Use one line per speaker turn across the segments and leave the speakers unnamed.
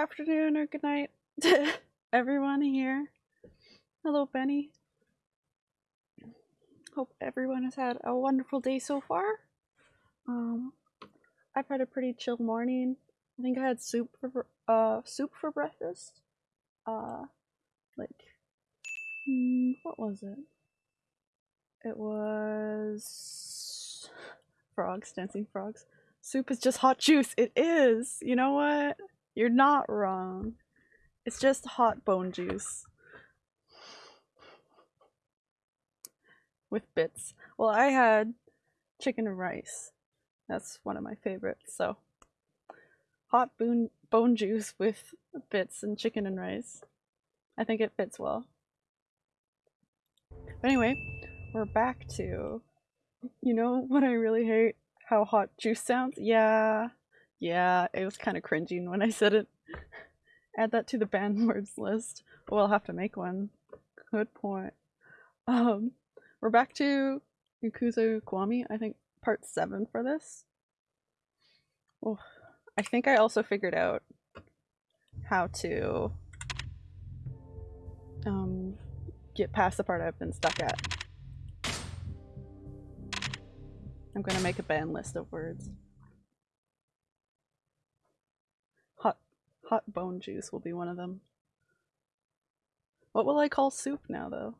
afternoon, or good night to everyone here. Hello, Benny. Hope everyone has had a wonderful day so far. Um, I've had a pretty chill morning. I think I had soup for uh soup for breakfast. Uh, like, mm, what was it? It was frogs, dancing frogs. Soup is just hot juice. It is. You know what? You're not wrong. It's just hot bone juice. With bits. Well, I had chicken and rice. That's one of my favorites, so. Hot bone, bone juice with bits and chicken and rice. I think it fits well. But anyway, we're back to, you know what I really hate? How hot juice sounds? Yeah, yeah, it was kind of cringing when I said it. Add that to the banned words list. We'll have to make one. Good point. Um, we're back to Yakuza Kiwami, I think part 7 for this. Oh, I think I also figured out how to um, get past the part I've been stuck at. I'm gonna make a banned list of words. Hot, hot bone juice will be one of them. What will I call soup now, though?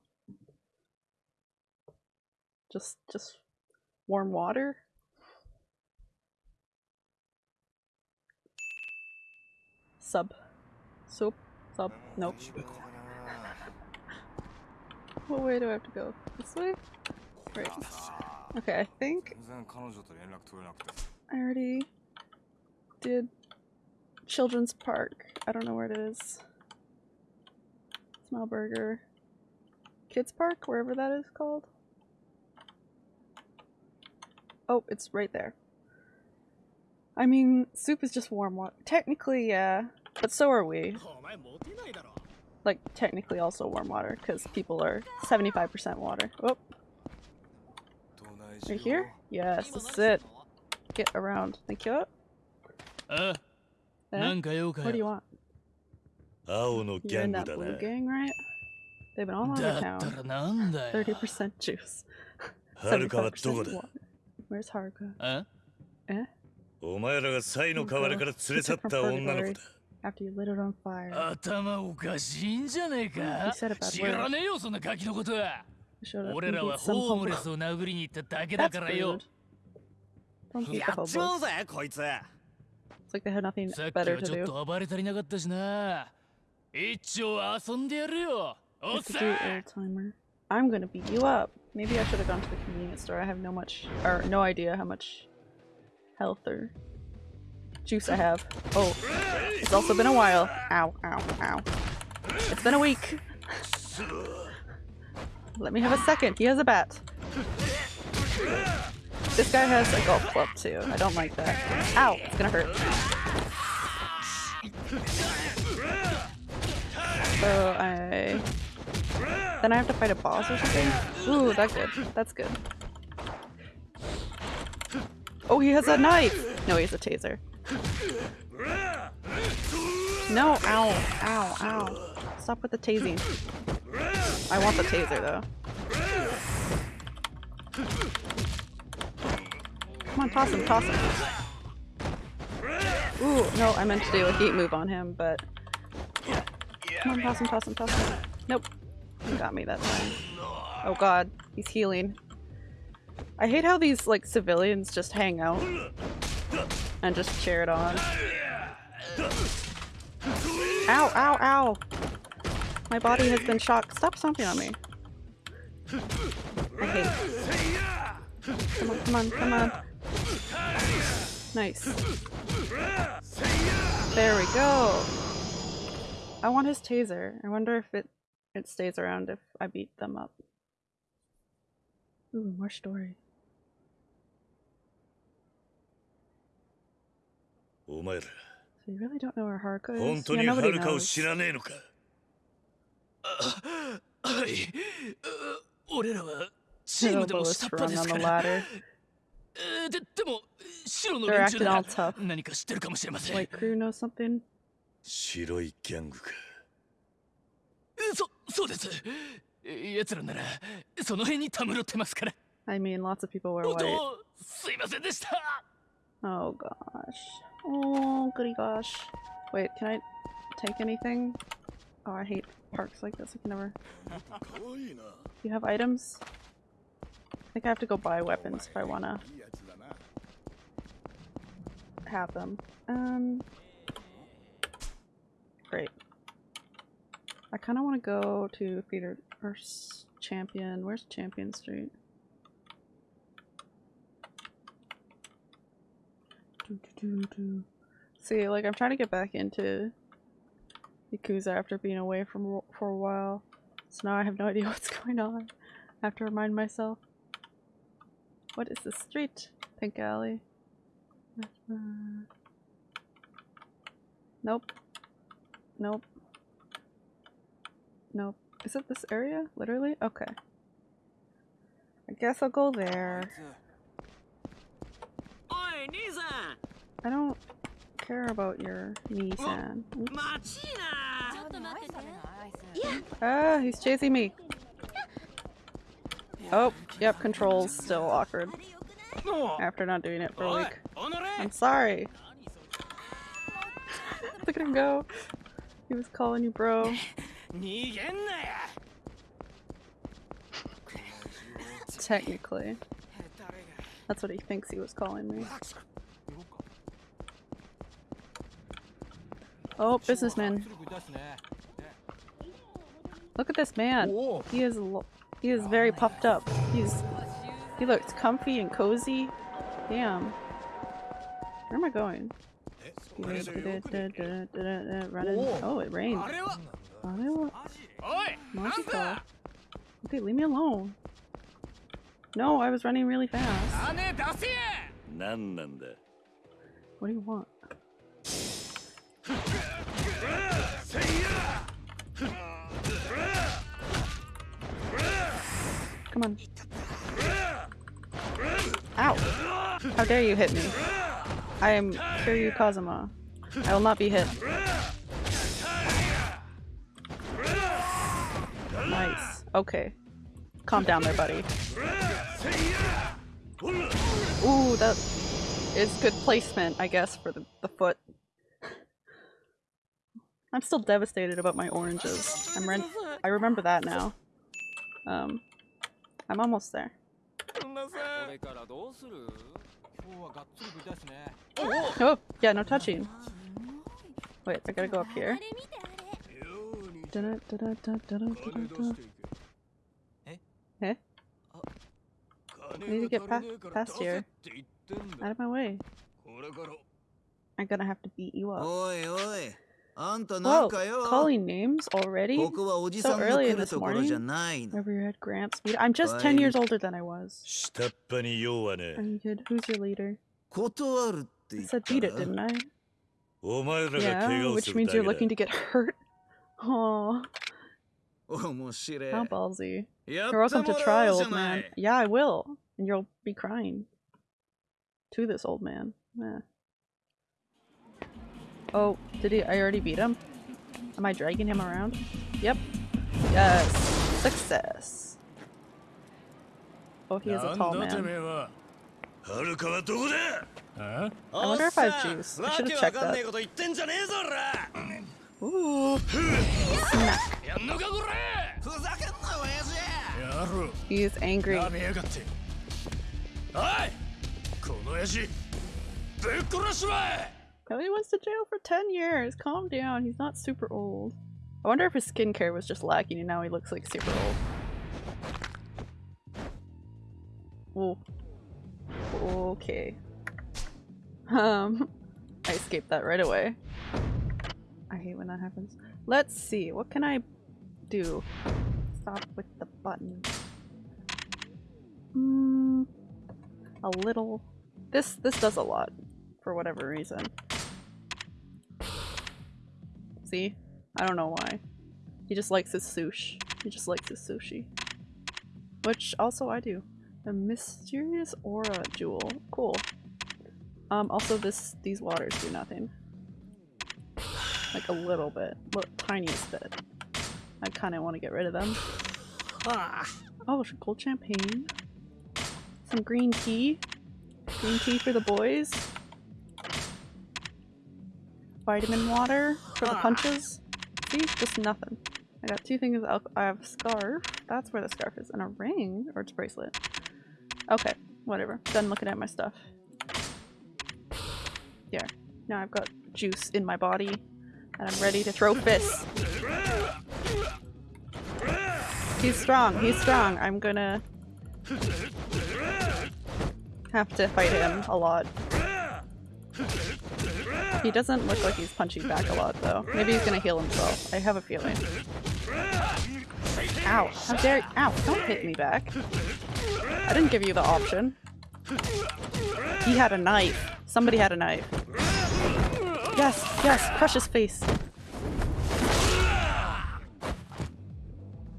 Just, just warm water? Sub. Soup? Sub? Nope. what way do I have to go? This way? Right. Okay, I think I already did Children's Park. I don't know where it is. Smile Burger. Kids Park, wherever that is called. Oh, it's right there. I mean, soup is just warm water. Technically, yeah, but so are we. Like, technically also warm water, because people are 75% water. Oh. Right here? Yes, this is it. Get around. Thank you.
Uh,
なんか用か。
青のギングだな。
だったなんだよ。
はるかはどこだ？
ど
お前らがサイの代わりから連れ去った女。
頭おかしいんじゃねえか？知らねえよ、そんなガキのことは。俺らはホームレスを殴りに行っただけだからよ。
やっちまうぜ、こいつ。
It's like they nothing better to do. timer. I'm gonna beat you up. Maybe I should have gone to the convenience store. I have no much, or no idea how much health or juice I have. Oh, it's also been a while. Ow, ow, ow. It's been a week. Let me have a second. He has a bat. This guy has a golf club too. I don't like that. Ow, it's gonna hurt. So I then I have to fight a boss or something? Ooh, that's good. That's good. Oh, he has a knife! No, he has a taser. No, ow, ow, ow. Stop with the tasing. I want the taser though. Come on, toss him, toss him. Ooh, no, I meant to do a heat move on him, but... Come on, toss him, toss him, toss him. Nope. He got me that time. Oh god, he's healing. I hate how these, like, civilians just hang out and just cheer it on. Ow, ow, ow! My body has been shocked. Stop stomping on me. I hate Come on, come on, come on. Nice. There we go. I want his taser. I wonder if it it stays around if I beat them up. Ooh, more story.
お前ら
So you really don't know where Haruka is?
本当
Yeah,
には
nobody
るかを
knows.
知らねえのか
はいう俺らはチームで
Hirobo
も
was
下っ端
sprung
です
on
か
the
ら
They're
連中
acting
な
all
ら
tough.
何か知ってるかもしれません
White crew knows something?
白いギャングか
そそうです奴らならその辺にたむろってますから
I mean, lots of people wear
本
white.
当すいませんでした
Oh gosh. Oh goody gosh. Wait, can I take anything? Oh, I hate parks like this. I can never. Do you have items? I think I have to go buy weapons if I wanna have them. Um. Great. I kind of want to go to theater or Champion. Where's Champion Street? Do, do, do. See, like I'm trying to get back into Yakuza after being away from for a while, so now I have no idea what's going on. I have to remind myself. What is this street? Pink Alley. Uh, nope. Nope. Nope. Is it this area? Literally? Okay. I guess I'll go there.
Nissan!
I don't care about your Nissan. Ah, he's chasing me. Oh, yep, controls still awkward. after not doing it for a week. I'm sorry. Look at him go. He was calling you bro. Technically. That's what he thinks he was calling me. Oh, businessman. Look at this man. He is he is very puffed up. He's he looks comfy and cozy. Damn. Where am I going? Oh, it rained.
Magical.
Okay, leave me alone. No, I was running really fast. What do you want? Come on. How dare you hit me? I am Kiryu Kazuma. I will not be hit. Nice. Okay. Calm down there, buddy. Ooh, that is good placement, I guess, for the, the foot. I'm still devastated about my oranges. I'm I remember that now. Um, I'm almost there. Oh, yeah, no touching. Wait, I gotta go up here. Eh? eh? I need to get past, past here. Out of my way. I'm gonna have to beat you up. Whoa, calling names already? So early this
morning?
Remember you had Gramps. I'm just 10 years older than I was. Are you good? Who's your leader? I said beat it, didn't I? Yeah, which means you're looking to get hurt. Oh, How ballsy. You're welcome to try, old man. Yeah, I will. And you'll be crying. To this old man. Yeah. Oh, did he? I already beat him? Am I dragging him around? Yep. Yes. Success. Oh, he is a tall man. I wonder if I have juice. I should have checked that. Ooh.
Snack.
He is angry. Hey! Kiryu went to jail for 10 years. Calm down. He's not super old. I wonder if his skincare was just lacking and now he looks like super old. Whoa. Okay. Um, I escaped that right away. I hate when that happens. Let's see. What can I do? Stop with the button. Mm, a little. This this does a lot for whatever reason. See? I don't know why. He just likes his sushi. He just likes his sushi. Which also I do. A mysterious aura jewel. Cool. Um, also this these waters do nothing. Like a little bit. Look, tiniest bit. I kind of want to get rid of them. Oh, some cold champagne. Some green tea. Green tea for the boys. Vitamin water for the ah. punches. See? Just nothing. I got two things. alco- I have a scarf. That's where the scarf is. And a ring. Or it's a bracelet. Okay. Whatever. Done looking at my stuff. There. Now I've got juice in my body. And I'm ready to throw fists. He's strong. He's strong. I'm gonna have to fight him a lot. He doesn't look like he's punching back a lot though. Maybe he's gonna heal himself. I have a feeling. Ow, how dare you- ow, don't hit me back. I didn't give you the option. He had a knife. Somebody had a knife. Yes, yes, crush his face.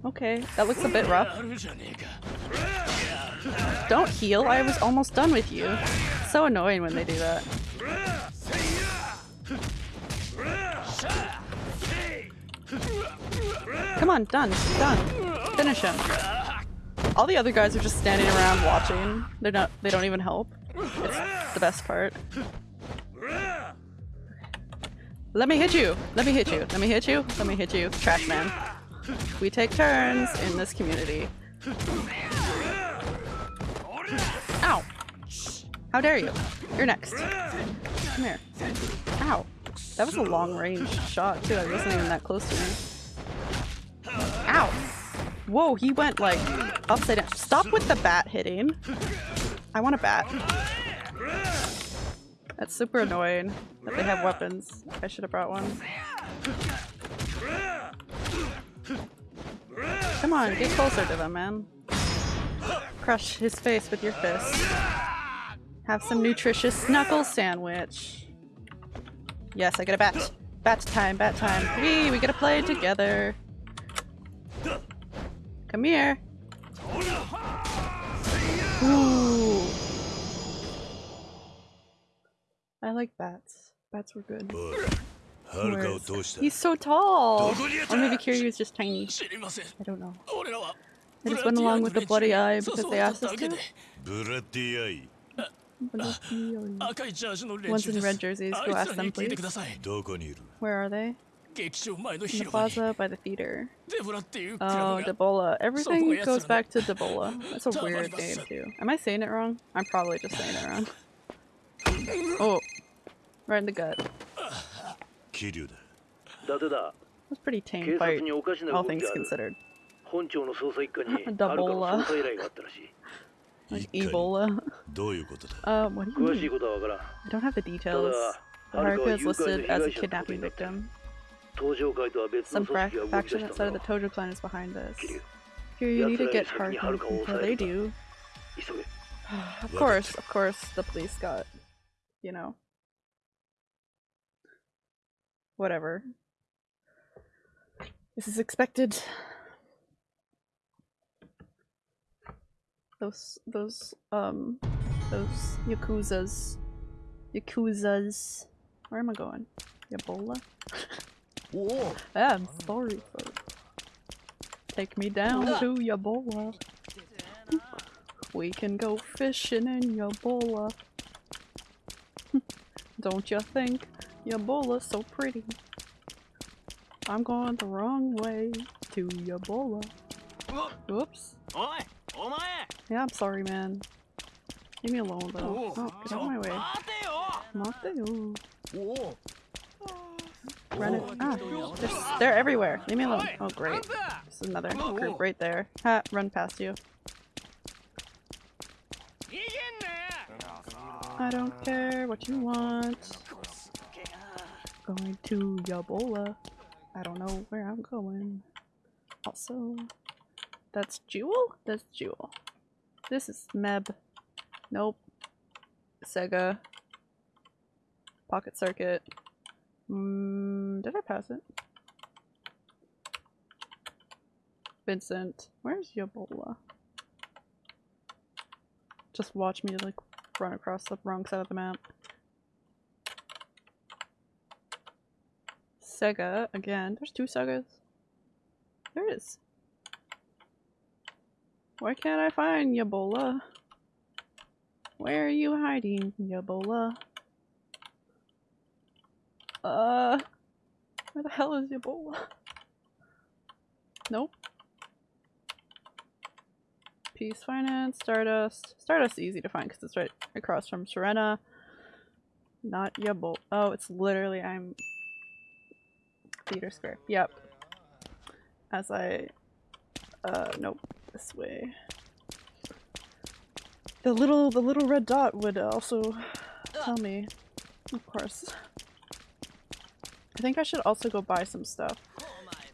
Okay, that looks a bit rough. Don't heal, I was almost done with you. So annoying when they do that. Come on, done, done. Finish him. All the other guys are just standing around watching. They're not they don't even help. It's the best part. Let me hit you! Let me hit you! Let me hit you! Let me hit you, trash man. We take turns in this community. Ow! How dare you? You're next. Come here. Ow. That was a long range shot too. I wasn't even that close to me. Ow! Whoa, he went like upside down. Stop with the bat hitting. I want a bat. That's super annoying that they have weapons. I should have brought one. Come on, get closer to them, man. Crush his face with your fist. Have some nutritious knuckle sandwich. Yes, I get a bat. Bat time, bat time. We we get to play together. Come here. Ooh. I like bats. Bats were good. Whereas, he's so tall! Or maybe Kiryu is just tiny. I don't know. I just went along with the bloody eye because they asked us to.
Bloody eye.
Ones in red jerseys, go ask them please. Where are they? In the plaza by the theater. Oh, Debola. Everything goes back to Debola. That's a weird name, too. Am I saying it wrong? I'm probably just saying it wrong. Oh. Right in the gut. That's pretty tame fight, all things considered.
Debola.
like Ebola. Uh, what do you mean? I don't have the details. But Haruka is listed as a kidnapping victim. Some faction outside of the Tojo clan is behind this. Here, you need to get Haruka before they do. of course, of course, the police got, you know. Whatever. This is expected. Those, those, um, those Yakuzas. Yakuzas. Where am I going? Ebola? Whoa. I'm sorry, folks. Take me down to your bola. We can go fishing in your bola. Don't you think your bola's so pretty? I'm going the wrong way to
your bola. Oops.
Yeah, I'm sorry, man. Leave me alone, though. Oh, get out of my way. Mateo.
Oh.
Run it! Ah, they're, they're everywhere. Leave me alone. Oh, great. There's another group right there. Ha, run past you. I don't care what you want. Going to Yabola. I don't know where I'm going. Also, that's Jewel? That's Jewel. This is Meb. Nope. Sega. Pocket Circuit. Mm, did I pass it? Vincent. Where's Yabola? Just watch me like run across the wrong side of the map. Sega again. There's two Segas. There is. Why can't I find Yabola? Where are you hiding, Yabola? Uh, where the hell is Yabola? Nope. Peace Finance, Stardust. Stardust easy to find because it's right across from Serena. Not Yabol. Oh, it's literally I'm Theater Square. Yep. As I uh nope, this way. The little the little red dot would also tell me. Of course. I think I should also go buy some stuff.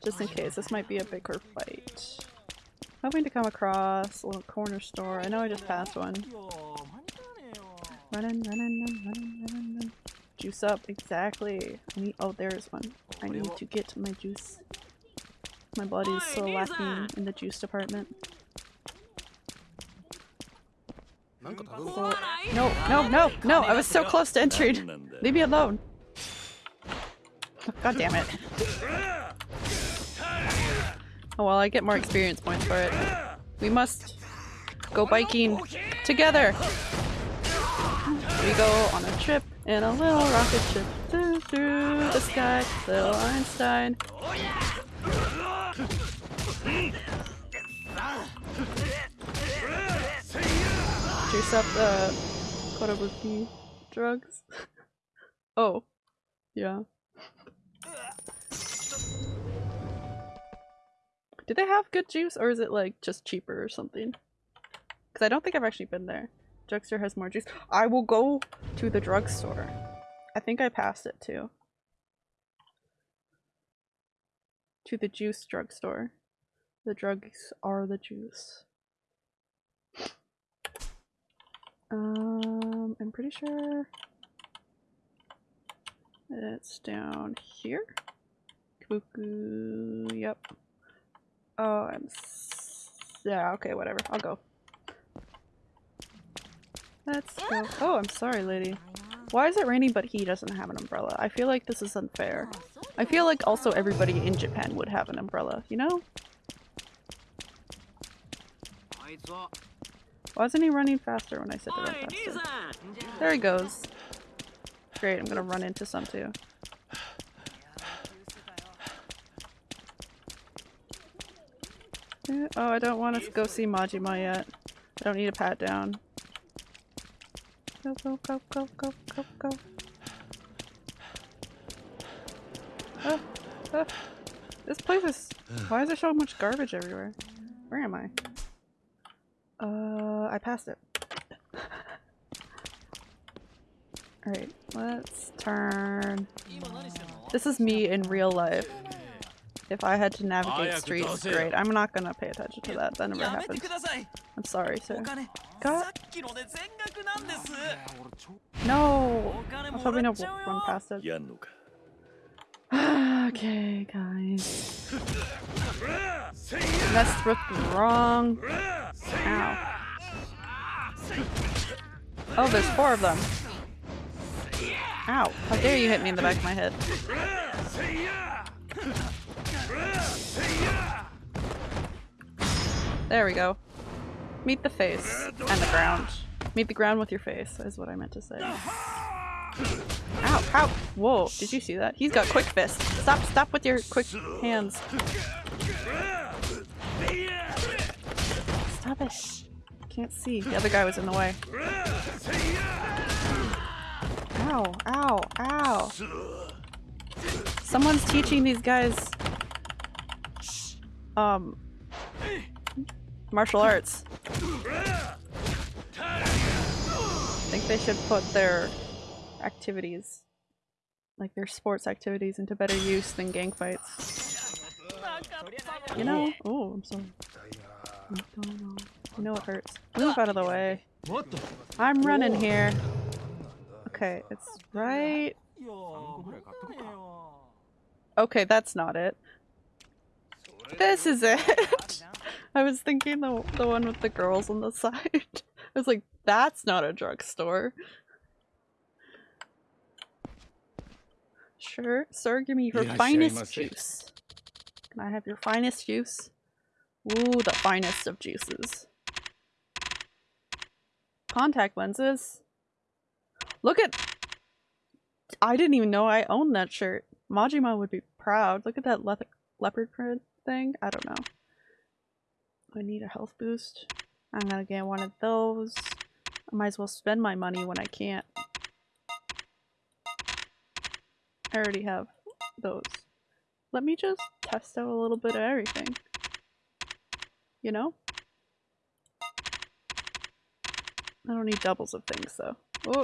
Just in case. This might be a bigger fight. Hoping to come across a little corner store. I know I just passed one. Running, running, running, running, running. Juice up, exactly. I need- oh, there is one. I need to get my juice. My body is so lacking in the juice department. No, no, no, no! I was so close to entering! Leave me alone! God damn it. Oh well, I get more experience points for it. We must go biking together. We go on a trip in a little rocket ship through, through the sky, little Einstein. Juice up the Kotobuki drugs. oh, yeah. Do they have good juice or is it like just cheaper or something? Because I don't think I've actually been there. Drugstore has more juice. I will go to the drugstore. I think I passed it too. To the juice drugstore. The drugs are the juice. Um, I'm pretty sure it's down here. Kabuku, yep. Oh, I'm... Yeah, okay, whatever. I'll go. Let's go. Oh, I'm sorry, lady. Why is it raining but he doesn't have an umbrella? I feel like this is unfair. I feel like also everybody in Japan would have an umbrella, you know?
Why
isn't he running faster when I said to run faster? There he goes. Great, I'm gonna run into some too. Oh, I don't want to go see Majima yet. I don't need a pat down. Go, go, go, go, go, go, go. Ah, ah. This place is... Why is there so much garbage everywhere? Where am I? Uh, I passed it. Alright, let's turn... This is me in real life if I had to navigate streets, great. I'm not gonna pay attention to that. That never
happened.
I'm sorry, sir.
God.
No! I'm hoping
gonna
run past it. okay, guys. Messed with the wrong. Ow. Oh, there's four of them. Ow. How dare you hit me in the back of my head. There we go. Meet the face and the ground. Meet the ground with your face, is what I meant to say. Ow, ow! Whoa, did you see that? He's got quick fist. Stop, stop with your quick hands. Stop it. Can't see. The other guy was in the way. Ow, ow, ow. Someone's teaching these guys um, martial arts. I think they should put their activities, like their sports activities, into better use than gang fights. You know? Oh, I'm sorry. You know it hurts. Move out of the way. I'm running here. Okay, it's right. Okay, that's not it. This is it! I was thinking the, the one with the girls on the side. I was like, that's not a drugstore. Sure, sir, give me your
yeah,
finest juice. Can I have your finest juice? Ooh, the finest of juices. Contact lenses. Look at- I didn't even know I owned that shirt. Majima would be proud. Look at that leopard print thing. I don't know. I need a health boost. I'm gonna get one of those. I might as well spend my money when I can't. I already have those. Let me just test out a little bit of everything. You know? I don't need doubles of things though. Oh.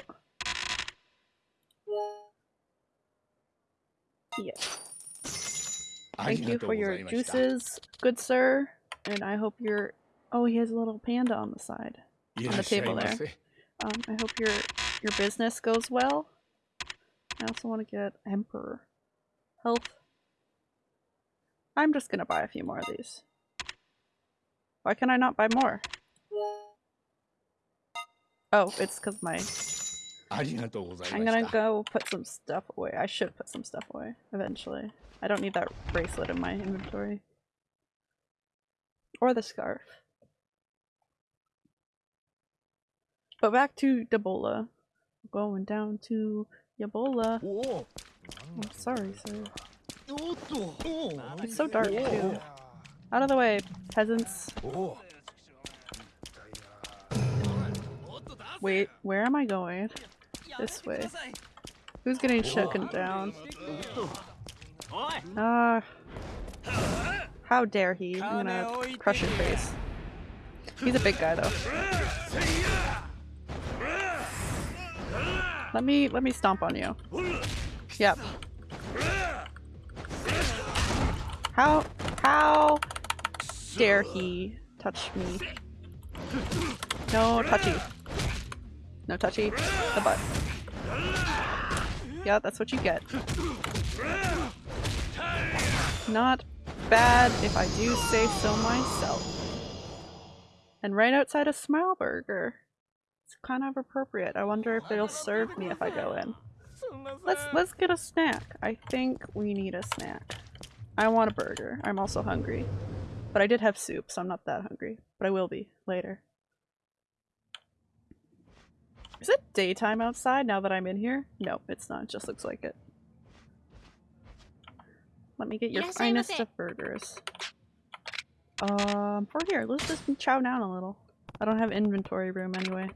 Yeah. Thank you for your juices, good sir. And I hope you're. Oh, he has a little panda on the side, on the table there. Um, I hope your your business goes well. I also want to get emperor health. I'm just gonna buy a few more of these. Why can I not buy more? Oh, it's because my
ありがとうござい
I'm
ま
gonna
した。
go put some stuff away. I should put some stuff away eventually. I don't need that bracelet in my inventory. Or the scarf. But back to Debola. Going down to Yabola.
おお。
I'm sorry, sir.
おっと。おお。
It's so dark too. Out of the way, peasants.
おお。
Wait, where am I going? This way. Who's getting shaken down? Ah. how dare he? I'm gonna crush your face. He's a big guy though. Let me let me stomp on you. Yep. How how dare he touch me? No touchy. No touchy. The butt. Yeah, that's what you get. Not bad if I do say so myself. And right outside a Smile Burger. It's kind of appropriate. I wonder if they'll serve me if I go in. Let's let's get a snack. I think we need a snack. I want a burger. I'm also hungry. But I did have soup, so I'm not that hungry. But I will be later. Is it daytime outside now that I'm in here? No, it's not. It just looks like it. Let me get your finest of burgers. Um, for here, let's just chow down a little. I don't have inventory room anyway.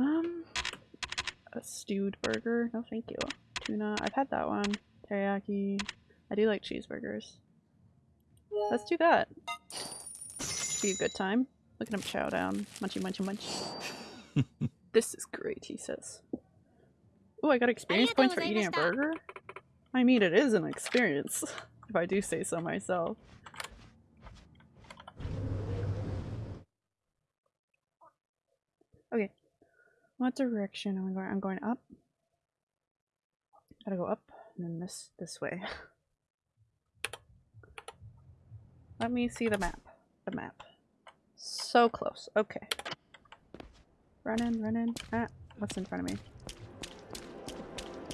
Um, a stewed burger. No, thank you. Tuna. I've had that one. Teriyaki. I do like cheeseburgers. Let's do that. Be a good time. Look at him chow down. Munchy, munchy, munch. this is great, he says. Oh, I got experience points for eating a burger? I mean, it is an experience, if I do say so myself. Okay. What direction am I going? I'm going up. Gotta go up, and then this, this way. Let me see the map. The map. So close. Okay. Run in, run in. Ah, what's in front of me?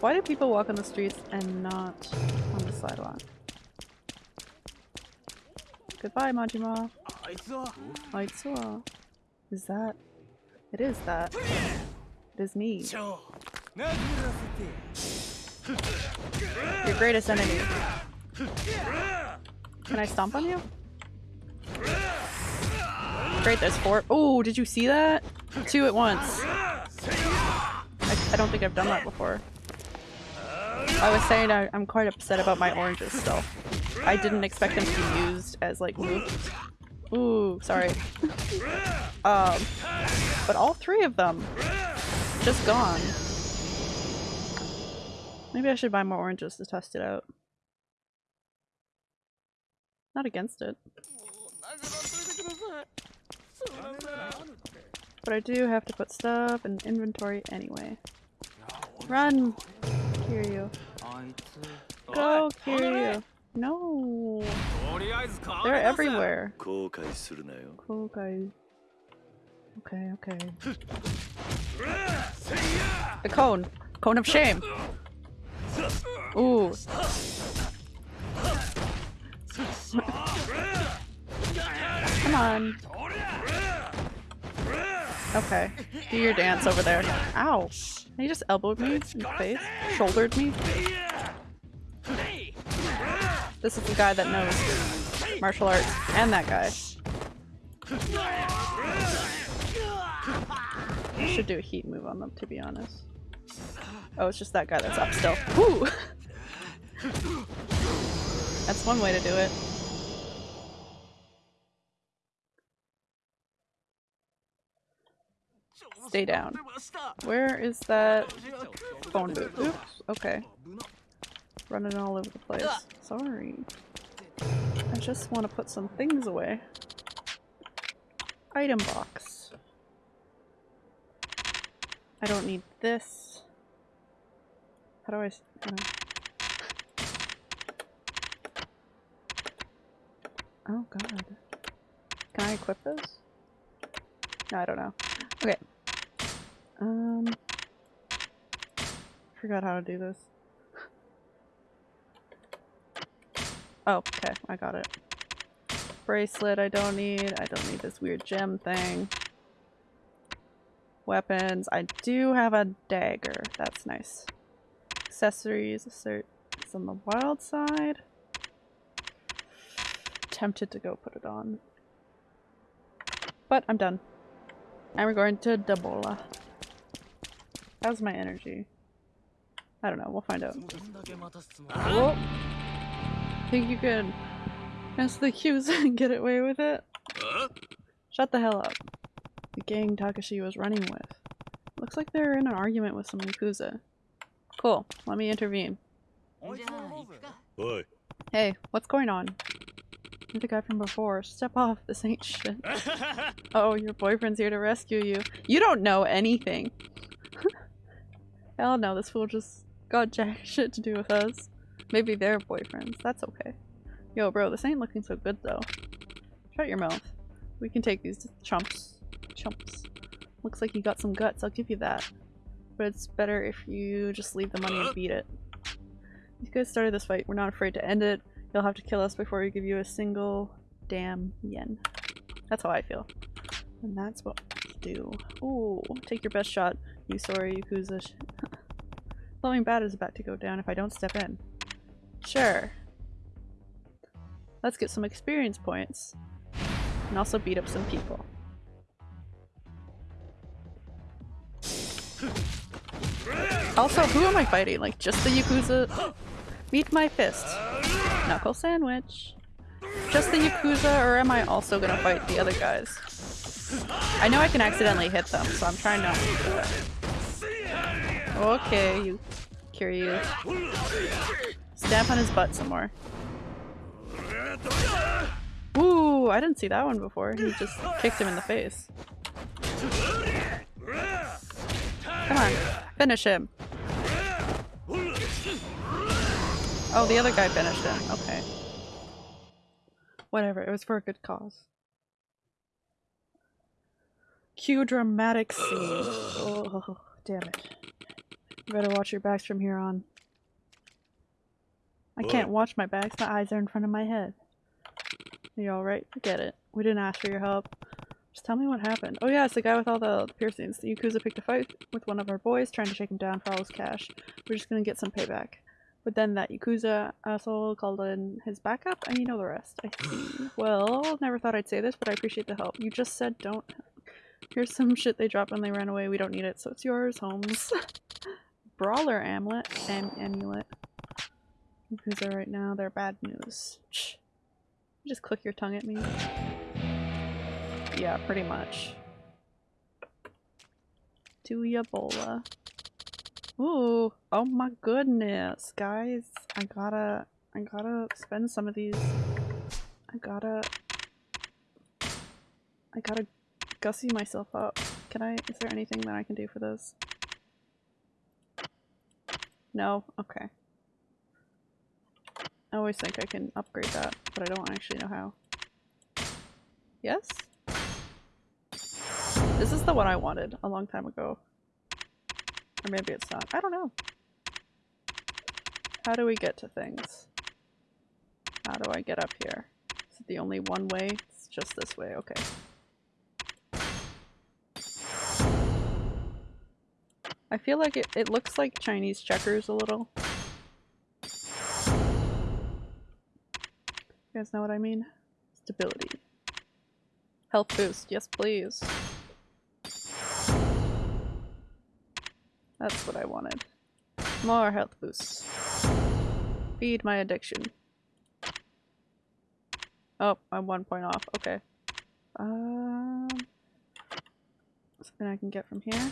Why do people walk on the streets and not on the sidewalk? Goodbye, Majima. Aizua. Is that? It is that. It is me. Your greatest enemy. Can I stomp on you? Great, there's four. Oh, did you see that? Two at once. I, I don't think I've done that before. I was saying I, I'm quite upset about my oranges still. I didn't expect them to be used as like moves. Ooh, sorry. um, but all three of them just gone. Maybe I should buy more oranges to test it out. Not against it but I do have to put stuff in inventory anyway. Run! Kiryu. Go, Kiryu! No! They're everywhere. Okay, okay. The cone! Cone of shame! Ooh. Come on. Okay. Do your dance over there. Ow. He just elbowed me in the face. Shouldered me. This is the guy that knows martial arts. And that guy. Should do a heat move on them, to be honest. Oh, it's just that guy that's up still. Woo! That's one way to do it. Stay down. Where is that phone booth? Oops. Okay. Running all over the place. Sorry. I just want to put some things away. Item box. I don't need this. How do I... Oh god. Can I equip this? No, I don't know. Okay. Um... Forgot how to do this. Oh, okay, I got it. Bracelet I don't need. I don't need this weird gem thing. Weapons. I do have a dagger. That's nice. Accessories. Assert it's on the wild side. Tempted to go put it on. But I'm done. And we're going to Dabola. How's my energy? I don't know. We'll find out. Whoa. Think you could mess the cues and get away with it? Shut the hell up. The gang Takashi was running with. Looks like they're in an argument with some Yakuza. Cool. Let me intervene. Hey, what's going on? You're the guy from before. Step off. This ain't shit. oh, your boyfriend's here to rescue you. You don't know anything. Hell no, this fool just got jack shit to do with us. Maybe they're boyfriends. That's okay. Yo, bro, this ain't looking so good though. Shut your mouth. We can take these chumps. Chumps. Looks like you got some guts, I'll give you that. But it's better if you just leave the money and beat it. You guys started this fight. We're not afraid to end it. You'll have to kill us before we give you a single damn yen. That's how I feel. And that's what do. Ooh, take your best shot, you sorry Yakuza. Something bad is about to go down if I don't step in. Sure. Let's get some experience points. And also beat up some people. Also, who am I fighting? Like, just the Yakuza? Meet my fist. Knuckle sandwich. Just the Yakuza, or am I also gonna fight the other guys? I know I can accidentally hit them, so I'm trying not to do that. Okay, you curious. Stamp on his butt some more. Ooh, I didn't see that one before. He just kicked him in the face. Come on, finish him. Oh, the other guy finished him. Okay. Whatever, it was for a good cause. Cue dramatic scene. Oh, damn it. You better watch your backs from here on. I can't watch my backs, my eyes are in front of my head. You alright? Forget it. We didn't ask for your help. Just tell me what happened. Oh yeah, it's the guy with all the piercings. The Yakuza picked a fight with one of our boys, trying to shake him down for all his cash. We're just gonna get some payback. But then that Yakuza asshole called in his backup, and you know the rest. I see. Well, never thought I'd say this, but I appreciate the help. You just said don't. Here's some shit they dropped when they ran away. We don't need it, so it's yours, Holmes. Brawler amulet. Am amulet. Yakuza right now, they're bad news. Just click your tongue at me. Yeah, pretty much. To Ebola. Ooh, oh my goodness, guys. I gotta, I gotta spend some of these. I gotta, I gotta gussy myself up. Can I, is there anything that I can do for this? No? Okay. I always think I can upgrade that, but I don't actually know how. Yes? This is the one I wanted a long time ago. Or maybe it's not. I don't know. How do we get to things? How do I get up here? Is it the only one way? It's just this way, okay. I feel like it, it looks like Chinese checkers a little. You guys know what I mean? Stability. Health boost, yes please. That's what I wanted. More health boosts. Feed my addiction. Oh, I'm one point off. Okay. Um, something I can get from here.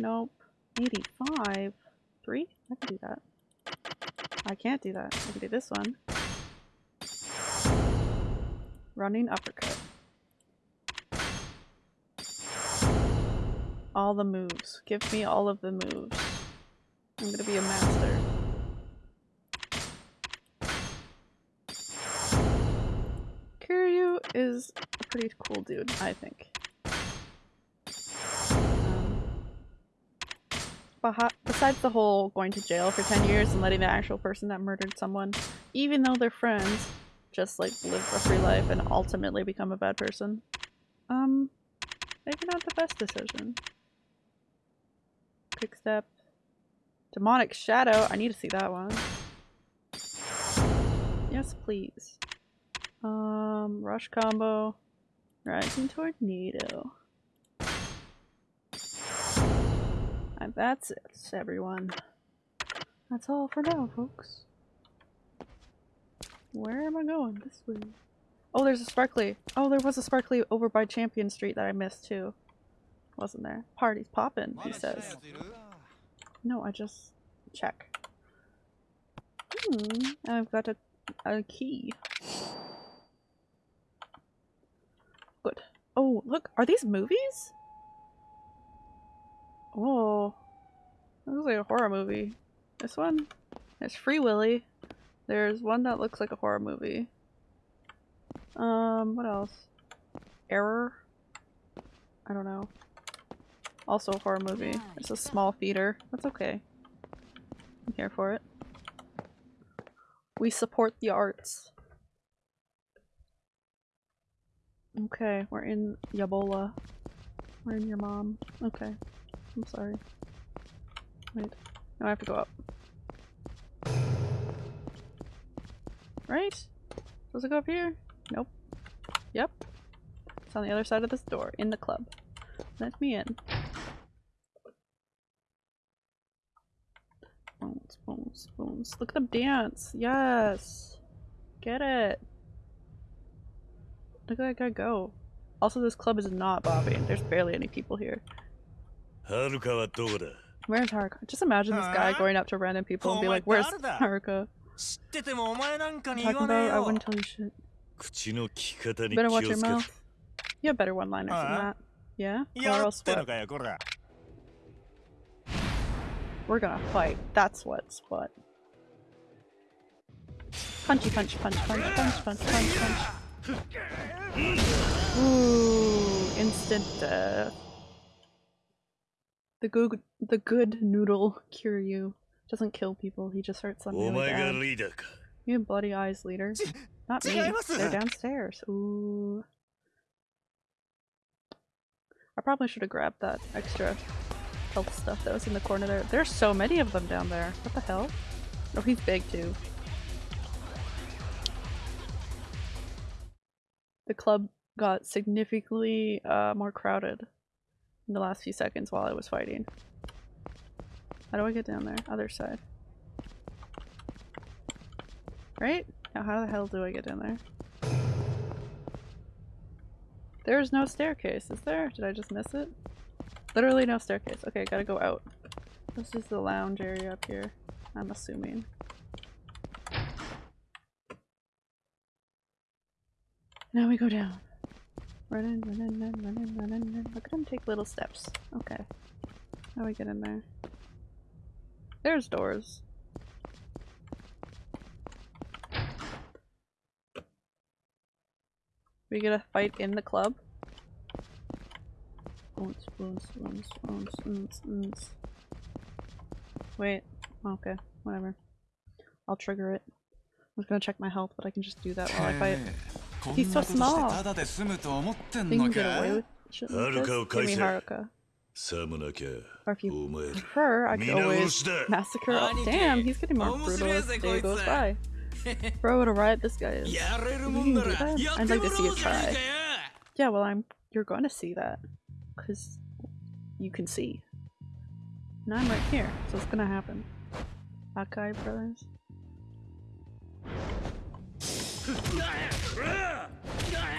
Nope. 85. Three? I can do that. I can't do that. I can do this one. Running uppercut. All the moves. Give me all of the moves. I'm gonna be a master. Kiryu is a pretty cool dude, I think. Besides the whole going to jail for 10 years and letting the actual person that murdered someone, even though they're friends, just like live a free life and ultimately become a bad person. Um, maybe not the best decision. Quick step. Demonic Shadow. I need to see that one. Yes, please. Um, Rush Combo. Rising Tornado. That's it, everyone. That's all for now, folks. Where am I going? This way. Oh, there's a sparkly. Oh, there was a sparkly over by Champion Street that I missed too. Wasn't there? Party's poppin', he says. No, I just check. Hmm, I've got a, a key. Good. Oh, look, are these movies? Oh, that looks like a horror movie. This one? There's Free Willy. There's one that looks like a horror movie. Um, what else? Error? I don't know. Also a horror movie. It's a small theater. That's okay. I'm here for it. We support the arts. Okay, we're in Yabola. We're in your mom. Okay. I'm sorry. Wait. No, I have to go up. Right? Does it go up here? Nope. Yep. It's on the other side of this door, in the club. Let me in. Bones, bones, bones. Look at them dance! Yes! Get it! Look at that guy go. Also, this club is not bobbing. There's barely any people here.
Haruka
Where's Haruka? Just imagine this guy going up to random people and be like, Where's Haruka? Talking about, I wouldn't tell you shit. Better watch your mouth. You have better one-liners than that. Yeah? Or else what? We're gonna fight. That's what's what. Punchy punch punch punch punch punch punch punch. Ooh, instant death. The good, the good noodle Kiryu doesn't kill people. He just hurts them really bad. You have bloody eyes, leader. Not me. They're downstairs. Ooh. I probably should have grabbed that extra health stuff that was in the corner there. There's so many of them down there. What the hell? Oh, he's big too. The club got significantly uh, more crowded in the last few seconds while I was fighting. How do I get down there? Other side. Right? Now how the hell do I get down there? There's no staircase, is there? Did I just miss it? Literally no staircase. Okay, I gotta go out. This is the lounge area up here, I'm assuming. Now we go down. Run in, run in, run, run in, run in, run. In. Look at him take little steps. Okay. How do we get in there? There's doors. We get a fight in the club. Wait. Okay. Whatever. I'll trigger it. I was gonna check my health, but I can just do that while I fight. He's so small.
We
can get away with shouldn't this? Give. Or if you prefer, I could always massacre. Oh, damn, he's getting more brutal as the day goes by. Bro, what a riot this guy is. Can do that? I'd like to see you try. Yeah, well, I'm. You're going to see that, cause you can see. And I'm right here, so it's gonna happen. Akai brothers.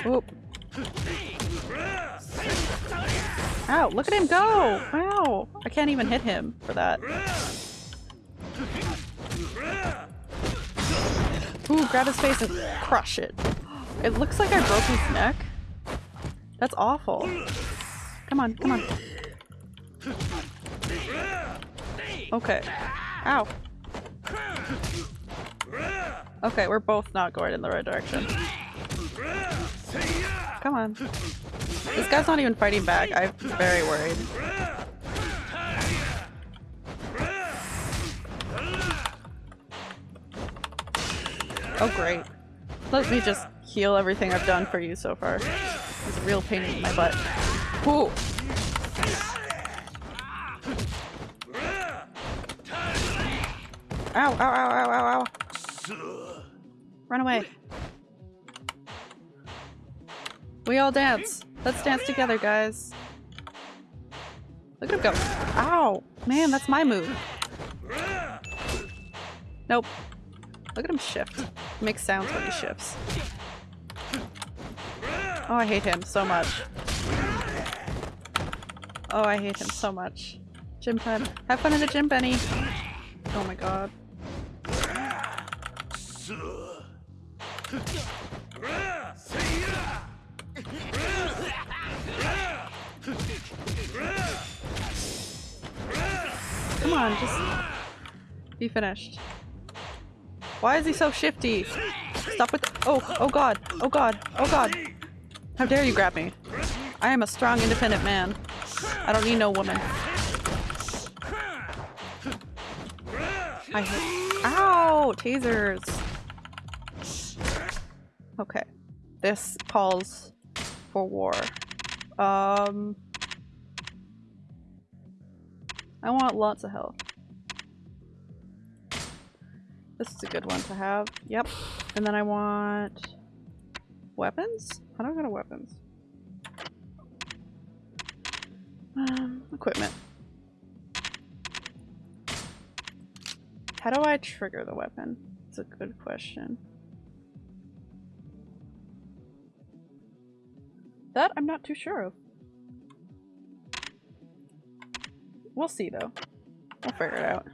Oop. Ow, look at him go! Wow! I can't even hit him for that. Ooh, grab his face and crush it. It looks like I broke his neck. That's awful. Come on, come on. Okay. Ow. Okay, we're both not going in the right direction. Come on. This guy's not even fighting back. I'm very worried. Oh great. Let me just heal everything I've done for you so far. It's a real pain in my butt. Ooh. Ow, ow, ow, ow, ow, ow. Run away. We all dance. Let's dance together, guys. Look at him go. Ow! Man, that's my move. Nope. Look at him shift. He makes sounds when he shifts. Oh, I hate him so much. Oh, I hate him so much. Gym time. Have fun in the gym, Benny. Oh my god. Come on, just be finished. Why is he so shifty? Stop with- Oh, oh god, oh god, oh god. How dare you grab me? I am a strong, independent man. I don't need no woman. I hate- Ow! Tasers! Okay. This calls for war. Um... I want lots of health. This is a good one to have. Yep. And then I want... Weapons? I go to weapons? Um, equipment. How do I trigger the weapon? It's a good question. That I'm not too sure of. We'll see though. We'll figure it out.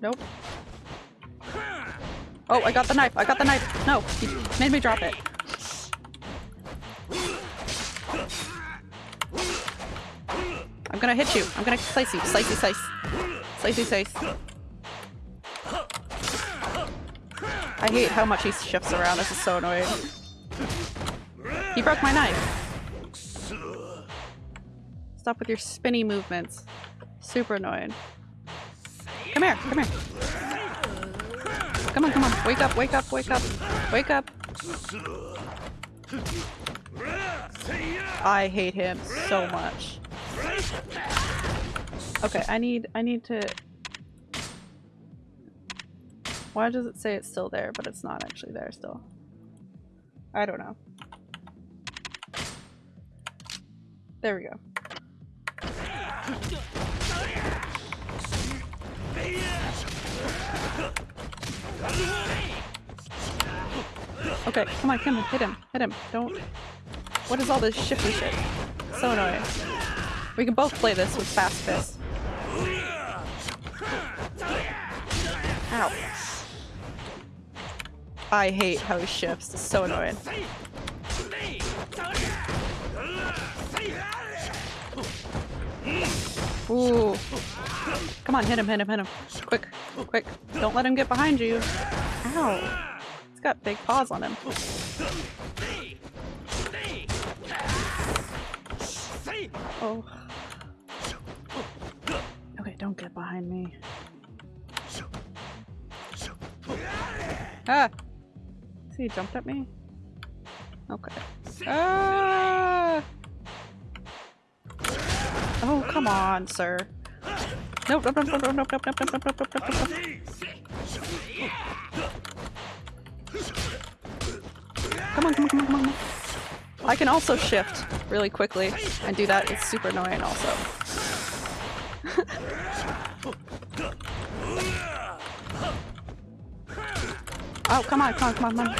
Nope. Oh, I got the knife! I got the knife! No! He made me drop it. I'm gonna hit you. I'm gonna slice you. Slicey slice. Slicey slice. I hate how much he shifts around. This is so annoying. He broke my knife. Stop with your spinny movements. Super annoying. Come here, come here. Come on, come on. Wake up, wake up, wake up. Wake up. I hate him so much. Okay, I need I need to Why does it say it's still there, but it's not actually there still? I don't know. There we go. Okay, come on, come on, hit him, hit him. Don't. What is all this shifty shit? So annoying. We can both play this with fast fists. Ow. I hate how he shifts. It's so annoying. Ooh. Come on, hit him, hit him, hit him. Quick, quick. Don't let him get behind you. Ow. He's got big paws on him. Oh. Okay, don't get behind me. Ah! See, he jumped at me? Okay. Ah! Oh, come on, sir. Come on, come on, come on, come on. I can also shift really quickly and do that. It's super annoying also. oh, come on, come on, come on, come on.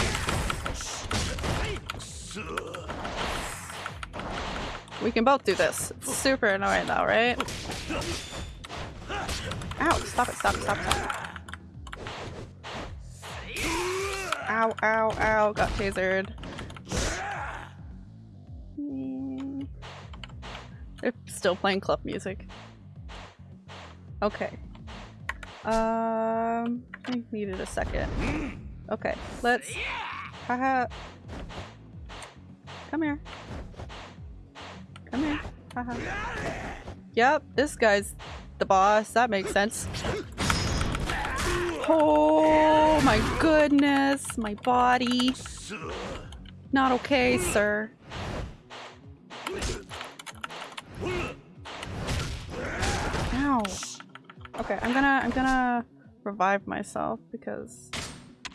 We can both do this. It's super annoying though, right? Ow, stop it, stop it, stop it, stop it. Ow, ow, ow, got tasered. They're still playing club music. Okay. Um, I needed a second. Okay, let's. Haha. Come here. Come here. Uh-huh. Haha. Yep, this guy's the boss. That makes sense. Oh my goodness, my body. Not okay, sir. Ow. Okay, I'm gonna I'm gonna revive myself because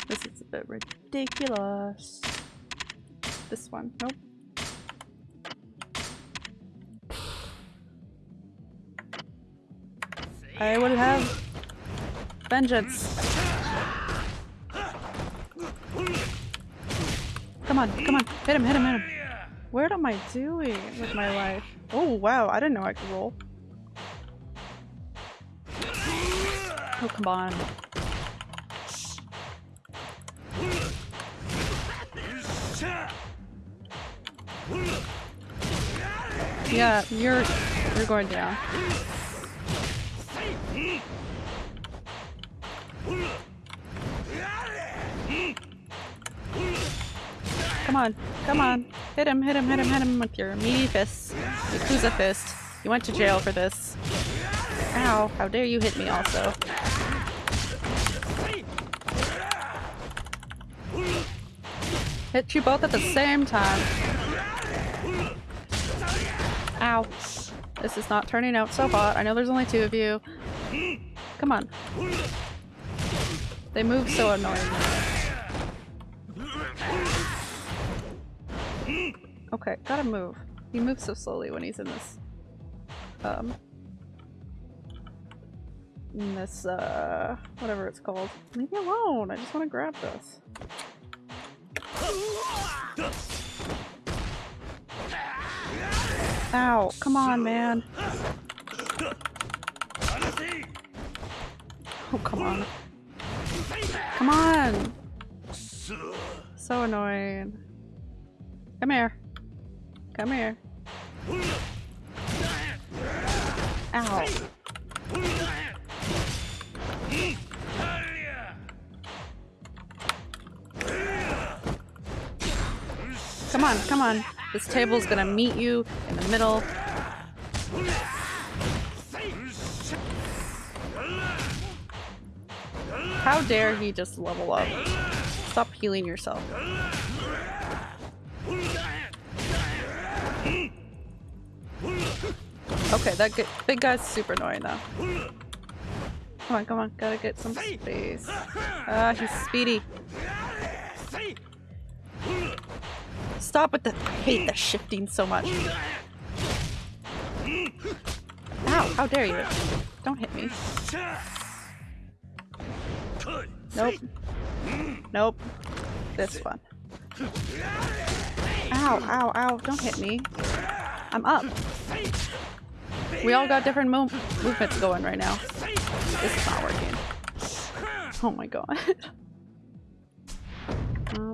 this is a bit ridiculous. This one, nope. I will have vengeance. Come on, come on, hit him, hit him, hit him. What am I doing with my life? Oh wow, I didn't know I could roll. Oh, come on. Yeah, you're you're going down. Come on, come on. Hit him, hit him, hit him, hit him with your meaty fists. Yakuza fist. You went to jail for this. Ow, how dare you hit me also. Hit you both at the same time. Ow. This is not turning out so hot. I know there's only two of you. Come on. They move so annoyingly. Okay, gotta move. He moves so slowly when he's in this. Um. In this, uh. Whatever it's called. Leave me alone! I just want to grab this. Ow, come on, man. Oh, come on. Come on! So annoying. Come here. Come here. Ow. Come on, come on. This table's gonna meet you in the middle. How dare he just level up? Stop healing yourself. Okay, that big guy's super annoying though. Come on, come on, gotta get some space. Ah, he's speedy. Stop with the- I hate the shifting so much. Ow, how dare you. Don't hit me. Nope. Nope. This one. Ow, ow, ow, don't hit me. I'm up. We all got different movements going right now. This is not working. Oh my god. Oh.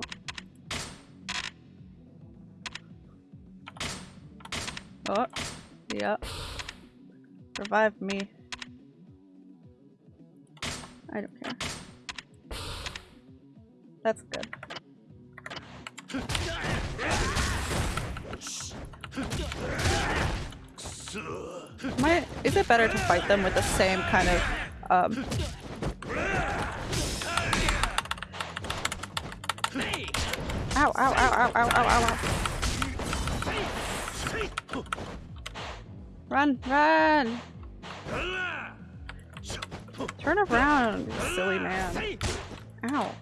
Oh, yeah. Revive me. I don't care. That's good. I, is it better to fight them with the same kind of um Ow, ow, ow, ow, ow, ow, ow. Run, run! Turn around, silly man. Ow.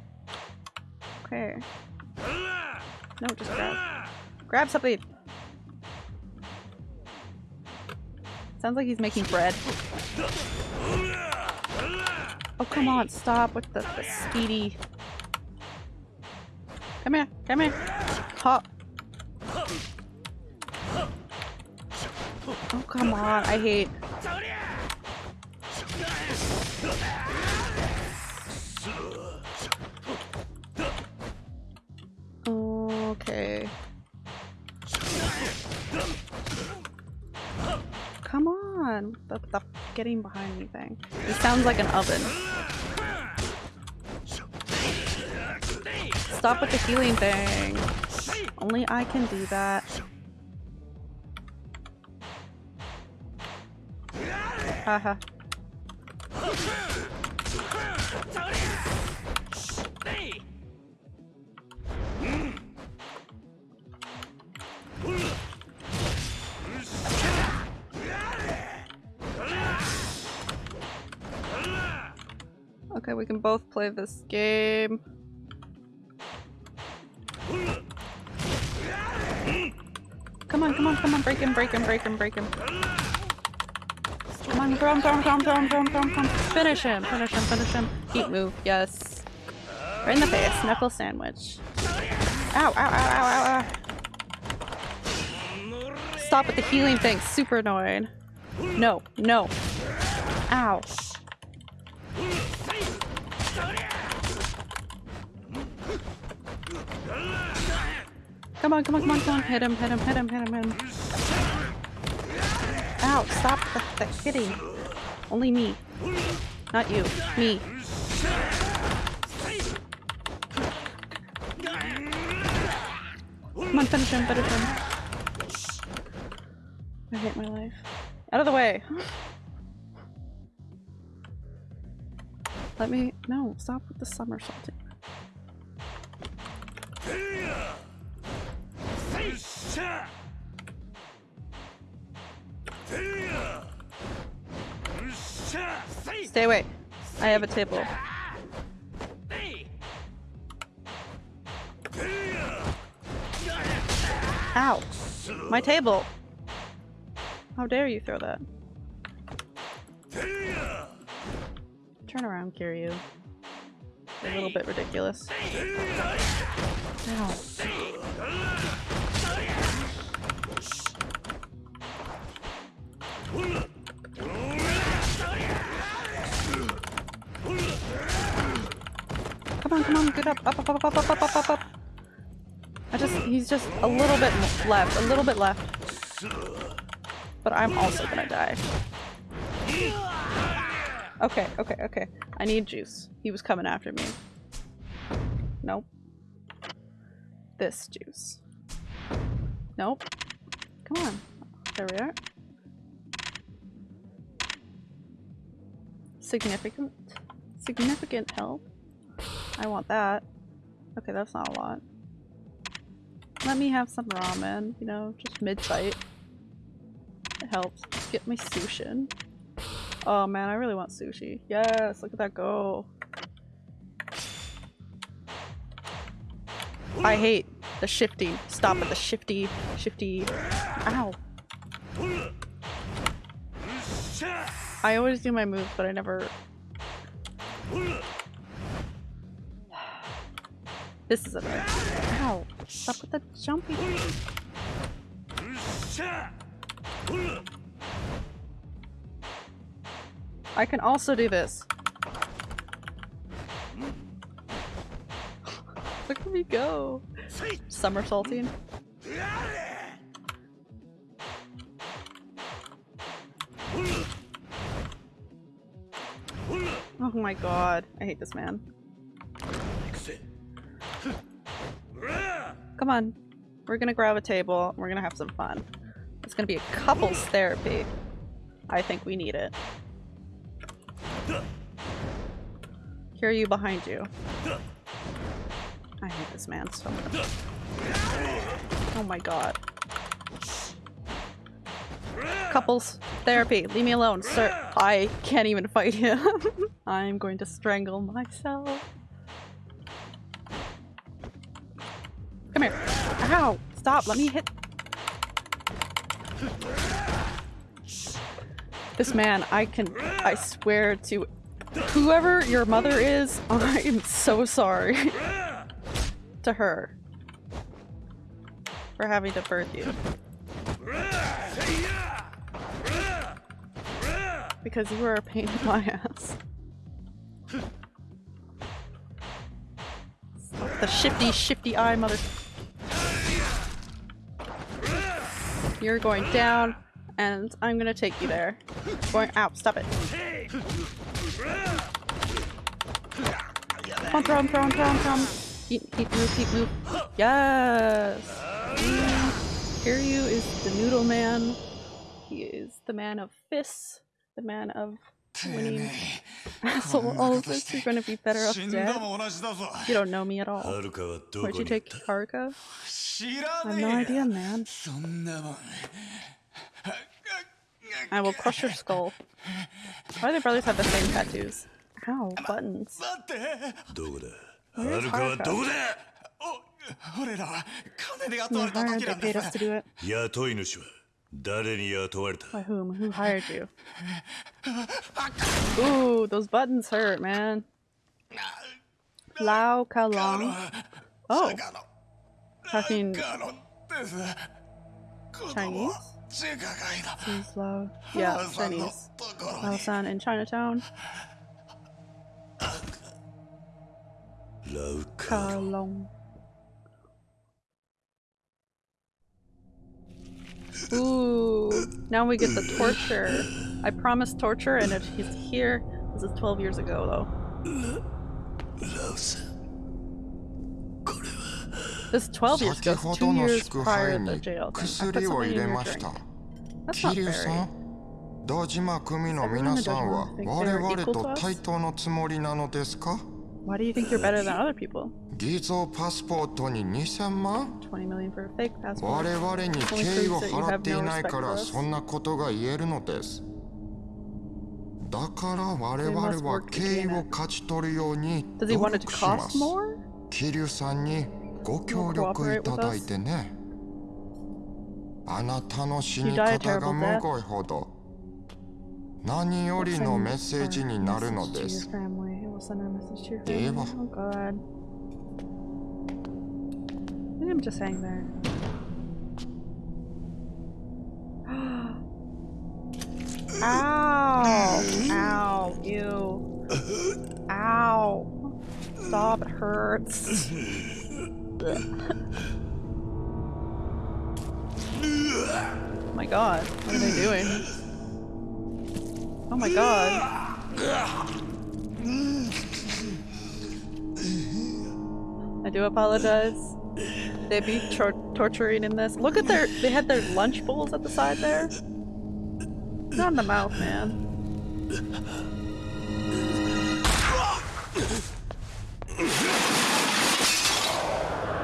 Okay. No, just grab. Grab something! Sounds like he's making bread. Oh, come on, stop with the, the speedy. Come here, come here. Hop. Oh, come on, I hate. Okay. On, the, the getting behind me thing. It sounds like an oven. Stop with the healing thing. Only I can do that. Haha. Okay, we can both play this game. Come on, come on, come on, break him, break him, break him, break him. Come on, throw him, throw him, throw him, throw him, throw him. Finish him, finish him, finish him. Heat move, yes. Right in the face, knuckle sandwich. Ow, ow, ow, ow, ow, ow. Stop with the healing thing, super annoying. No, no. Ow. Come on, come on, come on, come on. Hit him, hit him, hit him, hit him, hit him. Ow, stop the, the hitting. Only me. Not you. Me. Come on, finish him, finish him. I hate my life. Out of the way! Let me- no, stop with the somersaulting. Stay away. I have a table. Ow! My table! How dare you throw that? Turn around, Kiryu. A little bit ridiculous. Ow. Come on, come on, get up, up, up, up, up, up, up, up, up. I just, he's just a little bit left, a little bit left. But I'm also gonna die. Okay, okay, okay. I need juice. He was coming after me. Nope. This juice. Nope. Come on. There we are. Significant. Significant help. I want that. Okay, that's not a lot. Let me have some ramen, you know, just mid-fight. It helps. Get my sushin. Oh man, I really want sushi. Yes, look at that go. I hate the shifty. Stop at the shifty, shifty. Ow. I always do my moves, but I never. This is a bit. Ow. Stop with the jumping. I can also do this. Look at me go. Somersaulting. My god. I hate this man. Come on. We're gonna grab a table. We're gonna have some fun. Let's gonna be a couples therapy. I think we need it. Hear you behind you. I hate this man so much. Oh my god. Couples therapy. Leave me alone, sir. I can't even fight him. I'm going to strangle myself. Come here. Ow! Stop, let me hit. This man, I can, I swear to whoever your mother is, I am so sorry to her for having to birth you. Because you were a pain in my ass. The shifty, shifty eye, mother. You're going down, and I'm gonna take you there. Going out, stop it. Come on, throw him, throw him, throw him, throw him. Move, move. Yes! Kiryu is the noodle man. He is the man of fists, the man of winning hassle. All of this, you're going to be better off dead. You don't know me at all. Where'd you take Haruka? I have no idea, man. I will crush your skull. Why do the brothers have the same tattoos? Ow, buttons. Where's
Haruka?
We hired, they paid us to do it.
誰に雇われた?
By whom? Who hired you? Ooh, those buttons hurt, man. Lau Ka
Long. Oh.
Talking Chinese? Seems Lao. Yeah, Chinese.
Lao
San in Chinatown.
Lao
Kalong. Ooh, now we get the torture. I promised torture, and if he's here, this is 12 years ago, though.
ラウさんこれは
This is 12 years
先
ago.
ほ
It's
ど
two
の
years
祝
prior
杯
to the
に
jail thing. I put
薬を
something
入
in
れ
your
まし
drink.
た
That's not
桐生さ
very.
ん堂島組の皆さんは
Everyone in the Dojima thinks
我
they're
々
equal
と
to us?
対等のつもりなのですか
Why do you think you're better than other people?
偽造パスポートに2000万我々に敬意を払っていないからそんなことが言えるのです。だから我々は敬意を勝ち取るように努力さんにご協力いただいてね。あなたの死に方がむごいほど。何よりのメッセージになるのです、
Him just hang there. Ow! Ow! Ew! Ow! Stop! It hurts. oh my god! What are they doing? Oh my god! I do apologize. They be tor torturing in this. Look at their- they had their lunch bowls at the side there. Not in the mouth, man.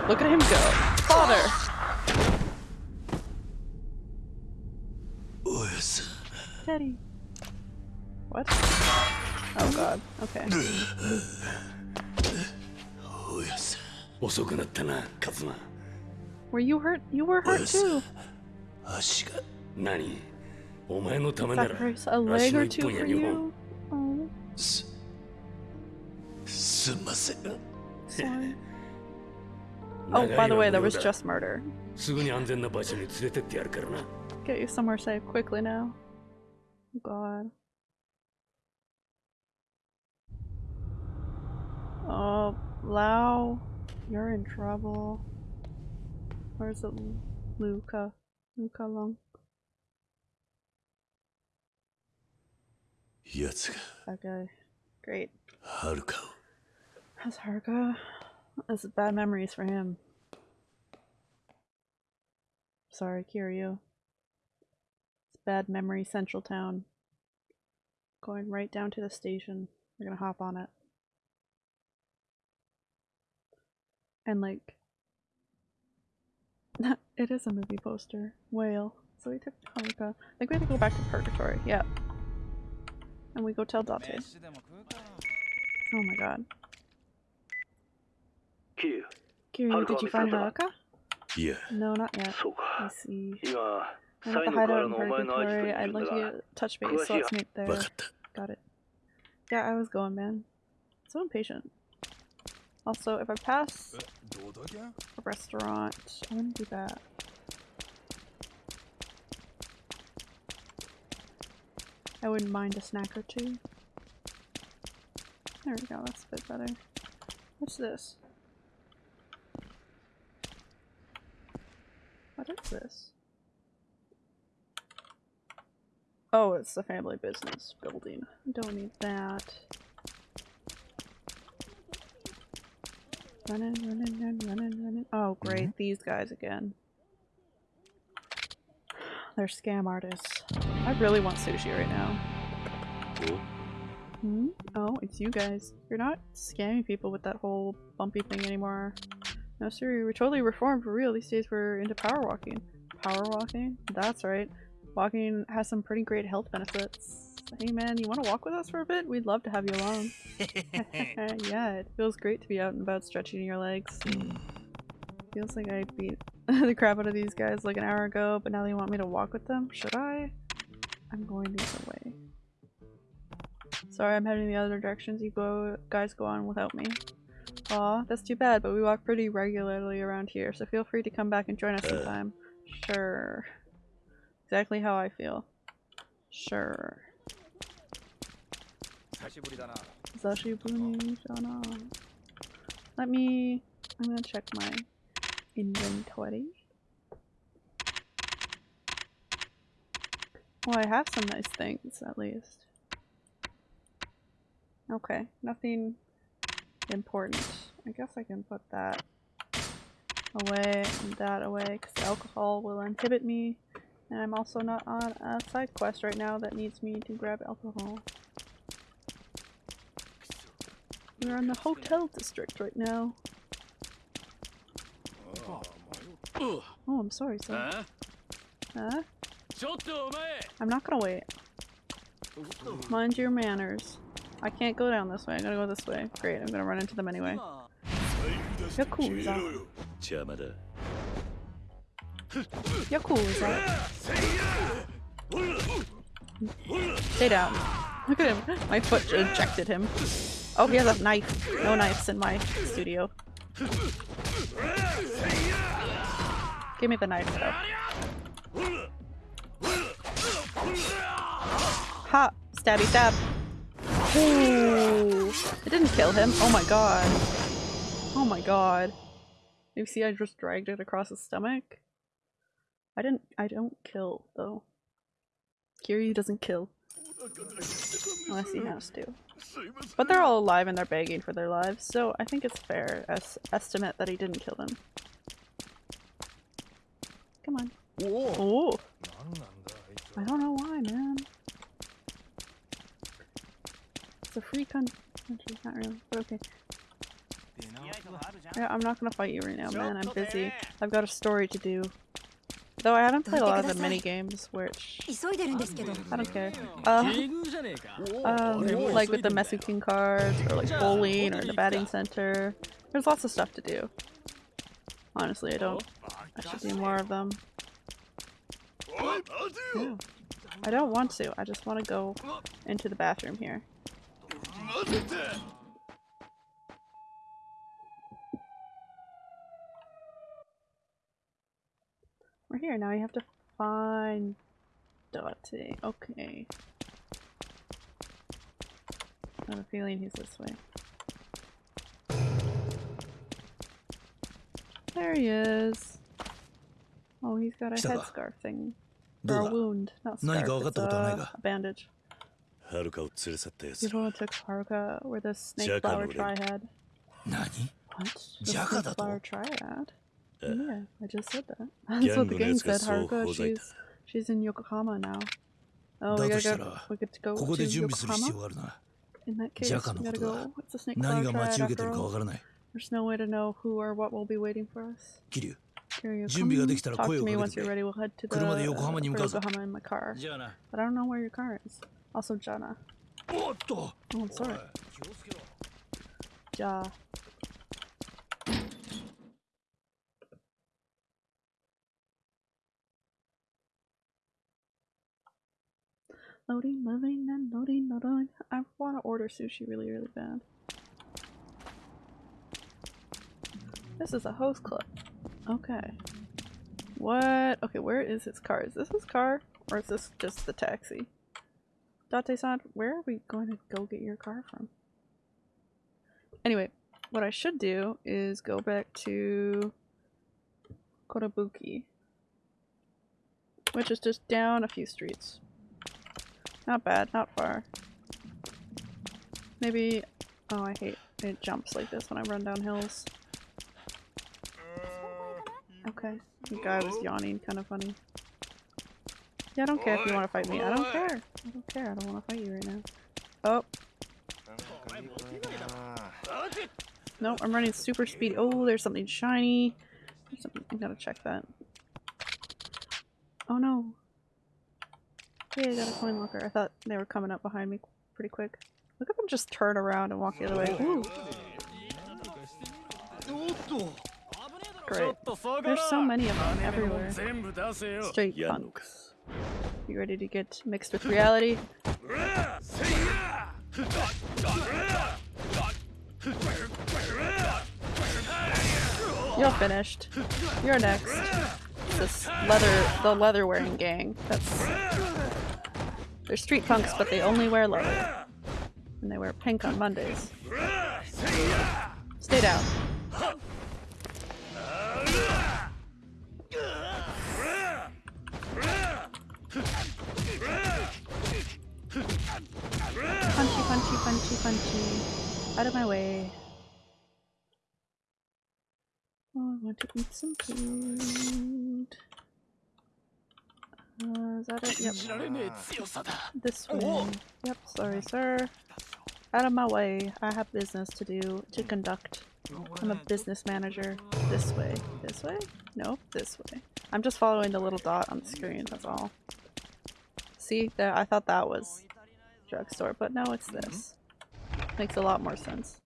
Look at him go. Father!
Urs.
Teddy. What? Oh god, okay.
Yes.
遅くなったなカズマ
Were you hurt? You were hurt too.
足が
何お前のためなら
Sacrifice a
足
leg
の
or
一
two
本や
for
二本
you. Oh,
すすんません
sorry.
長
Oh,
い
by the way, there
の無
was
料だ
just murder.
すぐに安全な場所に連れてってやるからな
Get you somewhere safe quickly now. Oh god. Oh, Lao, You're in trouble. Where's the Luca? Luca Long?
Yatsuka.
That guy. Great.
Haruka.
How's Haruka? That's bad memories for him. Sorry, Kiryu. It's bad memory central town. Going right down to the station. We're gonna hop on it. and like it is a movie poster. Whale. So we took Haruka. I think we have to go back to purgatory. Yep. And we go tell Dante. oh my god.
Q.
Kiryu did you find Haruka?
Yeah.
No not yet. I see. I'm at the hideout in purgatory. I'd like you to touch base let's meet there. Got it. Yeah I was going man. So impatient. Also, if I pass
uh,
a restaurant, I want to do that. I wouldn't mind a snack or two. There we go, that's a bit better. What's this? What is this? Oh, it's the family business building. Don't need that. Running, running, running, running, running. Oh, great. These guys again. They're scam artists. I really want sushi right now.
お
Hmm? Oh, it's you guys. You're not scamming people with that whole bumpy thing anymore. No, sir, we're totally reformed for real. These days we're into power walking. Power walking? That's right. Walking has some pretty great health benefits. Hey man, you want to walk with us for a bit? We'd love to have you along. yeah, it feels great to be out and about stretching your legs. Feels like I beat the crap out of these guys like an hour ago, but now they want me to walk with them? Should I? I'm going the other way. Sorry, I'm heading the other directions. You go, guys go on without me. Aw, that's too bad, but we walk pretty regularly around here, so feel free to come back and join us
Uh.
sometime. Sure exactly how I feel. Sure. Let me... I'm gonna check my inventory. Well, I have some nice things, at least. Okay, nothing important. I guess I can put that away and that away, because alcohol will inhibit me and I'm also not on a side quest right now that needs me to grab alcohol. We're in the hotel district right now. Oh, I'm sorry, sir. Huh? I'm not gonna wait. Mind your manners. I can't go down this way, I'm gonna go this way. Great, I'm gonna run into them anyway. Yakuza. Yakuza. Stay down. Look at him. My foot ejected him. Oh, he has a knife. No knives in my studio. Give me the knife, though. Ha! Stabby stab. Ooh. It didn't kill him. Oh my god. Oh my god. You see I just dragged it across his stomach? I don't. I don't kill, though. Kiryu doesn't kill. Unless he has to. But they're all alive and they're begging for their lives, so I think it's fair as estimate that he didn't kill them. Come on. Oh! I don't know why, man. It's a free country, not really, but okay. Yeah, I'm not gonna fight you right now, man. I'm busy. I've got a story to do. Though I haven't played a lot of the mini games, which I don't care. Uh, um, like with the MesuKing cards, or like bowling, or the batting center. There's lots of stuff to do. Honestly, I don't. I should do more of them. Yeah. I don't want to. I just want to go into the bathroom here. We're here now. You have to find Dante. Okay. I have a feeling he's this way. There he is. Oh, he's got a headscarf thing. For a wound, not scarf, it's a, a bandage. You Hirona took Haruka where the snake flower triad. What? The snake flower triad? yeah, I just said that. That's what the
game
said. Haruka, she's, she's in Yokohama now. Oh, we gotta go. We get to go to Yokohama. In that case, we gotta go. It's a snake
cloud
triad after all? There's no way to know who or what will be waiting for us.
Kiryu, Kiryu
talk to me once you're ready. We'll head to the
uh,
Yokohama in my car. But I don't know where your car is. Also, Jana. Oh, I'm sorry. Ja. Loading, loading, and loading, loading. I want to order sushi really, really bad. This is a host club. Okay. What? Okay, where is his car? Is this his car? Or is this just the taxi? Date-san, where are we going to go get your car from? Anyway, what I should do is go back to Kotobuki, which is just down a few streets. Not bad, not far. Maybe. Oh, I hate it jumps like this when I run down hills. Okay, the guy was yawning, kind of funny. Yeah, I don't care if you want to fight me. I don't care. I don't care. I don't want to fight you right now. Oh, no, I'm running super speed. Oh, there's something shiny. There's something- I gotta check that. Oh no. Yeah, I got a coin locker. I thought they were coming up behind me pretty quick. Look at them just turn around and walk the other way. Ooh. Great. There's so many of them everywhere. Straight punk. You ready to get mixed with reality? You're finished. You're next. This leather, the leather wearing gang. That's they're street punks, but they only wear leather. And they wear pink on Mondays. Stay down. Punchy, punchy, punchy, punchy. Out of my way. Oh, I want to eat some food. Uh, is that it? Yep. This way. Yep, sorry, sir. Out of my way. I have business to do, to conduct. I'm a business manager. This way. This way? Nope, this way. I'm just following the little dot on the screen, that's all. See? There, I thought that was drugstore, but no, it's this. Makes a lot more sense.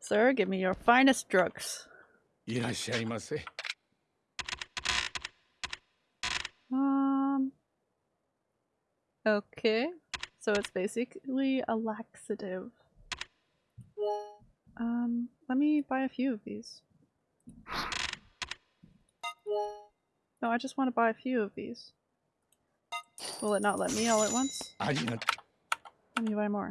Sir, give me your finest drugs. Okay. So it's basically a laxative. Um, let me buy a few of these. No, I just want to buy a few of these. Will it not let me all at once? Let me buy more.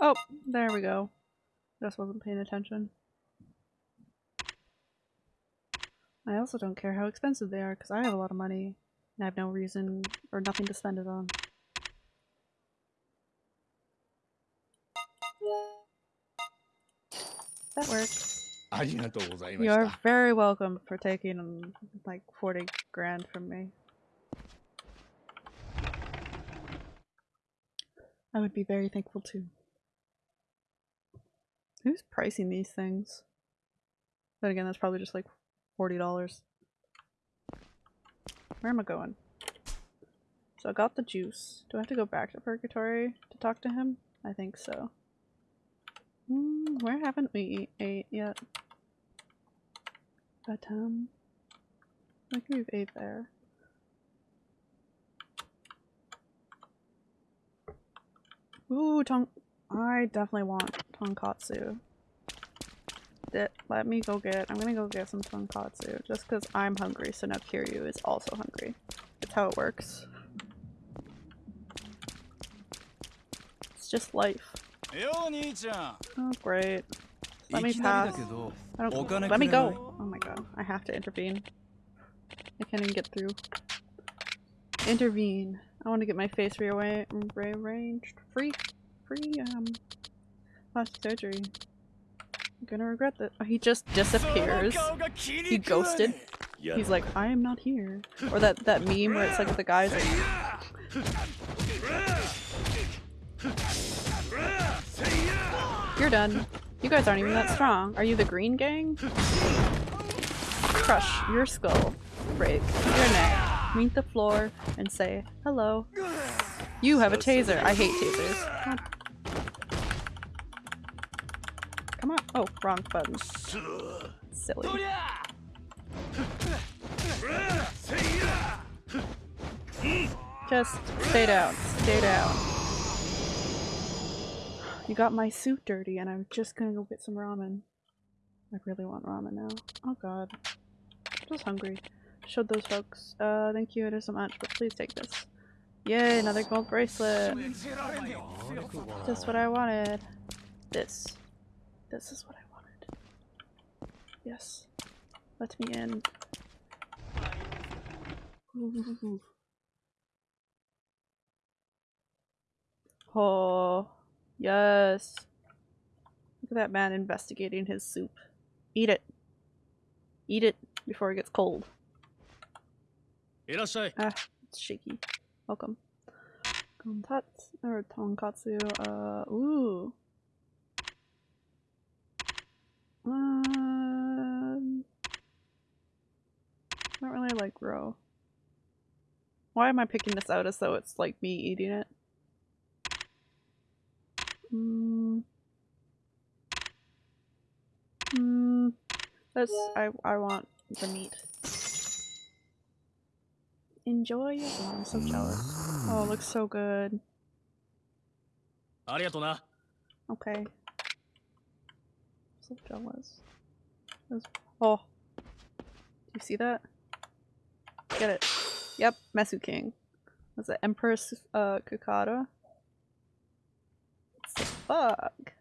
Oh, there we go. Just wasn't paying attention. I also don't care how expensive they are because I have a lot of money and I have no reason or nothing to spend it on. That works. You're very welcome for taking like 40 grand from me. I would be very thankful too. Who's pricing these things? But again, that's probably just like $40. Where am I going? So I got the juice. Do I have to go back to Purgatory to talk to him? I think so. Hmm, where haven't we ate yet? But um, I think we've ate there. Ooh, ton- I definitely want tonkatsu that let me go get I'm gonna go get some tonkatsu just because I'm hungry so now Kiryu is also hungry. That's how it works. It's just life. Oh great. Let me pass. I don't, let me go! Oh my god, I have to intervene. I can't even get through. Intervene. I want to get my face rearranged. Free. Free, um, plastic surgery. Gonna regret that. Oh, he just disappears. He ghosted. He's like, I am not here. Or that that meme where it's like the guys like, You're done. You guys aren't even that strong. Are you the green gang? Crush your skull. Break your neck. Meet the floor and say hello. You have a taser. I hate tasers. God. Come on. Oh, wrong button. Silly. Just stay down. Stay down. You got my suit dirty and I'm just gonna go get some ramen. I really want ramen now. Oh god. I'm just hungry. Showed those folks. Uh, thank you, it isn't much, but please take this. Yay, another gold bracelet! Just what I wanted. This. This is what I wanted. Yes. Let me in. Ooh. Oh, yes. Look at that man investigating his soup. Eat it. Eat it before it gets cold. Ah, it's shaky. Welcome. Tonkatsu, or tonkatsu, uh, ooh. Um, I don't really like raw. Why am I picking this out as though it's like me eating it? Mm. Mm. I I want the meat. Enjoy oh, I'm so jealous. Oh, it looks so good. Okay. So jealous. That's- Oh. Do you see that? Get it. Yep, MesuKing. Was it Empress uh Kukata? It's a bug.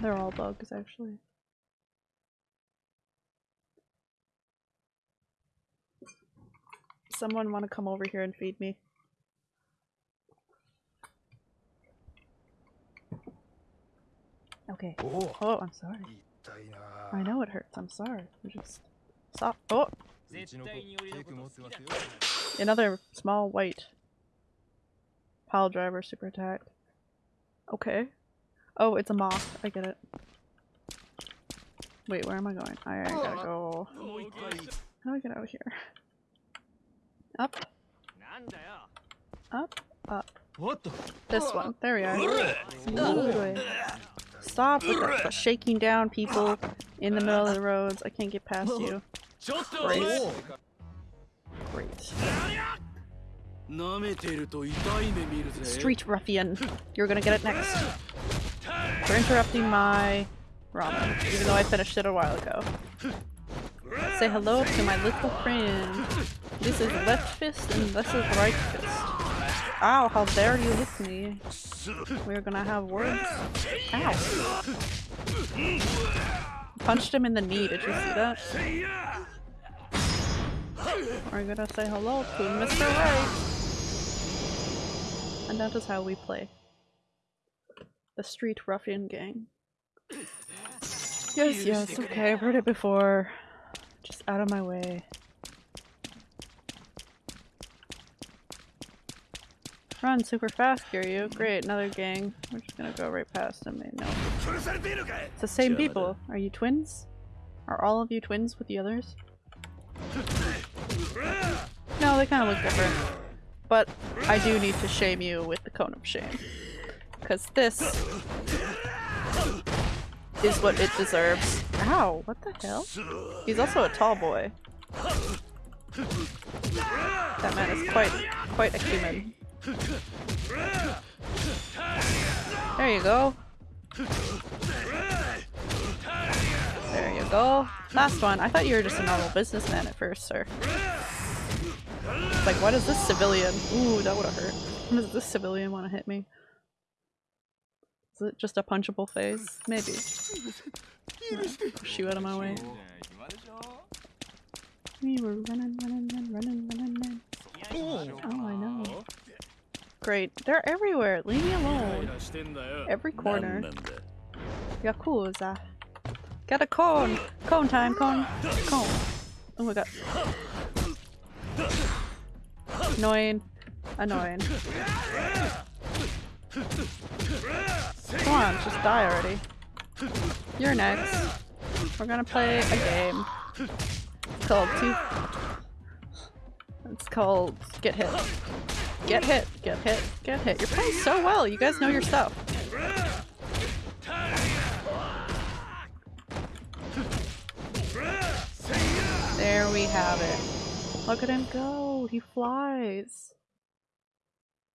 They're all bugs actually. Someone want to come over here and feed me? Okay.
Oh,
oh I'm sorry. I know it hurts. I'm sorry. Just stop. Oh. Another small white pile driver super attack. Okay. Oh, it's a moth. I get it. Wait, where am I going? I, gotta oh. go. How do I get out of here? Up. Up. Up. This one. There we are. Stop with shaking down people in the middle of the roads. I can't get past you. Great. Great. Street ruffian. You're gonna get it next. For interrupting my ramen, even though I finished it a while ago. Say hello to my little friend. This is left fist and this is right fist. Ow, how dare you hit me. We're gonna have words. Ow. Punched him in the knee, did you see that? We're gonna say hello to Mr. Right. And that is how we play. The Street Ruffian Gang. Yes, yes, okay, I've heard it before. Just out of my way. Run super fast, Kiryu. Great, another gang. We're just gonna go right past them. They know. It's the same people. Are you twins? Are all of you twins with the others? No, they kind of look different. But I do need to shame you with the cone of shame. Because this is what it deserves. Ow, what the hell? He's also a tall boy. That man is quite, quite a human. There you go. There you go. Last one. I thought you were just a normal businessman at first, sir. Like, why does this civilian? Ooh, that would have hurt. Does this civilian want to hit me? Is it just a punchable phase? Maybe. Yeah, push you out of my way. We were running, running, running, running, running. Oh, I know. Great, They're everywhere. Leave me alone. Every corner. Yakuza. Got a cone. Cone time. Cone. Cone. Oh my god. Annoying. Annoying. Come on, just die already. You're next. We're gonna play a game. It's called two. It's called Get Hit. Get hit, get hit, get hit. You're playing so well, you guys know your stuff. There we have it. Look at him go, he flies.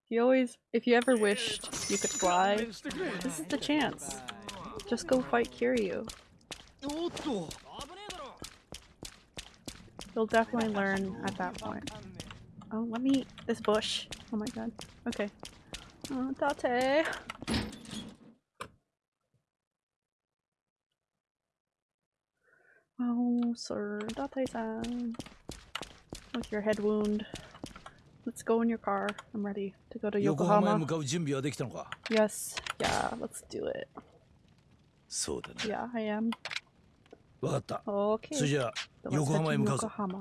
He always, if you ever wished you could fly, this is the chance. Just go fight Kiryu. You'll definitely learn at that point. Oh, let me eat this bush. Oh my god. Okay. Oh, Date. Oh, sir. Date-san. With your head wound. Let's go in your car. I'm ready to go to
横浜へ
Yokohama.
向かう準備はできたのか
Yes. Yeah, let's do it.
そうだな
Yeah, I am.
わかった。
Okay.
それじゃあ、
So let's
横
head
浜へ
to
向かうぞ。
Yokohama.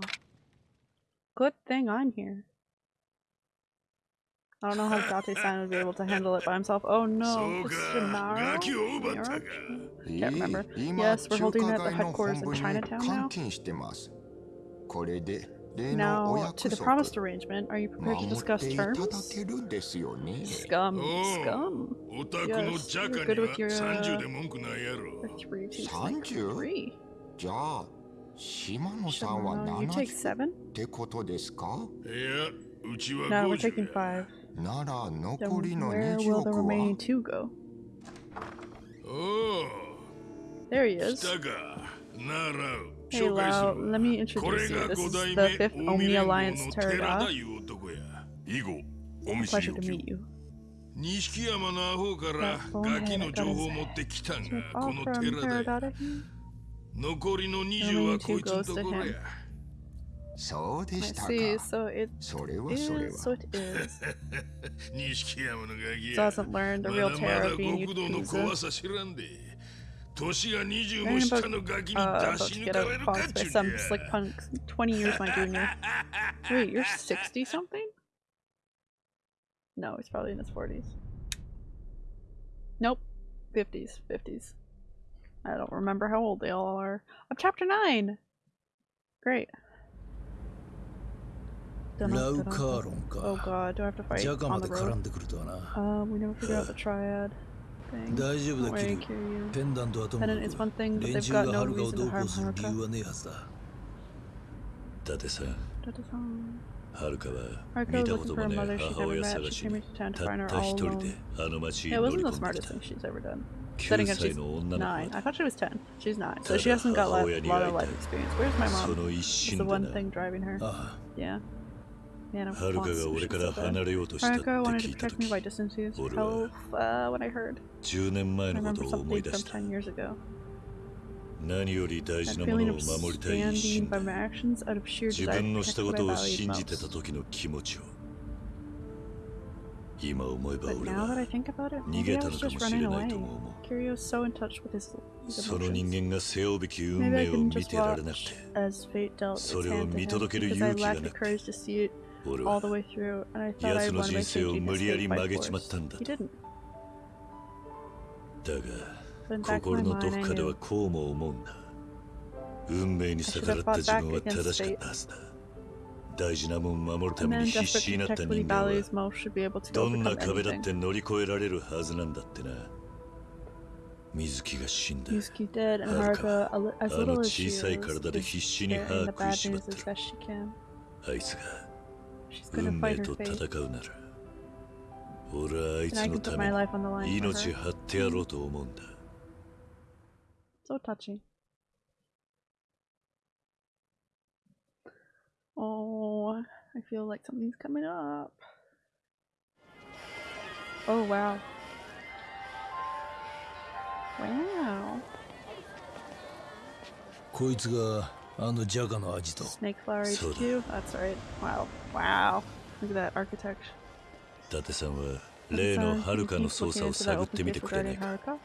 good thing I'm here. I don't know how Date-san would be able to handle it by himself. Oh no, Shimaro? Can't remember. Yes, we're holding at the headquarters in Chinatown now. Now, to the promised arrangement, are you prepared to discuss terms? Scum. Scum. Yes, you're good with your... Uh, three, two, three.
島野さんは
7
ってことですか？
いや、うちは
5。
なら残りの
2
億は？
おお。来たか。なら、紹介し
ます。
これが
5
代目オミ
ア
ライ
ア
の寺田いう男や。以後、お見
しよ
う。山のアホからガキの情報を持ってきたが、この寺田。残りの20はこいつのところや
そうで
I
したか
see, so it
それはそれ
is, so
は
it is.
錦山のガキ
Still
や
hasn't learned the
ま
real
だま
terror
だ
of being
極道の
Yakuza.
怖さ知らんで年が20
And
も
about,
下のガキに
uh,
出
about
し
to
抜
get
かれるか
outfoxed
っ
by
ちゅう
some
んや
slick punks 20 years my junior. Wait, you're 60 something? No, he's probably in his 40s. Nope. 50s. 50s. I don't remember how old they all are. I'm chapter 9! Great.
ラウカーロン
Oh
か。
god, do I have to fight
ジャガ
on
ま
the
で絡
road?
んでくるとはな。
Um, we never figured out the triad thing.
大丈夫
Don't
だ、キ
worry,
リュウ。
Kiryu.
ペンダントはともか
Pennant is one
く、
thing, but
連
they've
中
got
が
no
ハルカを
reason
ど
to
うこ
harm
うする理
Haruka.
由はねえはずだ。
伊達さん
Da-da-da.
はるかは
Haruka
見
was
たこ
looking
と
for
も
a
ね
mother
え
she'd
母
never
親
met.
探
She
し
came
に
into town to
た
find
っ
her
た
all
一人
alone.
であの町に
It
乗
wasn't
り
the
込んでき
smartest
た
thing she's ever done.
9
Setting up
歳
she's
の女の
nine.
子
I
だ
thought she was ten. She's nine, so
Tada,
she hasn't got a lot,
Haoya ni
lot of
会いたい。
life experience. Where's my
そ
mom?
の一
It's
心
the
で
one
な
thing driving her.
あ
Yeah. Man, I
はるか
want
が
sushi
俺か
so
ら
bad.
離れようとしたって
Haruka wanted
聞
to
いた
protect me
時
by distancing
俺は
health. Uh, when I heard,
10年前
I
のこと
remember
を思い
something
出
from
した
ten years ago.
何より大
That
事なも
feeling
の
of
を守りたい一
standing
心
by
で
my actions out of sheer
自
desire
分
to
のした
protect
こ
what
と
I
を
value
信じてた
most.
時の気持ちを今思えば
But
俺
now that I
は
think about it,
逃
maybe
げ
I
た
was
のか
just
もし
running
れないと
away.
も思う
Kiryu is so in touch with his, his
その人
emotions.
間が背負うべき運
Maybe I
命を
can
見
just
てられなく
watch
て
as fate dealt its
それを
hand to
見
him
届ける
because I
勇気が
lacked
な
the
く
courage to see it
俺
all
は
the way through, and I thought
奴
I
の
won by
人生を
changing
無
his
理や
fate
り
by
曲げちまっ
force.
たんだ
He
と
didn't.
だが
But in the back of
心
my
のど
mind, I
こかでは
knew
こうも思うんだ運命に逆らった自分は正しかったはずだ大事なもん守るた
a
め
man
に必
desperate
死
to
になった
protect what he
人間は
values most should be able to
どんな
overcome
壁だっ
anything.
て乗り越えられるはずなんだってな 水木が死んだ
Yusuke dead, and
Haruka,
Haruka, a li- as
あの
little as
小
she
さい
is,
体で
is
必死に
bearing
歯
the
食い
bad
しまっ
news as
た
best she can.
あいつが
She's gonna
運
fight
命
her
と
fate,
戦うなら俺はあい
and
つ
I
の
can
た
put
め
my life on the line
に
for
命
her.
張ってやろうと思うんだ
So touching. Oh, I feel like something's coming up. Oh wow. Wow.
こいつがあのジャガの味と。
Snake Flower
So
HQ? That's right. Wow. Wow. Look at that architecture.
伊達さんは例のハルカの捜査を探ってみてくれないか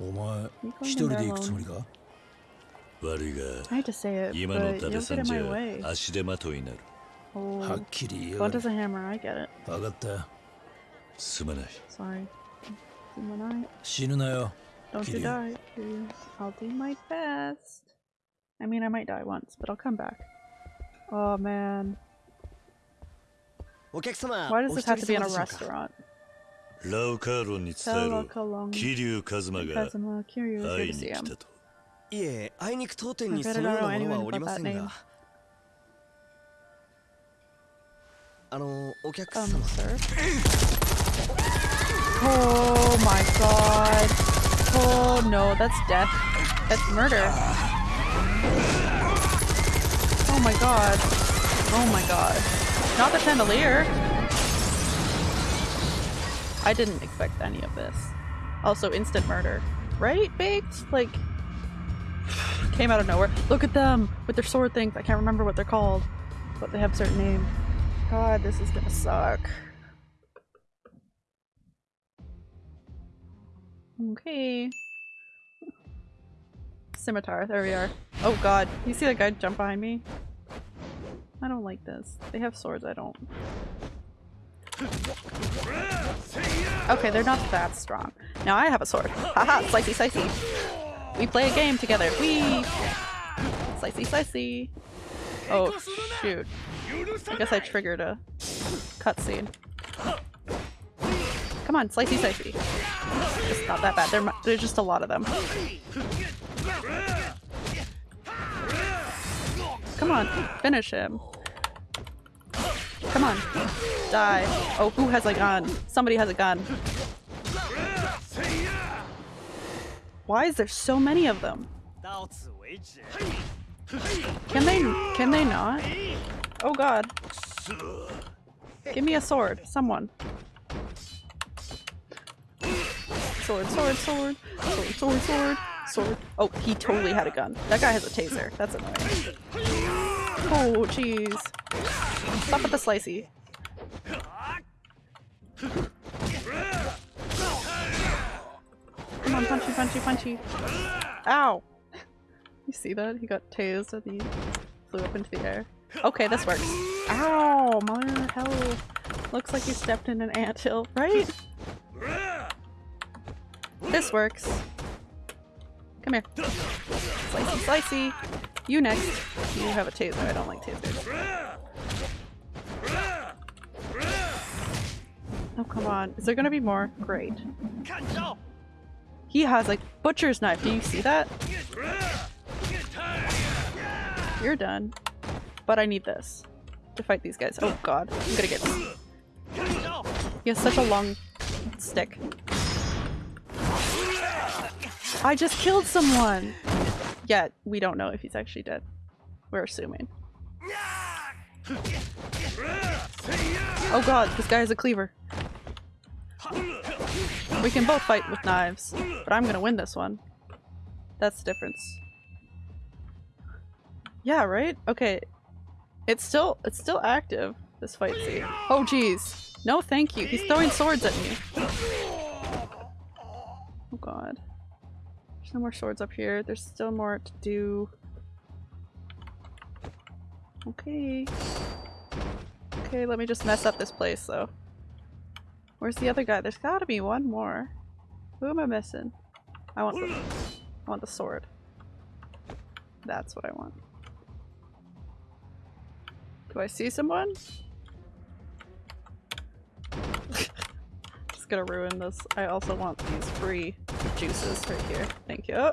お前一人で行くつもりか
悪い
I hate to say it,
が今の
but
伊
you'll
達さ
get
ん
in
じ
my
ゃ
way.
足手まといになる
Oh,
はっきり言う
God does a hammer, I get it.
分かった
すまない
Sorry. When I
死ぬなよ
don't you
Kiryu.
die, Kiryu. I'll do my best. I mean, I might die once, but I'll come back. Oh man,
お客様
why does
お
this
一
have
人
to be in
様
a
でしょうか
restaurant?
ラウカーロンに伝え
Tell
ろ
Kalong
桐生一馬が
Kazuma Kiryu is
会
here
い
to
に
see
来
him.
たと
いえあいにく当店に
I bet
そ
I
のよう
don't
な
know
ものは
anyone
おり
but
ませ
that
ん
name.
があのお客
Um,
様
sir. Oh my god. Oh no, that's death. That's murder. Oh my god. Oh my god. Not the chandelier. I didn't expect any of this. Also, instant murder. Right, Baked? Like, came out of nowhere. Look at them with their sword things. I can't remember what they're called, but they have a certain name. God, this is gonna suck. Okay. Scimitar, there we are. Oh god, you see that guy jump behind me? I don't like this. They have swords, I don't. Okay, they're not that strong. Now I have a sword. Haha, slicey slicey. We play a game together. We slicey slicey. Oh shoot. I guess I triggered a cutscene. Come on, slicey slicey. It's not that bad. There, there's just a lot of them. Come on, finish him. Come on, die. Oh, who has a gun? Somebody has a gun. Why is there so many of them? Can they, can they not? Oh god. Give me a sword, someone. Sword, sword, sword, sword, sword, sword, sword. Oh, he totally had a gun. That guy has a taser. That's annoying. Oh, jeez. Stop with the slicey. Come on, punchy, punchy, punchy. Ow! You see that? He got tased and he flew up into the air. Okay, this works. Ow! Mother hell. Looks like you stepped in an anthill, right? This works. Come here. Slicey, slicey. You next. You have a taser. I don't like tasers. Oh, come on. Is there gonna be more? Great. He has a butcher's knife. Do you see that? You're done. But I need this to fight these guys. Oh god. I'm gonna get He has such a long stick. I just killed someone! Yet, we don't know if he's actually dead. We're assuming. Oh god, this guy has a cleaver. We can both fight with knives, but I'm gonna win this one. That's the difference. Yeah, right? Okay. It's still it's still active, this fight scene. Oh jeez. No thank you. He's throwing swords at me. Oh god. No more swords up here. There's still more to do. Okay. Okay, let me just mess up this place though. Where's the other guy? There's gotta be one more. Who am I missing? I want the I want the sword. That's what I want. Do I see someone? Gonna ruin this. I also want these free juices right here. Thank you.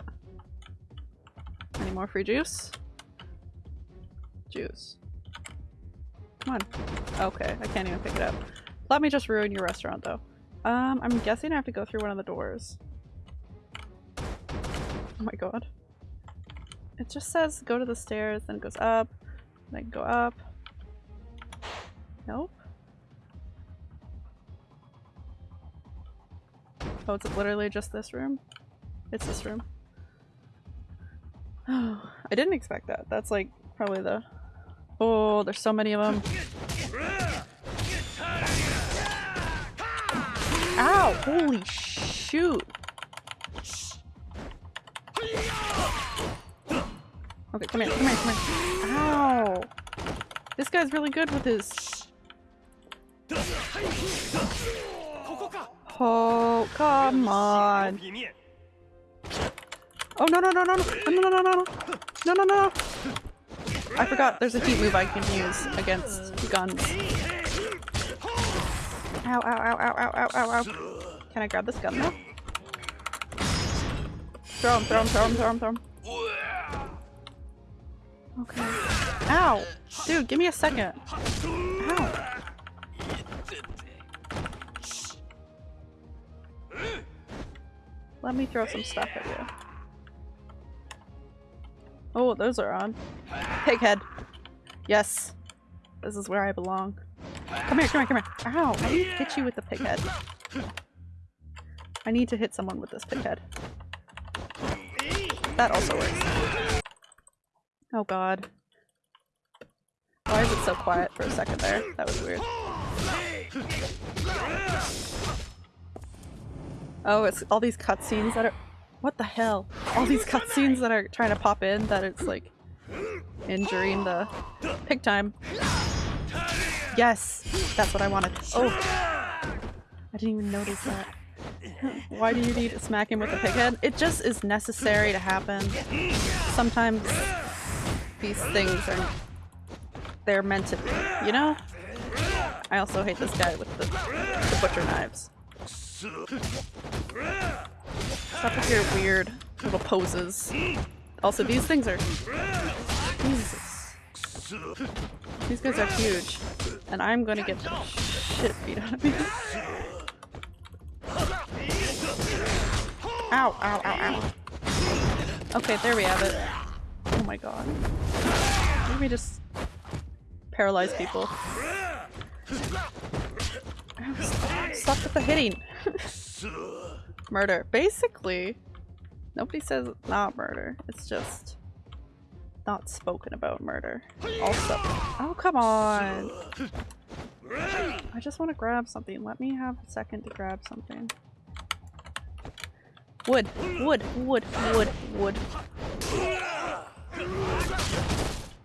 Any more free juice? Juice. Come on. Okay, I can't even pick it up. Let me just ruin your restaurant though. Um, I'm guessing I have to go through one of the doors. Oh my god. It just says go to the stairs, then it goes up, then go up. Nope. Oh, it's literally just this room? It's this room. Oh, I didn't expect that. That's like probably the... Oh, there's so many of them. Ow! Holy shoot! Okay, come here, come here, come here. Ow! This guy's really good with his... Oh, come on. Oh, no, no, no, no, no, no, no, no, no, no, no, no. I forgot there's a heat move I can use against guns. Ow, ow, ow, ow, ow, ow, ow, ow. Can I grab this gun now? Throw him, throw him, throw him, throw him, throw him. Okay. Ow! Dude, give me a second. Ow. Let me throw some stuff at you. Oh, those are on. Pighead. Yes. This is where I belong. Come here, come here, come here. Ow, I need to hit you with the pighead. I need to hit someone with this pighead. That also works. Oh god. Why is it so quiet for a second there? That was weird. Oh, it's all these cutscenes that are- What the hell? All these cutscenes that are trying to pop in that it's like injuring the pig time. Yes! That's what I wanted. Oh! I didn't even notice that. Why do you need to smack him with a pig head? It just is necessary to happen. Sometimes these things are they're meant to be, you know? I also hate this guy with the, the butcher knives. Stop with your weird little poses. Also, these things are... Jesus. These guys are huge. And I'm gonna get the shit beat out of me. Ow, ow, ow, ow. Okay, there we have it. Oh my god. Let me just paralyze people. Stop with the hitting! Murder. Basically, nobody says not murder. It's just not spoken about murder. Also, oh come on! I just want to grab something. Let me have a second to grab something. Wood, wood, wood, wood, wood.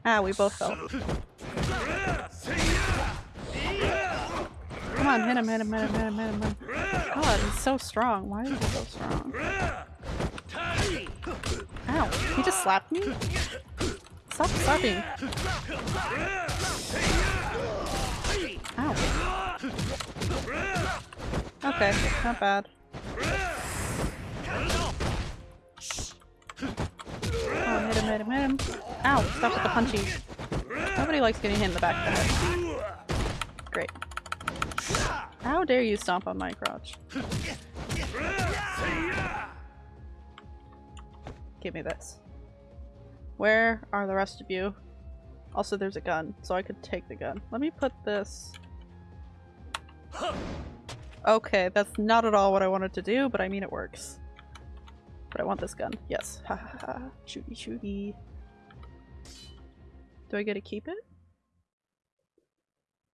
Ah, we both fell. Come on, hit him, hit him, hit him, hit him, hit him, hit him. God, he's so strong. Why is he so strong? Ow, he just slapped me? Stop slapping. Ow. Okay, not bad. Oh, hit him, hit him, hit him. Ow, stop with the punchies. Nobody likes getting hit in the back of the head. Great. How dare you stomp on my crotch? Give me this. Where are the rest of you? Also, there's a gun, so I could take the gun. Let me put this... Okay, that's not at all what I wanted to do, but I mean it works. But I want this gun. Yes. Ha ha ha. Shooty shooty. Do I get to keep it?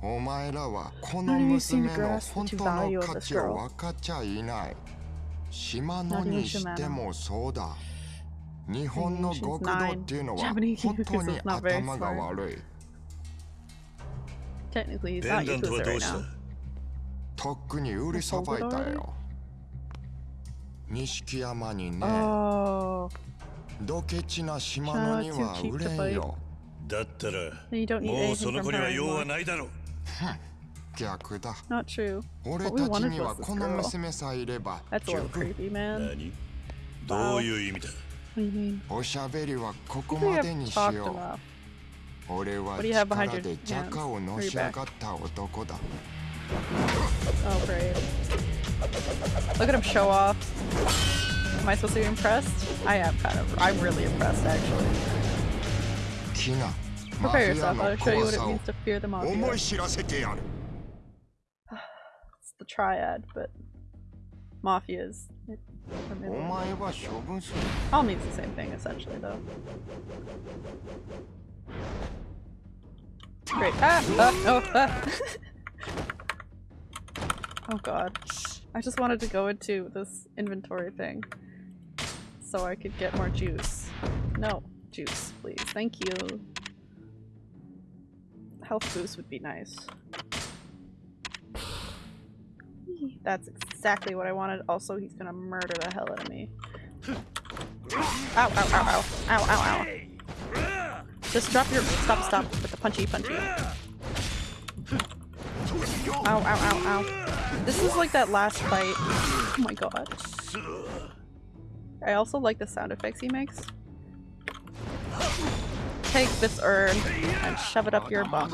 お前
らはこの娘の本当の価値を分かっちゃいない。島
の
にしてもそうだ。日本の極度っていうのは本当に頭が悪い。
弁当とはどうした
とっくに売りさばいたよ。錦山にね。ドケチな島のには売れんよ。
だったらもうその子には用はないだろう
逆だ
Not true.
俺
What we
たち
wanted
には
was this
この
girl.
娘さえいれば
That's a
十
little
分
creepy, man.
何どういう意味だ
What do you mean?
おしゃべりはここ
I think we
ま
have
でにし
talked
よ
enough.
う俺は
What do you have behind
力
your
でジャカをのし上がった男だ
Oh, great. Look at him show off. Am I supposed to be impressed? I am kind of. I'm really impressed actually.
キナ
Prepare yourself, I'll show you what it means to fear the Mafia. it's the triad, but...
Mafias.
All means the same thing, essentially, though. Great. Ah! Ah! Oh! Ah! oh god. I just wanted to go into this inventory thing so I could get more juice. No. Juice, please. Thank you. Health boost would be nice. That's exactly what I wanted. Also, he's gonna murder the hell out of me. Ow, ow, ow, ow. Ow, ow, ow. Just drop your- stop, stop with the punchy, punchy. Ow, ow, ow, ow. This is like that last fight. Oh my god. I also like the sound effects he makes. Take this urn and shove it up your bum.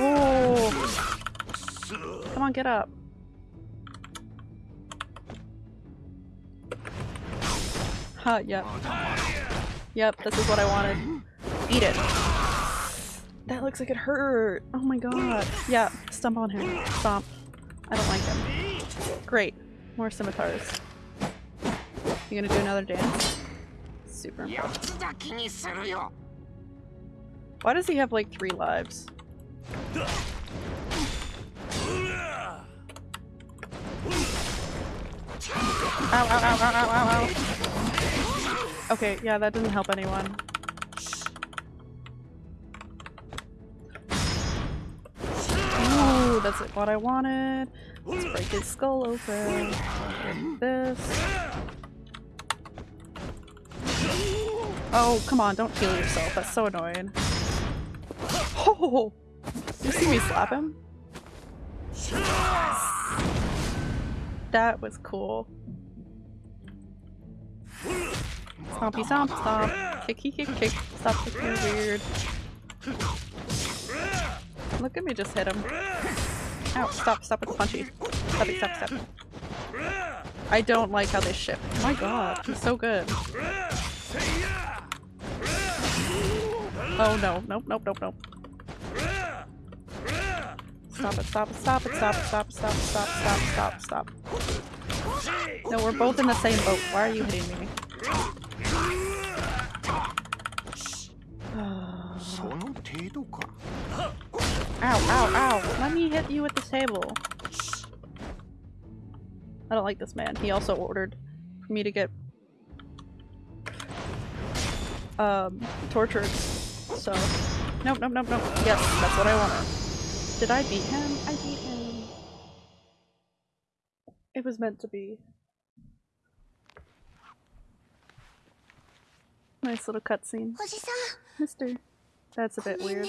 Oh. Come on, get up. Huh, yep. Yep, this is what I wanted. Eat it. That looks like it hurt. Oh my god. Yeah, stomp on him. Stomp. I don't like him. Great. More scimitars. You gonna do another dance? super
important.
Why does he have like three lives? Ow, ow, ow, okay, yeah, that doesn't help anyone. Ooh, that's what I wanted. Let's break his skull open. Like this. Oh, come on, don't heal yourself. That's so annoying. Oh! You see me slap him? That was cool. Stompy stomp stomp. Kick kick kick kick. Stop kicking weird. Look at me just hit him. Ow, stop, stop with the punchy. Stop it, stop, stop. I don't like how they shift. Oh my god, he's so good. Oh no, nope, nope, nope, nope. Stop it, stop it, stop it, stop it, stop it, stop it, stop stop stop stop. No, we're both in the same boat. Why are you hitting me? ow, ow, ow. Let me hit you with the table. I don't like this man. He also ordered for me to get um, tortured so... Nope, nope, nope, nope. Yes, that's what I wanted. Did I beat him? I beat him. It was meant to be. Nice little cutscene. Mister. That's a bit weird.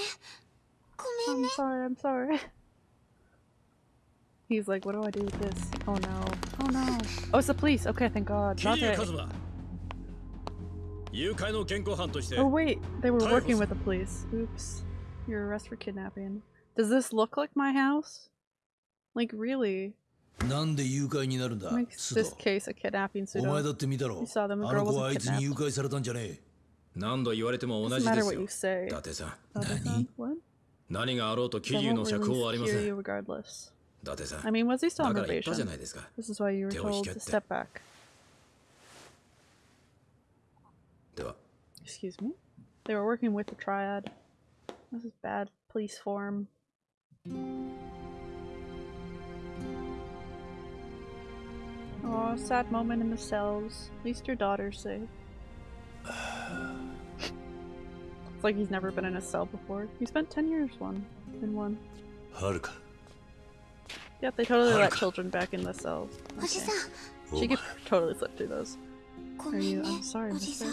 I'm sorry, I'm sorry. He's like, what do I do with this? Oh no. Oh no. Oh, it's the police. Okay, thank God. Not
that.
Oh wait, they were
Typhus.
working with the police. Oops. You're arrested for kidnapping. Does this look like my house? Like really?
なんで誘拐になるんだ
Makes
須
this
藤
case a kidnapping
お前
pseudo.
だって見たろ
You saw them, the
あ
girl
の子
wasn't
はあいつに誘
kidnapped.
拐されたんじゃねえ何度言われても同
Doesn't
じで
matter
す
what
よ
you say.
伊達さん
Dada-san? What?
何があろうと
They
桐生
won't
の釈放はあり
release
ませ
Kiryu
ん
regardless.
伊達さん
I mean, was he still
だ
on
から言ったじゃ
probation?
ないですか
This is why you were
手を引
told
けっ
to
て
step back. Excuse me? They were working with the triad. This is bad police form. Aw, sad moment in the cells. At least your daughter's safe. it's like he's never been in a cell before. He spent 10 years one in one.
Haruka.
Yep, they totally
Haruka.
let children back in the cells. Okay.
Oh
she could totally flip through those. Are you? I'm sorry, mister.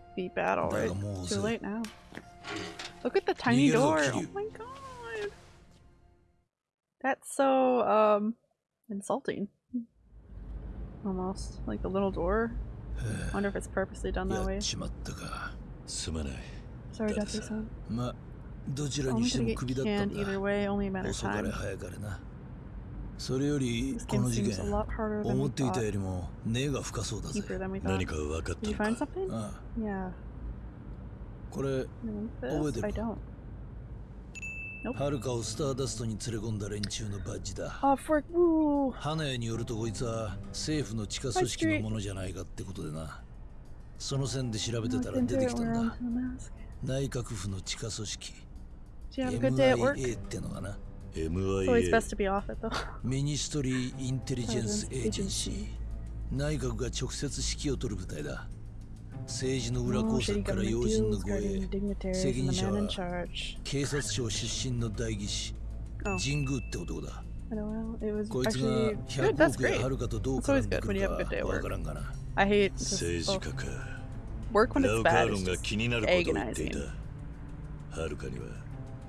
be bad
already.
Too late now. Look at the tiny door! Oh my god! That's so, um, insulting. Almost. Like the little door. wonder if it's purposely done that way. Sorry,
Deathly-san.
Only
to
get canned either way, only a matter of time.
それよりこの事件思っていたよりも根が深そうだ
何か分かった
これ
覚
え
てる？
はるかをスターダストに連れ込んだ連中のバッジだ。花屋によるとこいつは政府の地下組織のものじゃないかってことでな。その線で調べてたら出てきたんだ。内閣府の地下組織。
It's always best to be off it though.
Ministry Intelligence
Agency
内閣が直接指揮を取る部隊だ政治の裏工作から要人の護衛責任者は警察庁出身の代議士神宮って男だこいつが100億
円
あるかとどう絡んでくるかわからんがな
政治家かラウカーロンが気になることを言っていたはるかには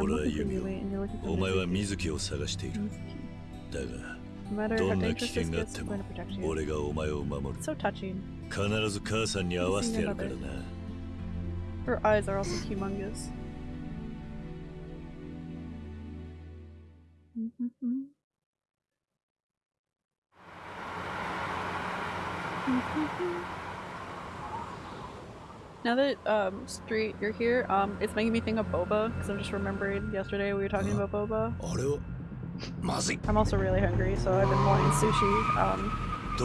俺は
弓
を。お前は水木を探している。だが、どんな危険があっても、俺がお前を守る。必ず母さんに会わせてやるからな。
Now that um, Street, you're here, um, it's making me think of boba because I'm just remembering yesterday we were talking about boba. I'm also really hungry, so I've been wanting sushi. Um,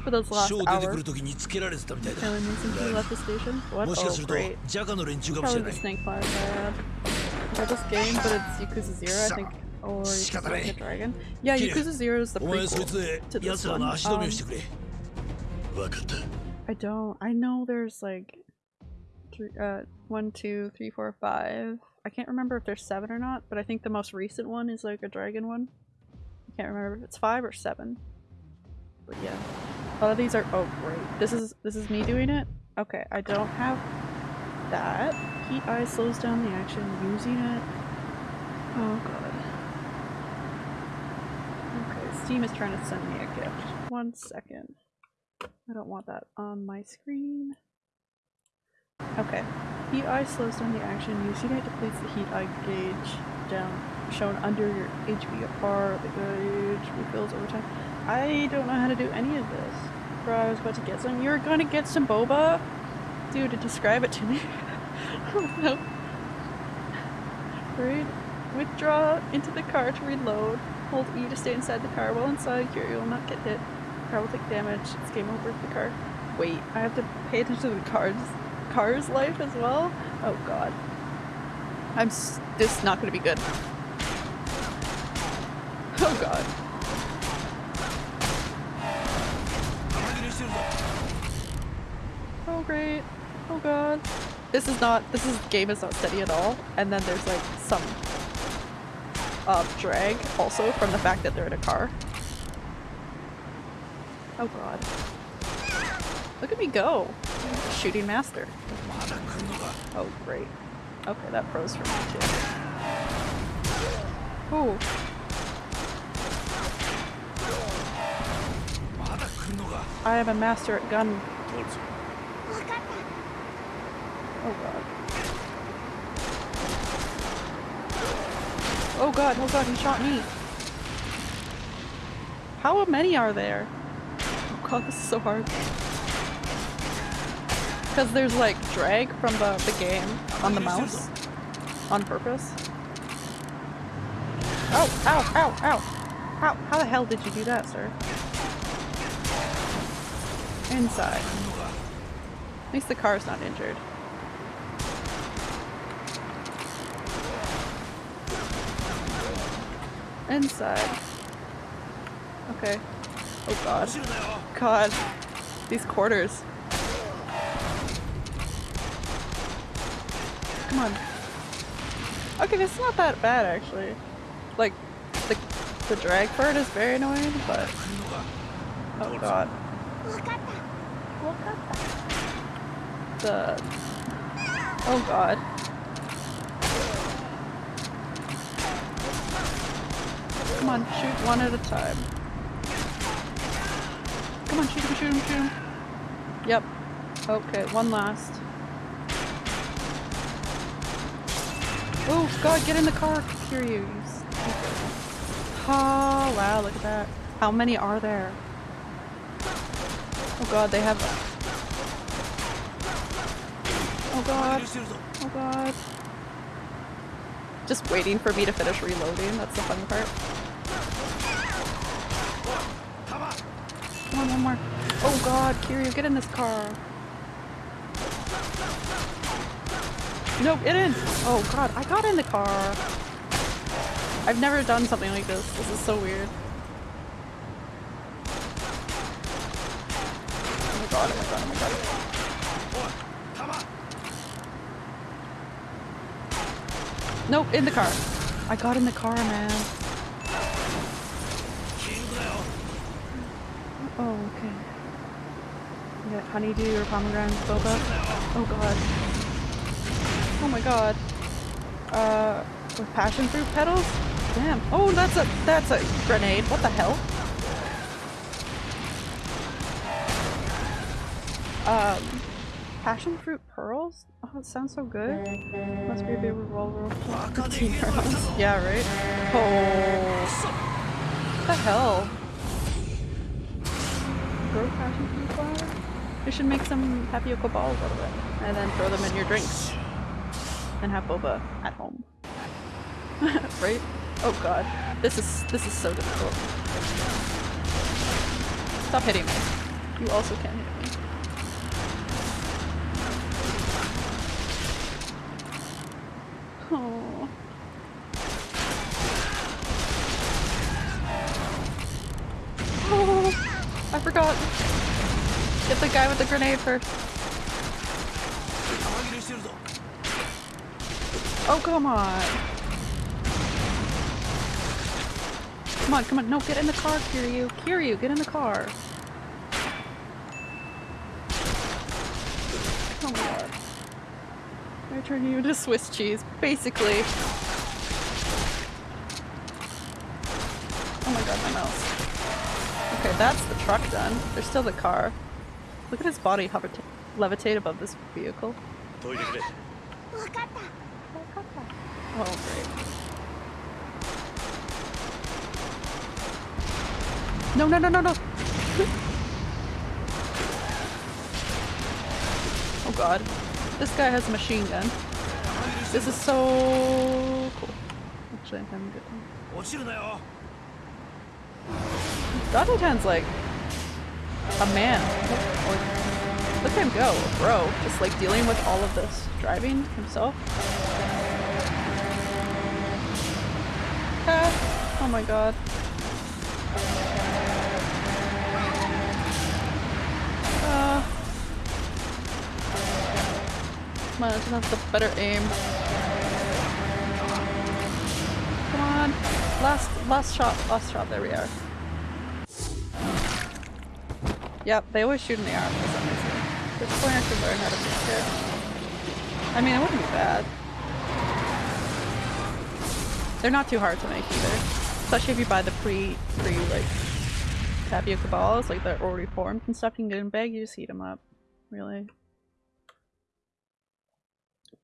for
those
last hour. since we left the station. What? Oh, great. Probably the snake flies I had. I game, but it's Yakuza 0, I think. Or Yakuza like Dragon. Yeah, Yakuza 0 is the prequel to this one. Um, I don't. I know there's like three, uh, one, two, three, four, five. I can't remember if there's seven or not, but I think the most recent one is like a dragon one. I can't remember if it's five or seven. But yeah, a lot of these are. Oh great! This is this is me doing it. Okay, I don't have that. Heat eye slows down the action using it. Oh god. Okay, Steam is trying to send me a gift. One second. I don't want that on my screen. Okay. Heat eye slows down the action. It depletes the heat eye gauge down shown under your HP bar. The gauge refills over time. I don't know how to do any of this. Bro, I was about to get some. You're gonna get some boba? Dude, describe it to me. oh no. Read. Withdraw into the car to reload. Hold E to stay inside the car. While inside, you will not get hit. Car will take damage. It's game over for the car. Wait, I have to pay attention to the car's car's life as well. Oh god, I'm s- this is not gonna be good. Oh god. Oh great. Oh god. This is not. This is game is not steady at all. And then there's like some uh, drag also from the fact that they're in a car. Oh god. Look at me go. Shooting master. Oh great. Okay, that froze for me too. Ooh. I am a master at gun. Oh god. Oh god, oh god, he shot me. How many are there? Oh god, this is so hard. Because there's like drag from the, the game on the mouse. On purpose. Oh, ow, ow, ow. How, how the hell did you do that, sir? Inside. At least the car's not injured. Inside. Okay. Oh god. God. These quarters. Come on. Okay, this is not that bad actually. Like, the, the drag part is very annoying, but... Oh god. The... Oh god. Come on, shoot one at a time. Come on, shoot him, shoot him, shoot him. Yep. Okay, one last. Oh god, get in the car, Kiryu. You. Oh wow, look at that. How many are there? Oh god, they have... Oh god. Oh god. Just waiting for me to finish reloading, that's the fun part. Come on, one more. Oh god, Kiryu, get in this car. No, get in! Oh god, I got in the car! I've never done something like this. This is so weird. Oh my god, oh my god, oh my god. Nope, in the car. I got in the car, man. Oh, okay. You got honeydew or pomegranate boba? Oh god. Oh my god. Uh, with passion fruit petals? Damn. Oh, that's a that's a grenade. What the hell? Um, passion fruit pearls? Oh, it sounds so good. Must be a big revolver. yeah, right. Oh, what the hell? Grow passion fruit flower? You should make some tapioca balls out of it, and then throw them in your drinks, and have boba at home. right? Oh god, this is this is so difficult. Stop hitting me. You also can't hit me. Oh. Oh, I forgot. Get the guy with the grenade first. Oh, come on. Come on, come on. No, get in the car, Kiryu. Kiryu, get in the car. Oh my god. I turn you into Swiss cheese, basically. Oh my god, my mouse. Okay, that's the truck done. There's still the car. Look at his body hover levitate above this vehicle. Oh, great. No, no, no, no, no! oh god. This guy has a machine gun. This is so cool. Actually, I'm good time. Dottington's like a man. Look at him go, bro. Just like dealing with all of this driving himself. Ah, oh my god. Uh, come on, I just have the better aim. Come on. Last last shot, last shot, there we are. Yep, they always shoot in the arm for some reason. This I should learn how to be scared. I mean, it wouldn't be bad. They're not too hard to make either. Especially if you buy the pre, pre like, tapioca balls, like they're already formed and stuff, you can get in bag, you just heat them up. Really.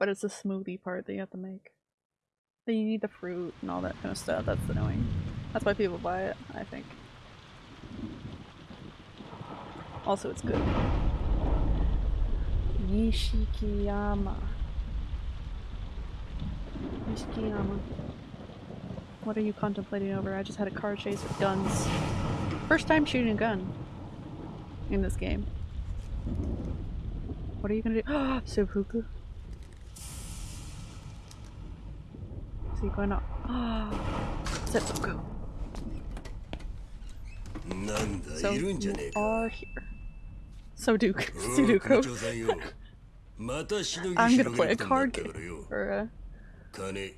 But it's the smoothie part that you have to make. Then you need the fruit and all that kind of stuff, that's annoying. That's why people buy it, I think. Also, it's good. Nishikiyama. Nishikiyama. What are you contemplating over? I just had a car chase with guns. First time shooting a gun in this game. What are you gonna do? Ah, Seppuku. So you going up?
Ah, Seppuku.
So you are here.
So Duke.
Sudoku. I'm gonna play a card game. Or uh,
a...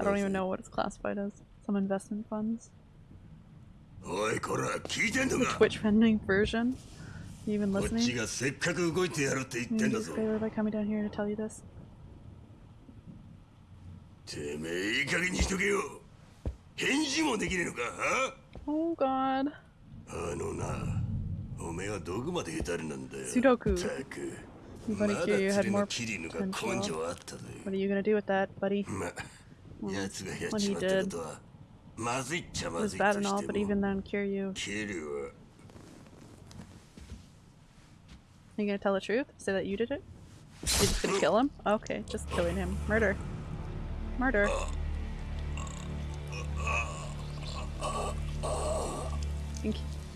I don't even know what it's classified as. Some investment funds. The Twitch pending version? You even listening?
Newspaper
favor by coming down here to tell you this. Oh god. Sudoku. Buddy Q, you had more potential. What are you gonna do with that, buddy?
Well,
what he did it was bad and all, but even then, Kiryu... Are you gonna tell the truth? Say that you did it? You just gonna kill him? Okay, just killing him. Murder. Murder.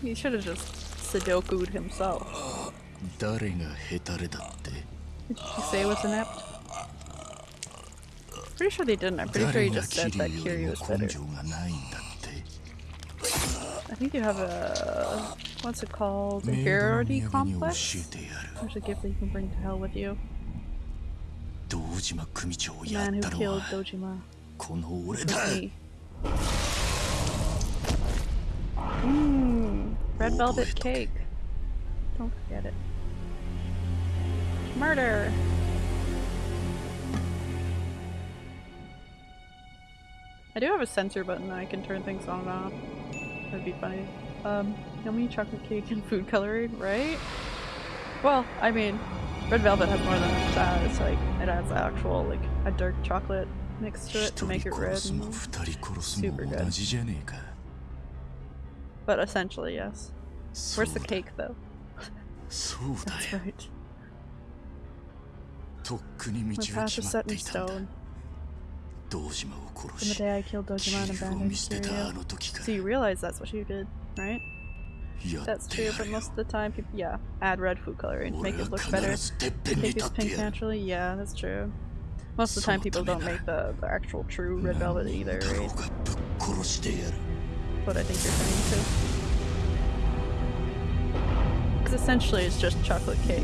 He should have just Sudoku'd himself.
誰がヘタレだって
Did you say it was inept? Pretty sure they didn't. I'm pretty sure
誰
you
が
just
キ
said
リ
that
より
Kiryu
も
was
根
better.
性がないんだって
I think you have a what's it called?
メイドの
Inferiority
土産に教
complex?
えてやる
There's a gift that you can bring to hell with you.
堂島組長を
The
やっ
man who
たの
killed
は
Dojima
この俺
was
だ
me. Mmm, red velvet cake. Don't forget it. Murder! I do have a sensor button I can turn things on and off. That'd be funny. Um, yummy chocolate cake and food coloring, right? Well, I mean, red velvet has more than that. It's like, it adds actual, like, a dark chocolate mix to it to make it red.
Mm-hmm.
Super good. But essentially, yes. Where's the cake, though? That's right.
とっくに
My
道は
path
決
is
まっ
set
て
in
いたんだ
stone.
堂島を殺
From the
し
day I killed Dojima
キ
and
リを
abandoned
見捨てたあ
Kiryu.
の時か
So you realize that's what you did, right?
やっ
That's
て
true,
や
but
るよ
most of the time, people, yeah, add red food coloring to
俺
make
は
it look better.
必ずてっぺんに
Cake
立
is
って
pink
やる
naturally, yeah, that's true. Most of the time, people don't make the, the actual true red velvet either,
太郎
right?
がぶっ殺してやる
What I think you're saying too. Because essentially, it's just chocolate cake,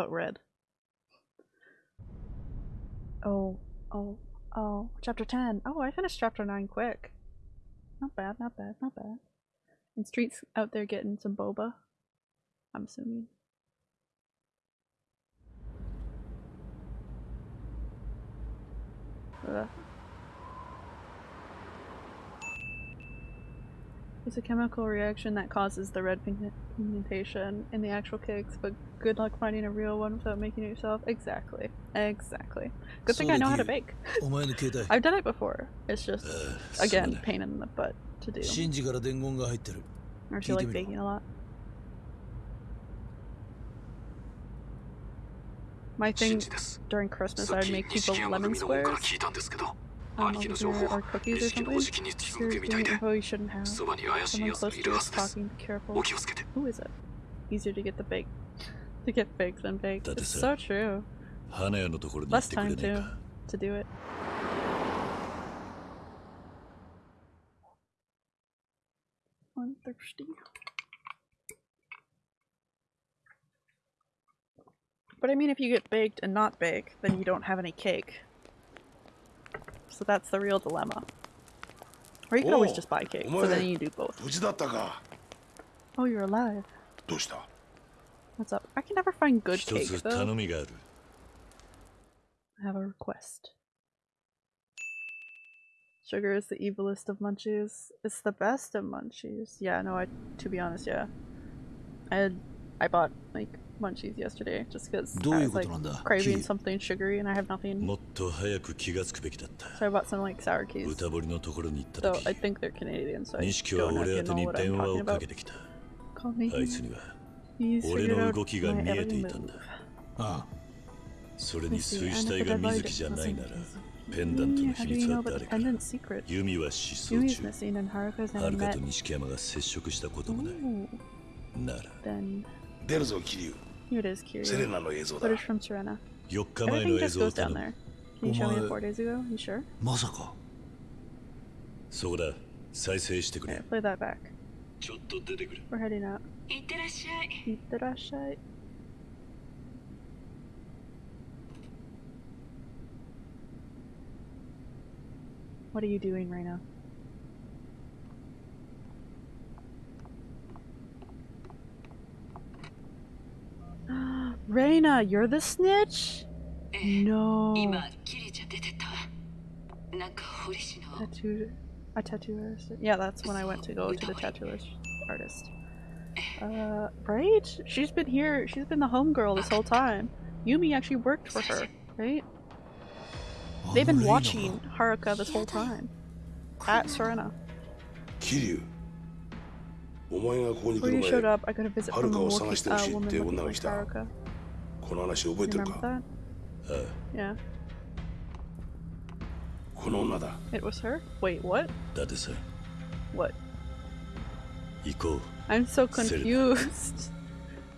but red. Oh, oh, oh, chapter 10. Oh, I finished chapter 9 quick. Not bad, not bad, not bad. And Street's out there getting some boba. I'm assuming. Ugh. It's a chemical reaction that causes the red pigmentation in the actual cakes, but good luck finding a real one without making it yourself. Exactly. Exactly. Good thing I know how to bake. I've done it before. It's just, again, pain in the butt to do. Don't you like baking a lot. My thing during Christmas, I would make people lemon squares. Um, or cookies or something. You shouldn't have. Someone close to talking, be careful. Who is it? Easier to get the bait. To get fakes than
fakes.
It's so true. Less time,
too,
to do it. I'm thirsty. But I mean, if you get baked and not bake, then you don't have any cake. So that's the real dilemma. Or you can always just buy cake, so then you do both. Oh, you're alive. What's up? I can never find good cake, though. I have a request. Sugar is the evilest of munchies. It's the best of munchies. Yeah, no, I to be honest, yeah. I I bought like munchies yesterday just because
どう
I
いう
was
こ
like
となんだ
craving
キリ
something sugary and I have nothing.
もっと早く気がつくべきだった
So I bought some like sour keys.
歌堀のところに行った
So
時
I think they're Canadian, so I
錦は
don't know
俺
if
宛
you
て
know
に
what I'm
電話
talking
をか
about.
けてきた
Call me.
あいつには
He's
俺
figured
の
out
動きが
my
見えて
every
いたん
move.
だ
あ
それに
You see,
水
I
死
know
体
the
が
dead body
水木じゃないなら
doesn't
ペンダント
Yumi,
の
how
秘
do
密
you
は
know about the
誰か
pendant secret?
ユミは失踪
Yumi's
中
missing and Haruka's
は
never
るか
met.
と錦山が接触したこともない
Ooh,
なら
then
出るぞ桐生
here it is,
Kiri.
Footage from Serena. Everything just goes down there. Can you show me four days ago? You sure? Masako.
Alright,
play that back. We're heading out. Itterashai. What are you doing right now? Reina, you're the snitch? No. Tattoo, a tattoo artist. Yeah, that's when I went to go to the tattoo artist. Uh, right? She's been here. She's been the homegirl this whole time. Yumi actually worked for her, right? They've been watching Haruka this whole time. At Serena.
Kiryu. お前がここに来
Before
る
you
前
showed up, I got a visit from a
遥を
walking,
探してほ
uh,
しいって
woman
女
looking
が
like
来た
Haruka.
この話覚え
You
てる
remember
か
that?
ああ
Yeah.
この女だ
It was her? Wait, what?
だってさ
What?
行こう
I'm so
Serena.
confused.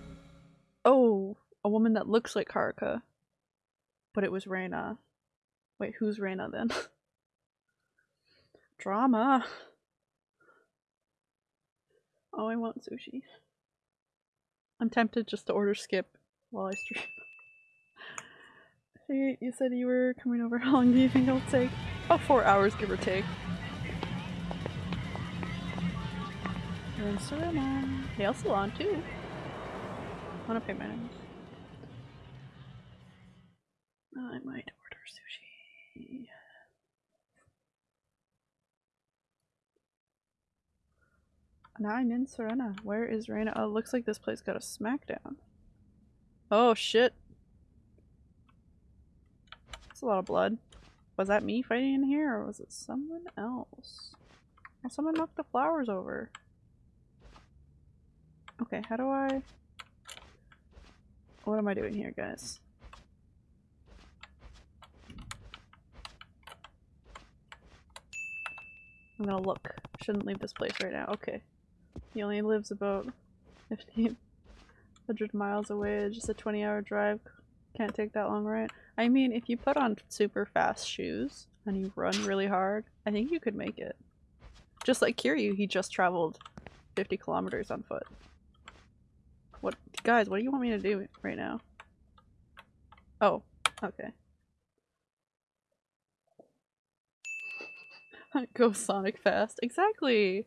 oh, a woman that looks like Haruka. But it was Reina. Wait, who's Reina then? Drama. Oh, I want sushi. I'm tempted just to order skip while I stream. Hey, you said you were coming over. How long do you think it'll take? About four hours, give or take. You're in Serena. Nail salon too. I Wanna pay my nails? I might order sushi. Now I'm in Serena. Where is Reina? Oh, looks like this place got a smackdown. Oh shit. That's a lot of blood. Was that me fighting in here or was it someone else? Oh, someone knocked the flowers over. Okay, how do I... What am I doing here, guys? I'm gonna look. Shouldn't leave this place right now. Okay. He only lives about 1500 miles away. It's just a 20 hour drive. Can't take that long, right? I mean, if you put on super fast shoes and you run really hard, I think you could make it. Just like Kiryu, he just traveled 50 kilometers on foot. What, guys, what do you want me to do right now? Oh, okay. Go Sonic fast. Exactly!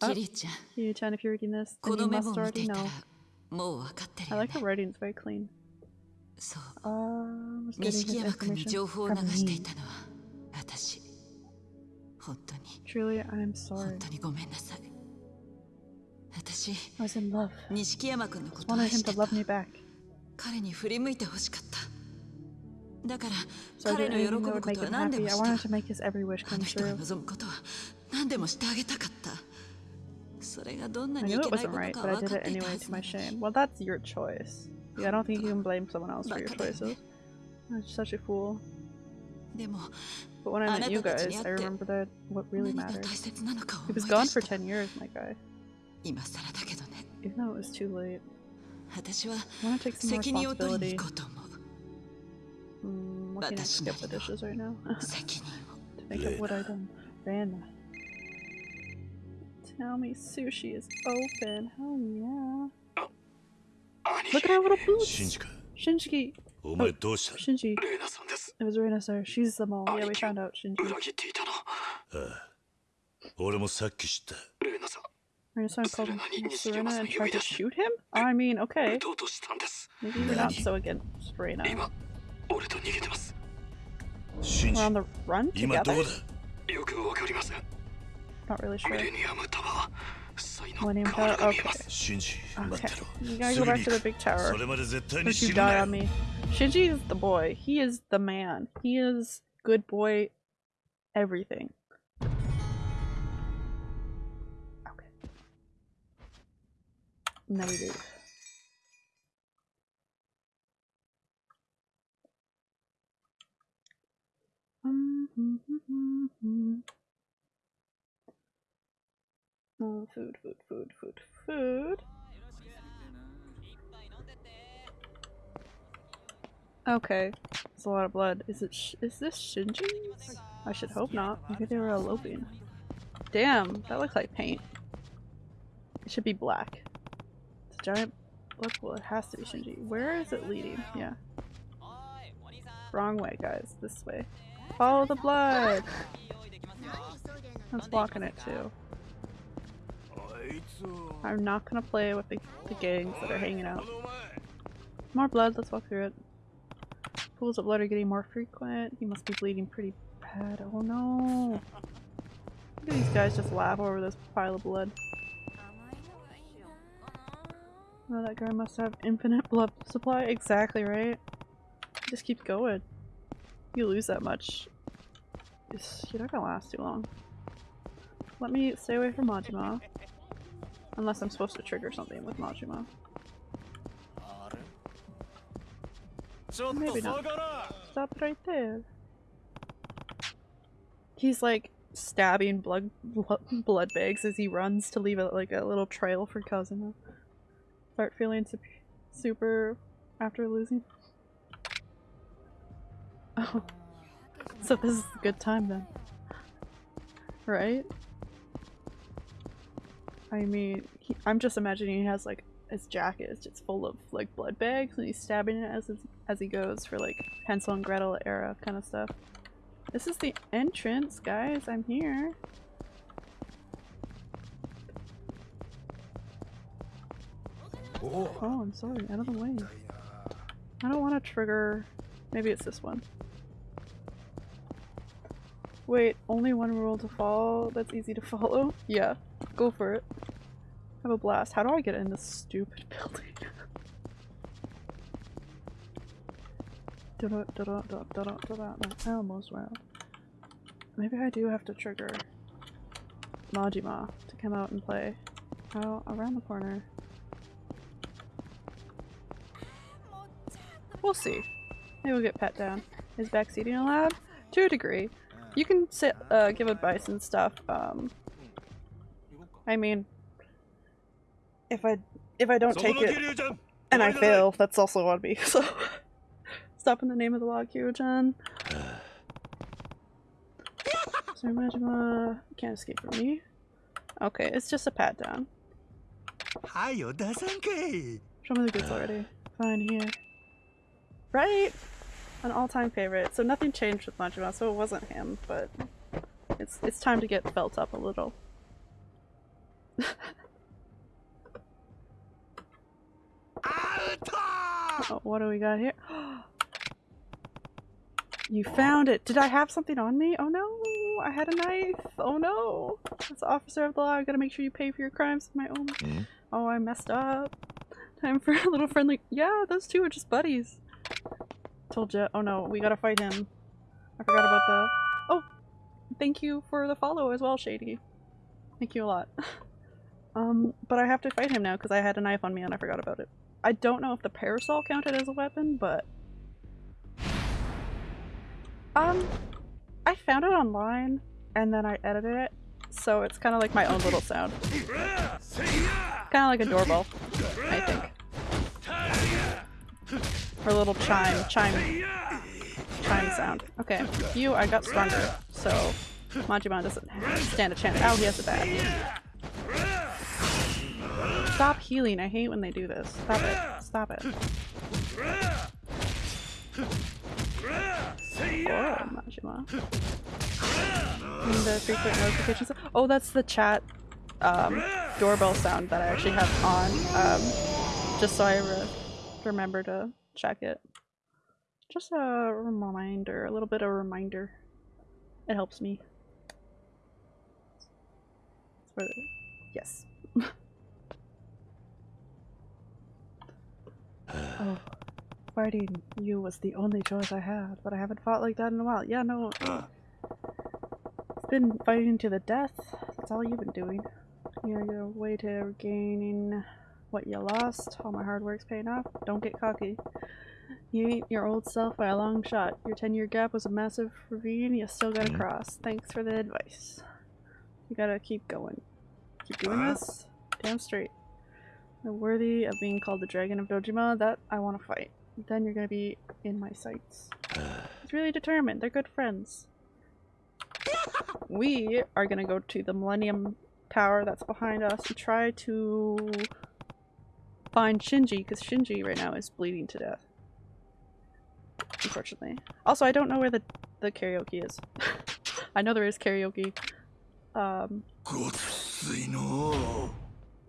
キリちゃん
You-chan, if you're reading this,
こ
then
の
you
メモ
must
を見て
already
いたら
know.
もう分かってる
I
よ
like
ね
her writing, it's very clean.
そう
Uh, was getting
錦
his
山君に
information
情報を
from
流してい
me.
たのは私本当に
Truly, I'm
本
sorry.
当にごめんなさい私
I was in love.
錦山君のことを
Wanted
愛
him
して
to
た
love me back.
彼に振り向いてほしかっただから
So I
彼
did
の喜
anything
ぶ
that would
こ
make
とは
him
何で
happy.
も
I
した
wanted to make his every wish
あ
come
の人が
true.
望むことは何でもしてあげたかったそれがどんな
I knew it wasn't right, but I did it anyway to my shame. Well, that's your choice. Yeah, I don't think you can blame someone else for your choices. I'm such a fool. But when I met you guys, I remember that what really mattered. He was gone for 10 years, my guy. Even though it was too late. I want to take some responsibility. Mm, looking at skip the dishes right now. to make up what I've done. Ran. Naomi Sushi is open. Hell yeah. Oh. Look at her little boots.
Shinjika. Shinjiki. Oh, oh
Shinji. It was Reina, sir. She's the mole. Yeah, we found out. Shinji. Reina-san called
Serena
and tried to shoot him? I mean, okay. Maybe we're not so against Reina. We're on the run together? Not really sure. Millennium Tower? Okay. Okay. You gotta go back to the big tower.
Since
you die on me. Shinji is the boy. He is the man. He is good boy everything. Okay. Now we do. Mm -hmm. hmm, hmm, hmm. Oh, food, food, food, food, food. Okay, it's a lot of blood. Is it? Is this Shinji's? I should hope not. Maybe they were eloping. Damn, that looks like paint. It should be black. It's a giant blood pool. It has to be Shinji. Where is it leading? Yeah. Wrong way, guys. This way. Follow the blood! That's blocking it too. I'm not gonna play with the, the gangs that are hanging out. More blood, let's walk through it. Pools of blood are getting more frequent. He must be bleeding pretty bad. Oh no! Look at these guys just laugh over this pile of blood. Oh, that guy must have infinite blood supply. Exactly right. He just keeps going. You lose that much. You're not gonna last too long. Let me stay away from Majima. Unless I'm supposed to trigger something with Majima. Maybe not. Stop right there. He's like stabbing blood blood bags as he runs to leave it like a little trail for Kazuma. Start feeling super after losing. Oh. So this is a good time then. Right? I mean, he, I'm just imagining he has like his jacket is just full of like blood bags and he's stabbing it as as he goes for like Hansel and Gretel era kind of stuff. This is the entrance, guys. I'm here. Oh, oh I'm sorry. Out of the way. I don't want to trigger. Maybe it's this one. Wait, only one rule to follow that's easy to follow? Yeah, go for it. Have a blast. How do I get in this stupid building? da -da -da -da -da -da -da. I almost went. Maybe I do have to trigger Majima to come out and play. Oh, around the corner. We'll see. Maybe we'll get pet down. Is backseating allowed? To a degree. You can sit, uh, give advice and stuff. Um, I mean, if I if I don't take it and I fail, that's also on me. So stop in the name of the law, Kiryu-chan. Sorry, Majima. Can't escape from me. Okay, it's just a pat down. Show me the goods already. Fine, here. Right? An all-time favorite. So nothing changed with Majima, so it wasn't him, but it's it's time to get felt up a little. Oh, what do we got here? you found it! Did I have something on me? Oh no! I had a knife! Oh no! As officer of the law, I gotta make sure you pay for your crimes with my own.
Mm.
Oh, I messed up. Time for a little friendly- Yeah, those two are just buddies. Told you. Oh no, we gotta fight him. I forgot about the- Oh! Thank you for the follow as well, Shady. Thank you a lot. um, but I have to fight him now because I had a knife on me and I forgot about it. I don't know if the parasol counted as a weapon, but... Um, I found it online and then I edited it, so it's kind of like my own little sound. Kind of like a doorbell, I think. Or a little chime, chime, chime sound. Okay, you, I got stronger, so Majima doesn't stand a chance. Oh, he has a bad. Stop healing, I hate when they do this. Stop it, stop it. Oh, Majima. The frequent notifications. Oh, that's the chat um, doorbell sound that I actually have on, um, just so I re remember to check it. Just a reminder, a little bit of a reminder. It helps me. Yes. Oh, fighting you was the only choice I had, but I haven't fought like that in a while. Yeah, no. It's been fighting to the death. That's all you've been doing. You're your way to regaining what you lost. All my hard work's paying off. Don't get cocky. You ain't your old self by a long shot. Your 10 year gap was a massive ravine you still gotta cross. Thanks for the advice. You gotta keep going. Keep doing this? Damn straight. Worthy of being called the Dragon of Dojima, that I want to fight. Then you're gonna be in my sights. He's really determined. They're good friends. We are gonna go to the Millennium Tower that's behind us and try to find Shinji, because Shinji right now is bleeding to death. Unfortunately. Also, I don't know where the, the karaoke is. I know there is karaoke. Um,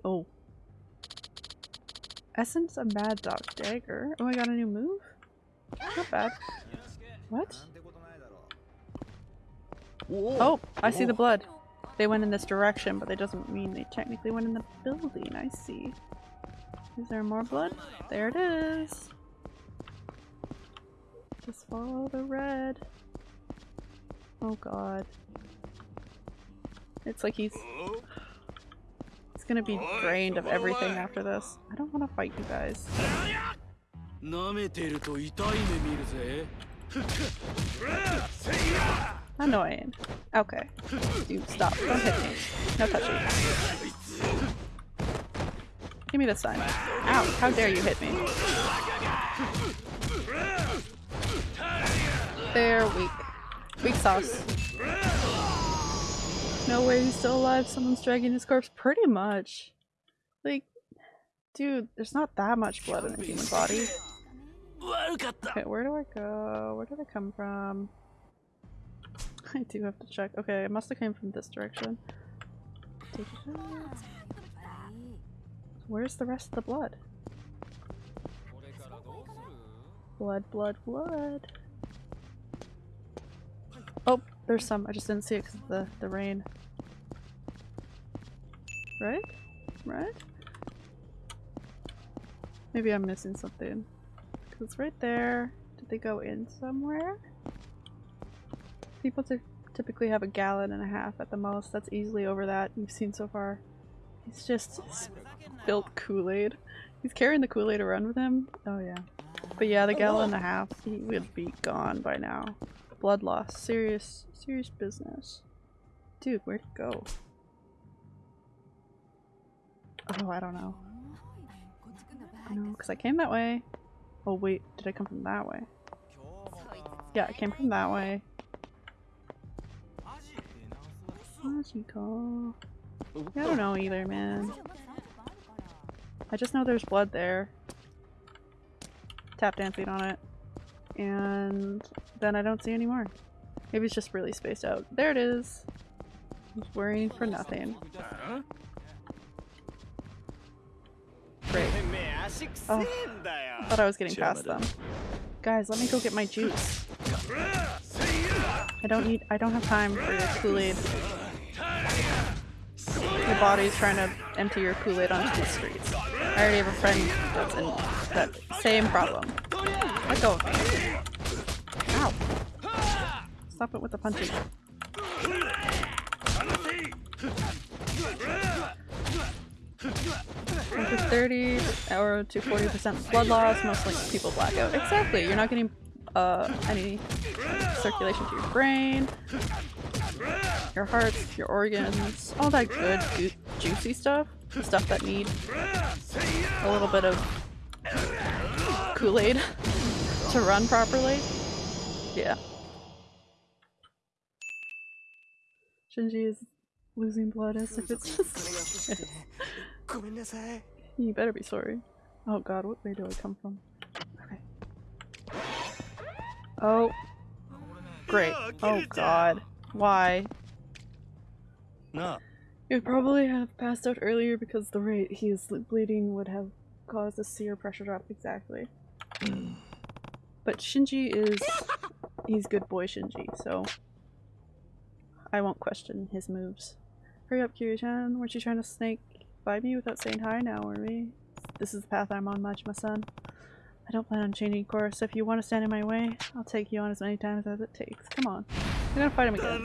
oh. Essence of Mad Dog Dagger. Oh, I got a new move? Not bad. What? Oh, I see the blood. They went in this direction, but that doesn't mean they technically went in the building. I see. Is there more blood? There it is. Just follow the red. Oh god. It's like he's gonna be drained of everything after this. I don't want to fight you guys. Annoying. Okay. Dude, stop. Don't hit me. No touching. Give me this time. Ow, how dare you hit me. They're weak. Weak sauce no way he's still alive. Someone's dragging his corpse. Pretty much. Like, dude, there's not that much blood in a human body. Okay, where do I go? Where did I come from? I do have to check. Okay, it must have came from this direction. Where's the rest of the blood? Blood, blood, blood. Oh, there's some. I just didn't see it because of the, the rain. Right? Right? Maybe I'm missing something. Cause it's right there. Did they go in somewhere? People typically have a gallon and a half at the most. That's easily over that you've seen so far. He's just spilt Kool-Aid. He's carrying the Kool-Aid around with him. Oh yeah. But yeah, the gallon and a half, he would be gone by now. Blood loss. Serious, serious business. Dude, where'd he go? Oh, I don't know. No, because I came that way. Oh wait, did I come from that way? Yeah, I came from that way. Magical. Yeah, I don't know either, man. I just know there's blood there. Tap dancing on it. And then I don't see any more. Maybe it's just really spaced out. There it is! I was worrying for nothing. Oh, I thought I was getting past them. Guys, let me go get my juice. I don't need- I don't have time for your Kool-Aid. Your body's trying to empty your Kool-Aid onto the streets. I already have a friend that's in that same problem. Let go of me. Ow. Stop it with the punching. To 30 or to 40% blood loss, mostly people black out. Exactly, you're not getting uh, any circulation to your brain, your heart, your organs, all that good ju juicy stuff. Stuff that need a little bit of Kool-Aid to run properly. Yeah. Shinji is losing blood as if it's just You better be sorry. Oh god, what way do I come from? Okay. Oh. Great. Oh god. Why?
No.
Would probably have passed out earlier because the rate he is bleeding would have caused a severe pressure drop. Exactly. but Shinji is... He's good boy Shinji, so... I won't question his moves. Hurry up, Kiryu-chan. Weren't you trying to snake by me without saying hi now, were we? This is the path I'm on, Majima-san. I don't plan on changing course. If you want to stand in my way, I'll take you on as many times as it takes. Come on. We're gonna fight him again.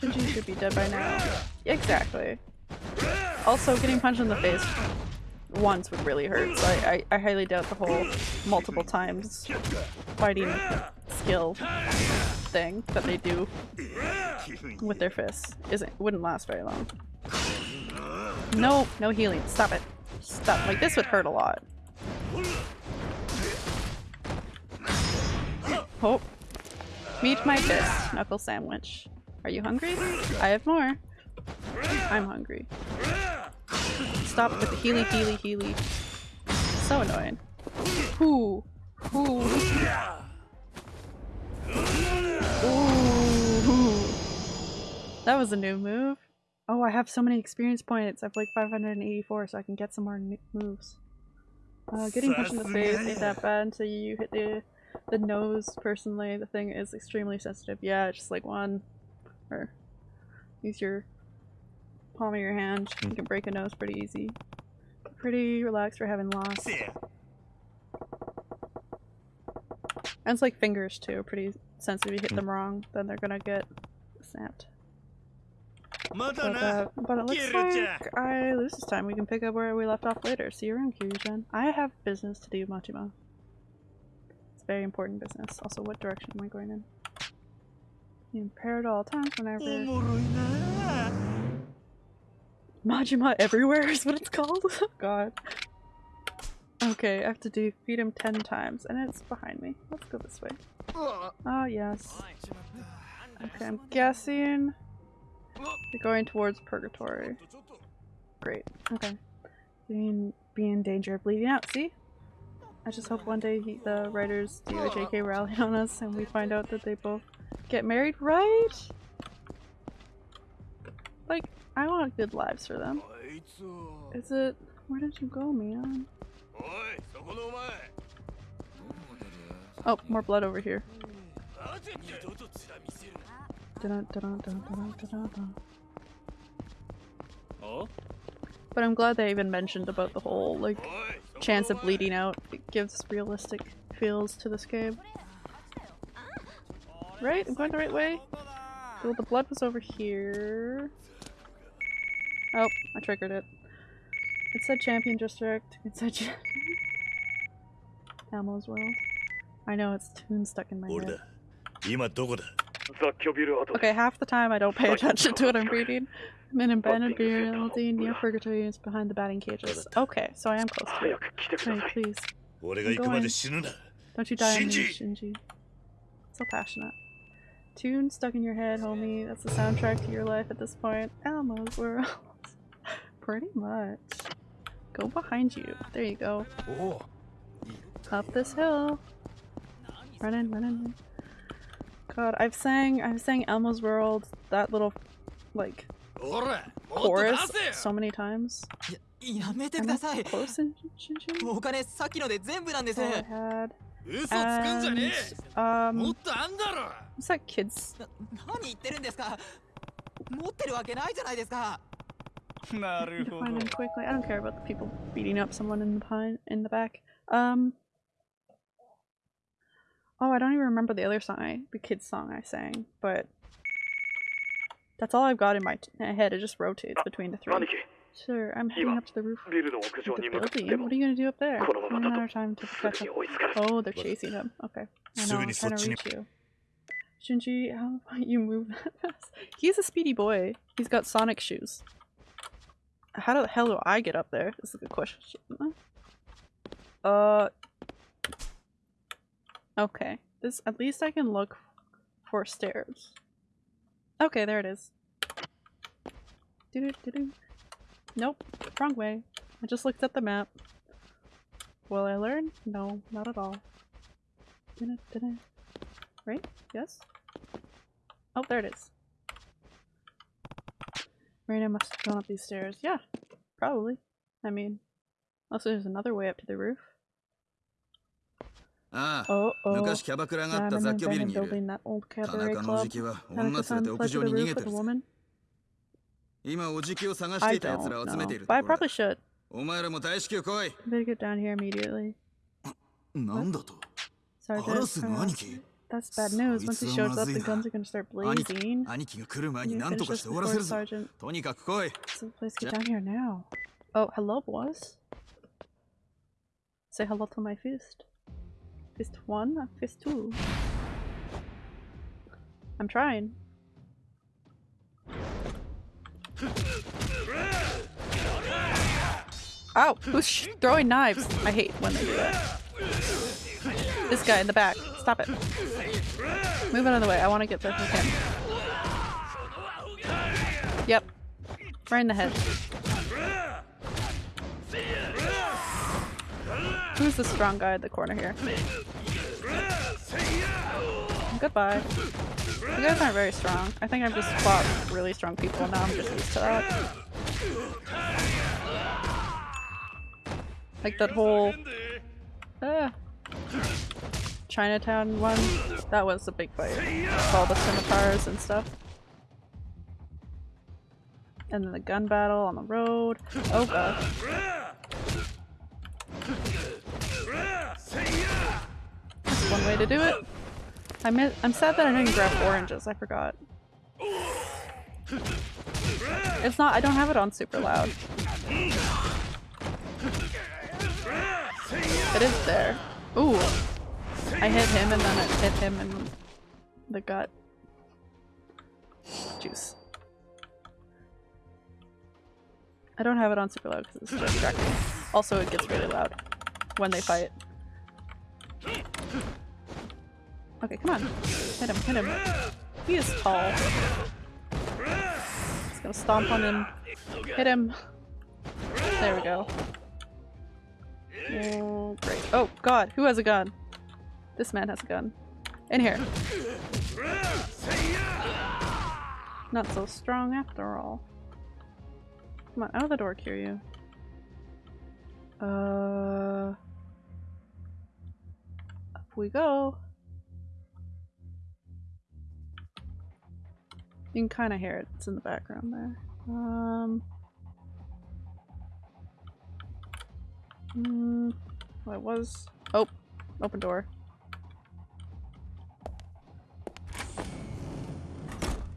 Shinji should be dead by now. Exactly. Also, getting punched in the face once would really hurt, so I, I, I highly doubt the whole multiple times fighting skill thing that they do with their fists isn't wouldn't last very long. No, no healing. Stop it. Stop. Like this would hurt a lot. Oh. Meet my fist, knuckle sandwich. Are you hungry? I have more. I'm hungry. Stop with the healy healy healy. So annoying. Ooh. Ooh. That was a new move. Oh, I have so many experience points. I have like 584, so I can get some more new moves. Uh, getting punched in the face ain't that bad until you hit the the nose. Personally, the thing is extremely sensitive. Yeah, just like one, or use your palm of your hand. You can break a nose pretty easy. Pretty relaxed for having lost. And it's like fingers too, pretty sensitive. You hit them wrong, then they're gonna get snapped. But, uh, but it looks like I lose this time. We can pick up where we left off later. See you around, Kiryu-chan. I have business to do, Majima. It's very important business. Also, what direction am I going in? Be impaired at all times whenever... Majima everywhere is what it's called? God. Okay, I have to defeat him 10 times, and it's behind me. Let's go this way. Oh, yes. Okay, I'm guessing you're going towards Purgatory. Great. Okay. Being, be in danger of bleeding out, see? I just hope one day he, the writers do a JK rally on us and we find out that they both get married, right? Like, I want good lives for them. Is it- where did you go, man? Oh, more blood over here. Dun, dun, dun, dun, dun, dun, dun. But I'm glad they even mentioned about the whole, like, chance of bleeding out. It gives realistic feels to this game. Right? I'm going the right way? Well, the blood was over here. Oh, I triggered it. It said champion district. It said cha- Elmo's world. I know it's tune stuck in my head. Okay, half the time I don't pay attention to what I'm reading. I'm in abandoned reality near Purgatory is behind the batting cages. Okay, so I am close to it.
Hey,
please.
I'm going.
Don't you die on me,
Shinji.
So passionate. Tune stuck in your head, homie. That's the soundtrack to your life at this point. Elmo's World. Pretty much. Go behind you. There you go. Up this hill. Running, running. God, I've sang I've sang Elmo's World, that little like
ほらもっと
chorus
出せよ
so many times.
やめて
Am
く
I
ださい
close in Shinji?
お金さっきので全部なんです
That's all I had.
嘘つくんじゃね
And,
えも
um,
っとあんだろ
what's that kid's
な何言ってるんですか持ってるわけないじゃないですか
なる
to find him quickly. I don't care about the people beating up someone in the pine in the back. Um. Oh, I don't even remember the other song, I, the kids song I sang, but that's all I've got in my, my head. It just rotates between the three. Sir, I'm heading up to the roof of the building. What are you going to do up there? Another time to catch up. Oh, they're chasing him. Okay. I know, I'm trying to reach you. Shinji, how about you move that fast? He's a speedy boy. He's got Sonic shoes. How the hell do I get up there? This is a good question. Uh, Okay. This at least I can look for stairs. Okay, there it is. Doo-doo-doo-doo. Nope, wrong way. I just looked at the map. Will I learn? No, not at all. Right? Yes? Oh, there it is. Marina must have gone up these stairs. Yeah, probably. I mean, also there's another way up to the roof.
ああ
Oh, oh.
昔キャバクラがあ
Yeah,
った
I'm
雑
in
居ビル
an
にいる
building, that old
田
cabaret
中のお
club.
じきは
Tanaka
女連れ
san
て屋
fled
上
to the
に逃
roof
げて
with
る
a woman?
今おじきを探し
I
ていた奴ら
don't
を集めてい
know.
る
But I
ところ
probably
だ
should.
お前らも大至急来い
Better get down here immediately.
なんだと
Sergeant,
アラスの
uh,
兄貴
that's bad news. Once he
そいつ
shows
はま
up,
ず
the
いな
guns are gonna start
兄貴
blazing.
兄貴が来る前
You
に何
finish
とか
this
して終わら
before
せるぞ
Sergeant.
とにかく来い
So please get down here now. Oh, hello, boss. Say hello to my fist. Fist one, fist two. I'm trying. Ow! Who's throwing knives? I hate when they do that. This guy in the back. Stop it. Move out of the way. I want to get this with him. Yep. Right in the head. Who's the strong guy at the corner here? Goodbye. You guys aren't very strong. I think I've just fought really strong people now I'm just used to that. Like that whole uh, Chinatown one. That was a big fight. With all the scimitars and stuff. And then the gun battle on the road. Oh god. One way to do it. I mi I'm sad that I didn't grab oranges, I forgot. It's not- I don't have it on super loud. It is there. Ooh! I hit him and then it hit him in the gut. Juice. I don't have it on super loud because it's distracting. Also, it gets really loud when they fight. Okay, come on. Hit him, hit him. He is tall. Just gonna stomp on him. Hit him. There we go. Oh, great. Oh, God. Who has a gun? This man has a gun. In here. Not so strong after all. Come on, out of the door, Kiryu. Uh... We go. You can kind of hear it. It's in the background there. Um... Mm, well, it was. Oh, open door.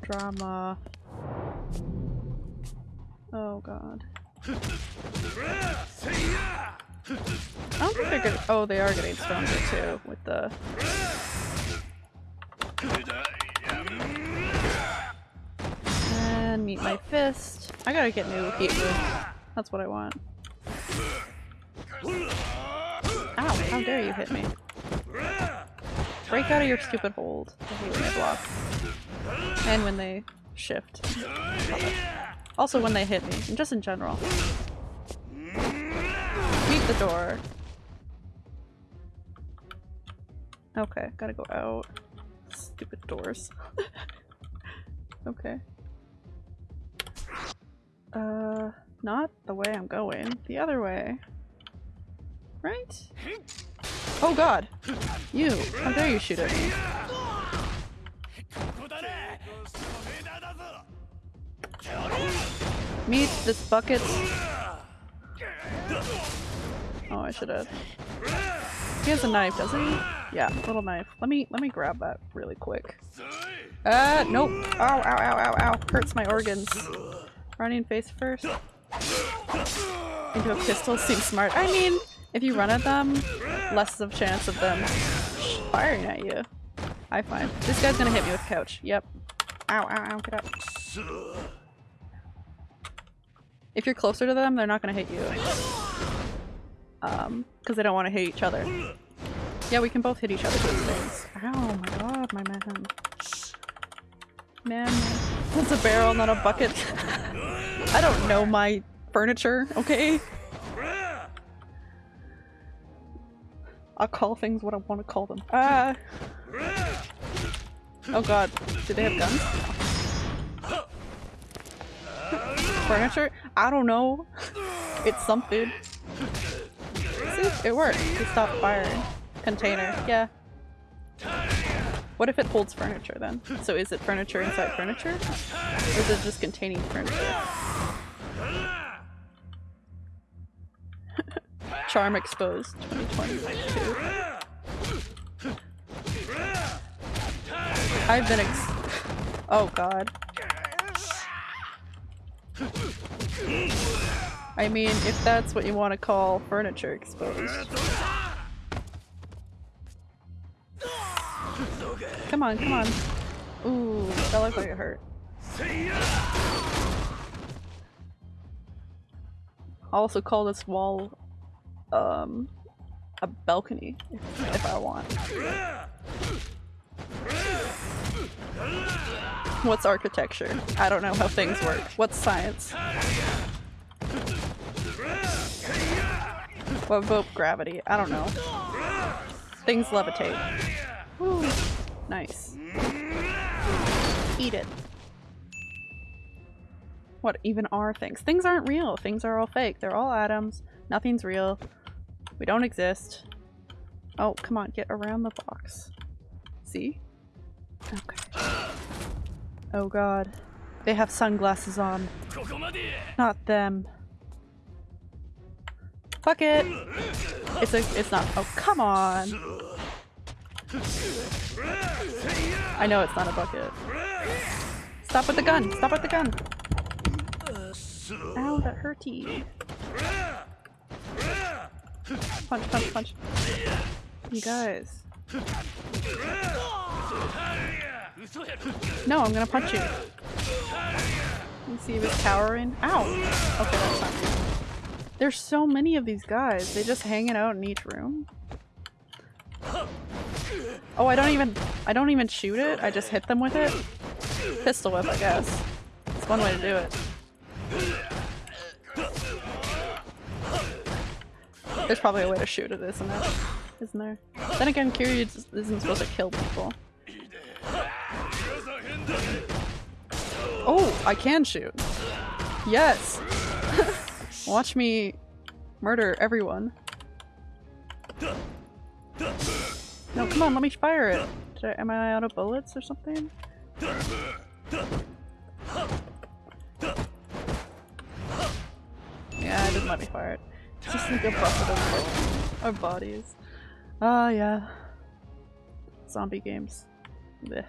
Drama. Oh god. I don't think they're good. Oh, they are getting stronger too with the. And meet my fist. I gotta get new heat moves. That's what I want. Ow, how dare you hit me. Break out of your stupid hold. I hate when they block. And when they shift. Also when they hit me, and just in general. The door. Okay, gotta go out. Stupid doors. okay. Uh, not the way I'm going. The other way. Right? Oh god! You! How dare you shoot at me? Meet this bucket. Oh, I should have. He has a knife, doesn't he? Yeah, little knife. Let me let me grab that really quick. Uh, nope. Ow, ow, ow, ow, ow. Hurts my organs. Running face first. Into a pistol seems smart. I mean, if you run at them, less of chance of them firing at you. I find. This guy's gonna hit me with couch. Yep. Ow, ow, ow, get up. If you're closer to them, they're not gonna hit you. Um, because they don't want to hit each other. Yeah, we can both hit each other with things. My god, my man. Man, that's a barrel, not a bucket. I don't know my furniture, okay? I'll call things what I want to call them. Ah! Oh god, do they have guns? Furniture? I don't know. It's something. See? It worked. He stopped firing. Container. Yeah. What if it holds furniture then? So is it furniture inside furniture? Or is it just containing furniture? Charm exposed 2022. I've been ex- Oh god. I mean, if that's what you want to call furniture exposed. Come on, come on. Ooh, that looked like it hurt. Also call this wall, um, a balcony, if I want. What's architecture? I don't know how things work. What's science? What about gravity? I don't know. Things levitate. Nice. Eat it. What even are things? Things aren't real. Things are all fake. They're all atoms. Nothing's real. We don't exist. Oh, come on, get around the box. See? Okay. Oh god. They have sunglasses on. Not them. Fuck it! It's a- it's not- oh come on! I know it's not a bucket. Stop with the gun! Stop with the gun! Ow, that hurty. Punch, punch, punch. You guys. No, I'm gonna punch you. You see if it's cowering? Ow! Okay, that's good. There's so many of these guys. They just hanging out in each room. Oh, I don't even- I don't even shoot it. I just hit them with it. Pistol whip, I guess. It's one way to do it. There's probably a way to shoot it, isn't it? Isn't there? Then again, Kiryu isn't supposed to kill people. Oh, I can shoot. Yes! Watch me murder everyone. No, come on, let me fire it. I, am I out of bullets or something? Yeah, I didn't let me fire it. Just like a buffet of our bodies. Ah, uh, yeah. Zombie games. Blech.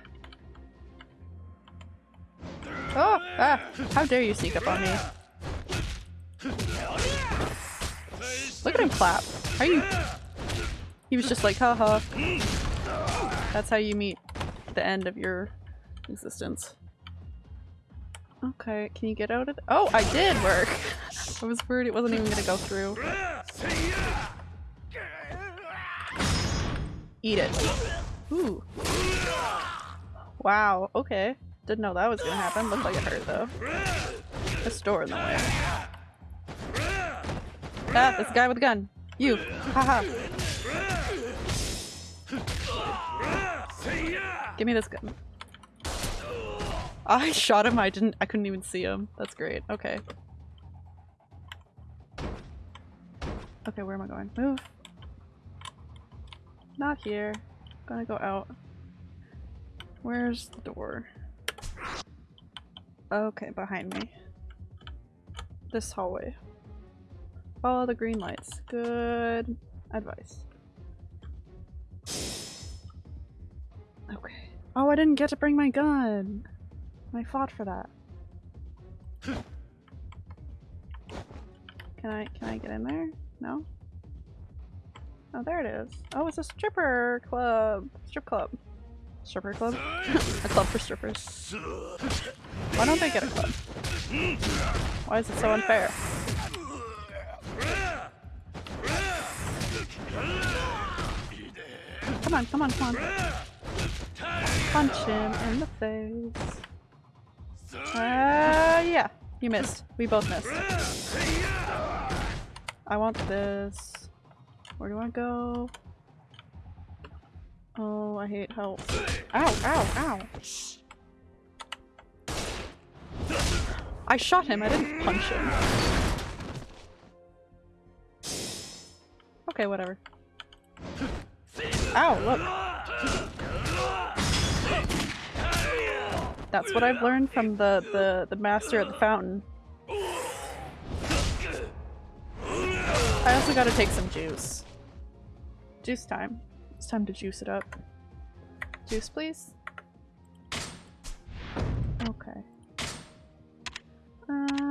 Oh! Ah! How dare you sneak up on me? Look at him clap. How you- He was just like, haha. That's how you meet the end of your existence. Okay, can you get out of? Oh, I did work! I was worried it wasn't even gonna go through. Eat it. Ooh. Wow, okay. Didn't know that was gonna happen. Looked like it hurt though. A door in the way. Ah, this guy with a gun. You. Haha. Give me this gun. I shot him, I didn't- I couldn't even see him. That's great. Okay. Okay, where am I going? Move. Not here. I'm Gonna go out. Where's the door? Okay, behind me. This hallway. Follow the green lights. Good advice. Okay. Oh, I didn't get to bring my gun! I fought for that. Can I- can I get in there? No? Oh, there it is. Oh, it's a stripper club! Strip club. Stripper club? a club for strippers. Why don't they get a club? Why is it so unfair? Come on, come on, come on. Punch him in the face. Uh, yeah. You missed. We both missed. I want this. Where do I go? Oh, I hate help. Ow, ow, ow! I shot him, I didn't punch him. Okay, whatever. Ow, look! That's what I've learned from the, the, the master at the fountain. I also gotta take some juice. Juice time. It's time to juice it up. Juice, please? Okay. Um...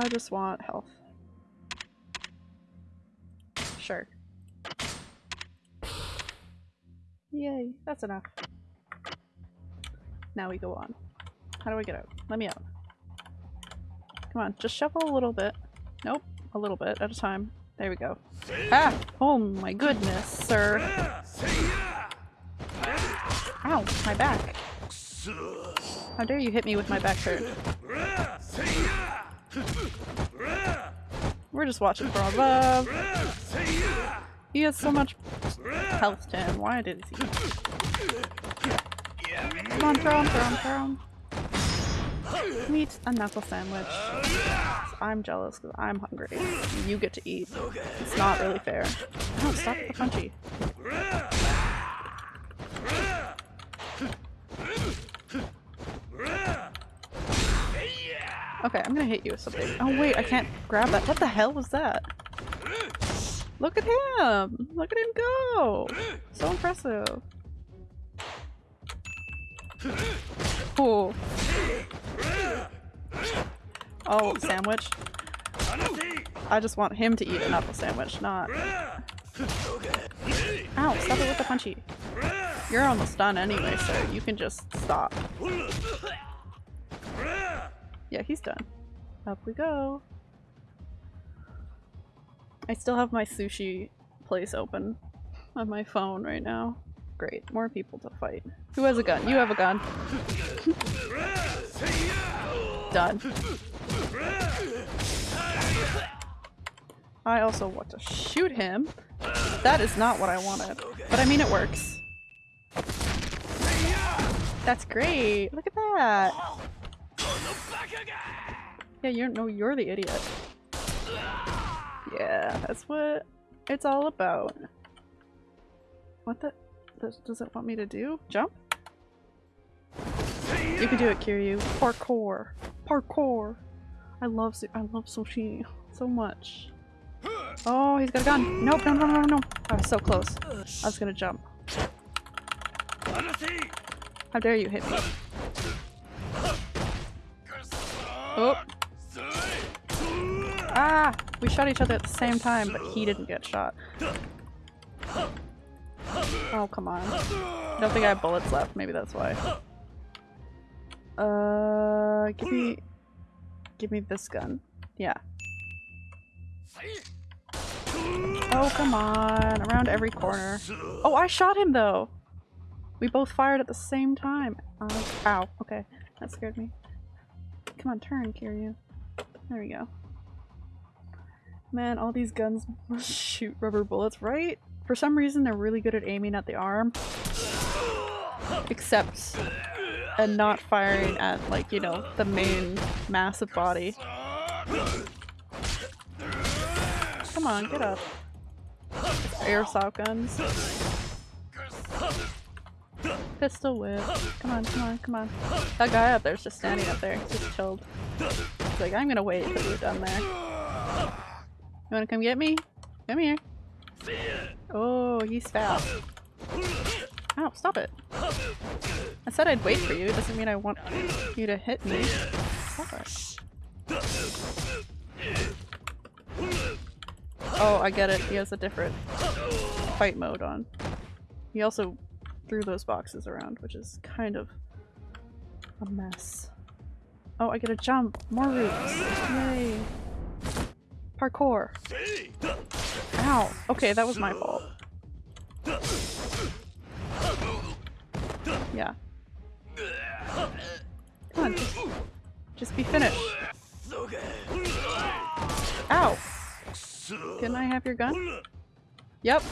I just want health. Sure. Yay, that's enough. Now we go on. How do I get out? Let me out. Come on, just shovel a little bit. Nope, a little bit at a time. There we go. Ah! Oh my goodness, sir. Ow, my back. How dare you hit me with my back turn. We're just watching from above. He has so much health to him. Why did he? Come on, throw him, throw him, throw him. Meet a knuckle sandwich. I'm jealous because I'm hungry. You get to eat. It's not really fair. No, stop the punchy. Okay, I'm gonna hit you with something. Oh wait, I can't grab that. What the hell was that? Look at him! Look at him go! So impressive. Cool. Oh, sandwich. I just want him to eat an apple sandwich, not... Ow, stop it with the punchy. You're almost done anyway, so you can just stop. Yeah, he's done. Up we go. I still have my sushi place open on my phone right now. Great, more people to fight. Who has a gun? You have a gun. Done. I also want to shoot him. That is not what I wanted. But I mean it works. That's great! Look at that! Yeah, you don't know you're the idiot. Yeah, that's what it's all about. What the- does, it want me to do? Jump? You can do it, Kiryu. Parkour. Parkour. I love I love sushi so much. Oh, he's got a gun. Nope, no, no, no, no. I was so close. I was gonna jump. How dare you hit me? Oh. Ah! We shot each other at the same time, but he didn't get shot. Oh, come on. I don't think I have bullets left. Maybe that's why. Uh, give me... Give me this gun. Yeah. Oh, come on. Around every corner. Oh, I shot him, though! We both fired at the same time. Uh, ow. Okay. That scared me. Come on, turn, Kiryu. There we go. Man, all these guns shoot rubber bullets, right? For some reason, they're really good at aiming at the arm. Except and not firing at, like, you know, the main massive body. Come on, get up. Airsoft guns. Pistol whip. Come on, come on, come on. That guy up there's just standing up there. Just chilled. He's like, I'm gonna wait until you're done there. You wanna come get me? Come here. Oh, he's fast. Ow, stop it. I said I'd wait for you. It doesn't mean I want you to hit me. Stop it. Oh, I get it. He has a different fight mode on. He also threw those boxes around, which is kind of a mess. Oh, I get a jump! More roots! Yay! Parkour! Ow! Okay, that was my fault. Yeah. Come on, just, just be finished. Ow! Can I have your gun? Yep.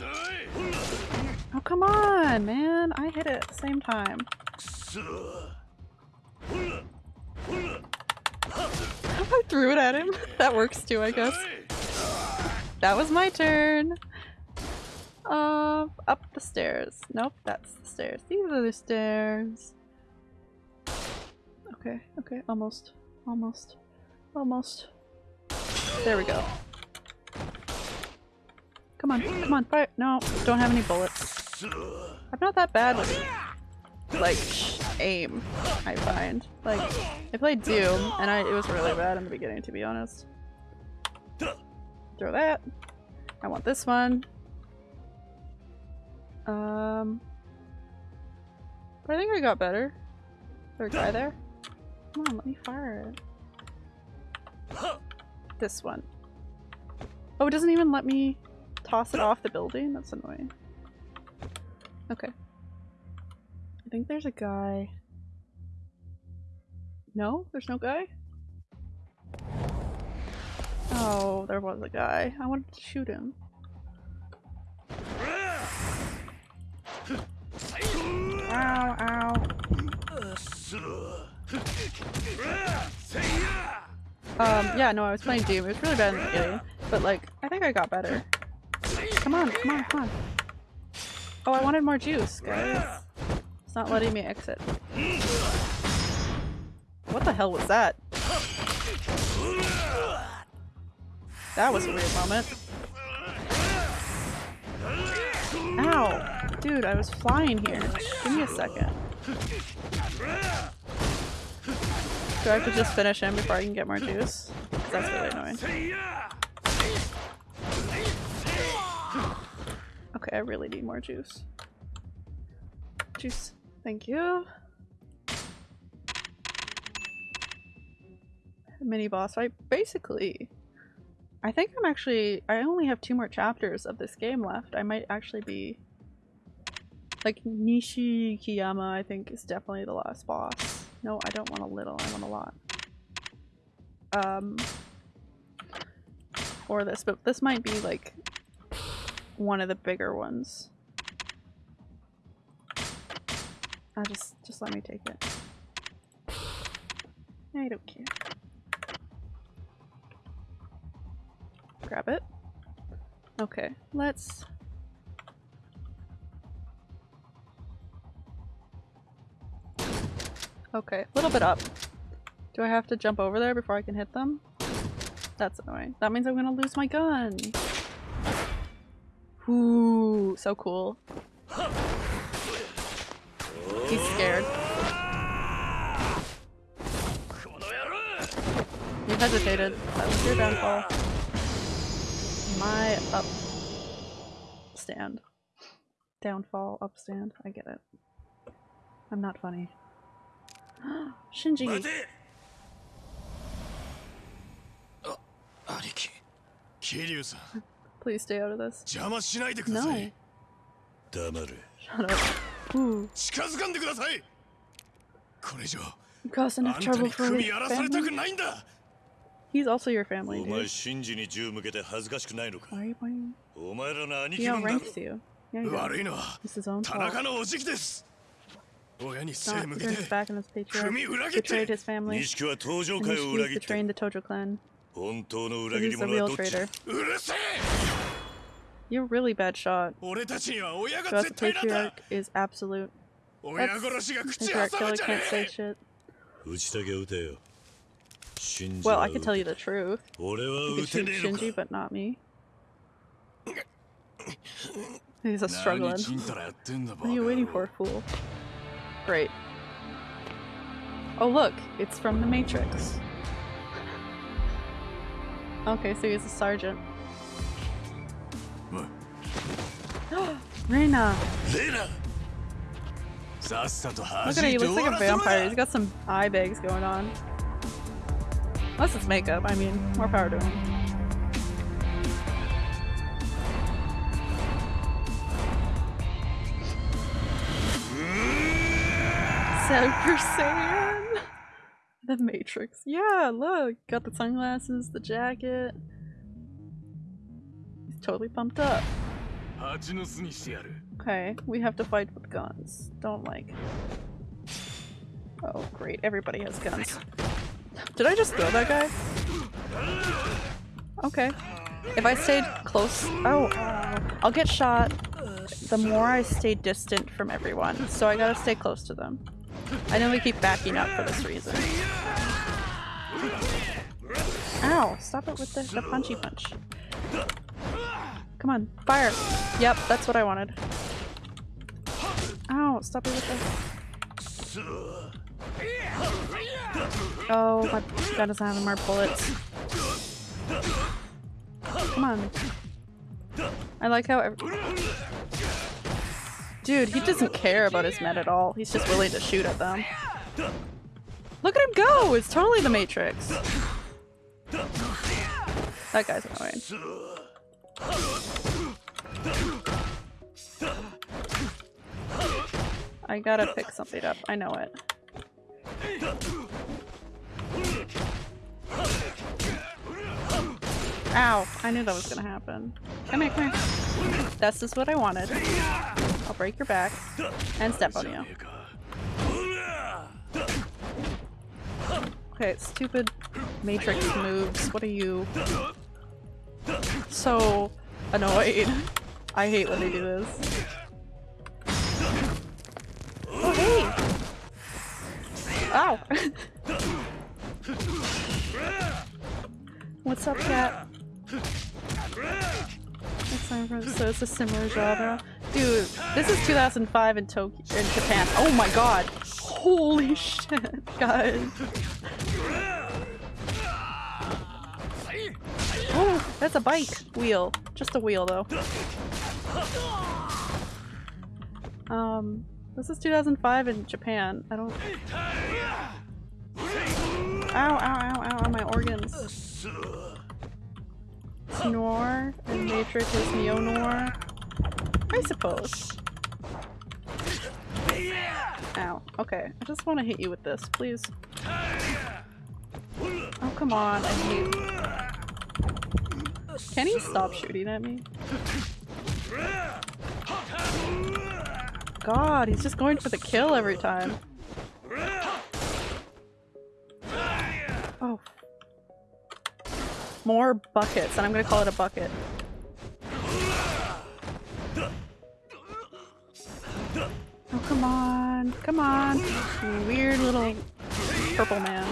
Oh, come on, man! I hit it at the same time. I threw it at him. That works too, I guess. That was my turn. Uh, up the stairs. Nope, that's the stairs. These are the stairs. Okay, okay, almost. Almost. Almost. There we go. Come on, come on, fire! No, don't have any bullets. I'm not that bad with like aim, I find. Like, I played Doom, and I, it was really bad in the beginning, to be honest. Throw that. I want this one. Um, but I think I got better. There's a guy there. Come on, let me fire it. This one. Oh, it doesn't even let me toss it off the building? That's annoying. Okay. I think there's a guy. No? There's no guy? Oh, there was a guy. I wanted to shoot him. Ow, ow. Um, yeah, no, I was playing Doom. It was really bad in the beginning, but like, I think I got better. Come on, come on, come on. Oh, I wanted more juice, guys. It's not letting me exit. What the hell was that? That was a weird moment. Ow! Dude, I was flying here. Give me a second. Do I have to just finish him before I can get more juice? That's really annoying. Okay, I really need more juice. Juice. Thank you. Mini boss fight. Basically, I think I'm actually- I only have two more chapters of this game left. I might actually be- like Nishikiyama I think is definitely the last boss. No, I don't want a little, I want a lot. Um, or this, but this might be like one of the bigger ones. I just, just let me take it. I don't care. Grab it. Okay, let's... Okay, a little bit up. Do I have to jump over there before I can hit them? That's annoying. That means I'm gonna lose my gun. Ooh, so cool. He's scared. You hesitated. That was your downfall. My up stand. Downfall, upstand. I get it. I'm not funny. Shinji!
Kiryu-san.
Please stay out of this.
邪魔しないでくださ
No.
い
黙れ
Shut up. Ooh.
近づかんでくださいこれ以上
You caused
あ
enough
んた
trouble
に
for
組
your
やらされたく
family.
ないんだ
He's also your family,
お前
dude.
シンジに銃向けて恥ずかしくないのか
Why are you pointing?
お前らの兄
He
貴分だろ
outranks you. Yeah, he
悪
does.
いのは
It's his own
田
fault.
中のおじきです親に
It's
背
not
向
he
け
turned
て
his back on his patriarch.
組裏切って
Betrayed his family.
錦は登場
And
会を裏
Nishiki's
切って
betraying the Tojo clan.
本当の
So
裏切り
he's the
者は
real
どっち
traitor.
うるせえ
You're a really bad shot.
俺たちには親が
But
絶
the
対なんだ
patriarch is absolute.
親
That's
殺しが口
patriarch
挟むん
killer
じゃね
can't say
え
shit.
打ちたきゃ撃てよシンジ
Well,
は
I
撃
can
て
tell you the truth.
俺は
You
撃
could
て
shoot
ねえの
Shinji,
か
but not me. He's a
何
struggling.
ちんたらやってんだバ
What are you waiting for, fool? Great. Oh look, it's from the Matrix. Okay, so he's a sergeant.
What? Reina! Reina!
Look at him, he looks like a vampire. He's got some eye bags going on. Unless it's makeup, I mean, more power to him. Super Saiyan! The Matrix. Yeah, look! Got the sunglasses, the jacket. He's totally pumped up. Okay, we have to fight with guns. Don't like. Oh, great. Everybody has guns. Did I just throw that guy? Okay. If I stayed close- oh, I'll get shot the more I stay distant from everyone, so I gotta stay close to them. I know we keep backing up for this reason. Ow! Stop it with the, the punchy punch. Come on, fire! Yep, that's what I wanted. Ow, stop it with the... Oh, my gun doesn't have any more bullets. Come on. I like how every- Dude, he doesn't care about his men at all. He's just willing to shoot at them. Look at him go! It's totally the Matrix. That guy's annoying. I gotta pick something up. I know it. Ow! I knew that was gonna happen. Come here, come here. That's just what I wanted. I'll break your back and step on you. Okay, stupid matrix moves. What are you? So annoyed. I hate when they do this. Oh hey! Ow! What's up, cat? So it's a similar genre. Dude, this is 2005 in Tokyo in Japan. Oh my god! Holy shit, guys! Oh, that's a bike wheel. Just a wheel though. Um, this is 2005 in Japan. I don't. Ow! Ow! Ow! Ow! My organs. Noir and Matrix is Neo Noir. I suppose. Ow. Okay. I just want to hit you with this, please. Oh, come on. I hate. Can he stop shooting at me? God, he's just going for the kill every time. Oh. More buckets, and I'm gonna call it a bucket. Oh, come on. Come on. You weird little purple man.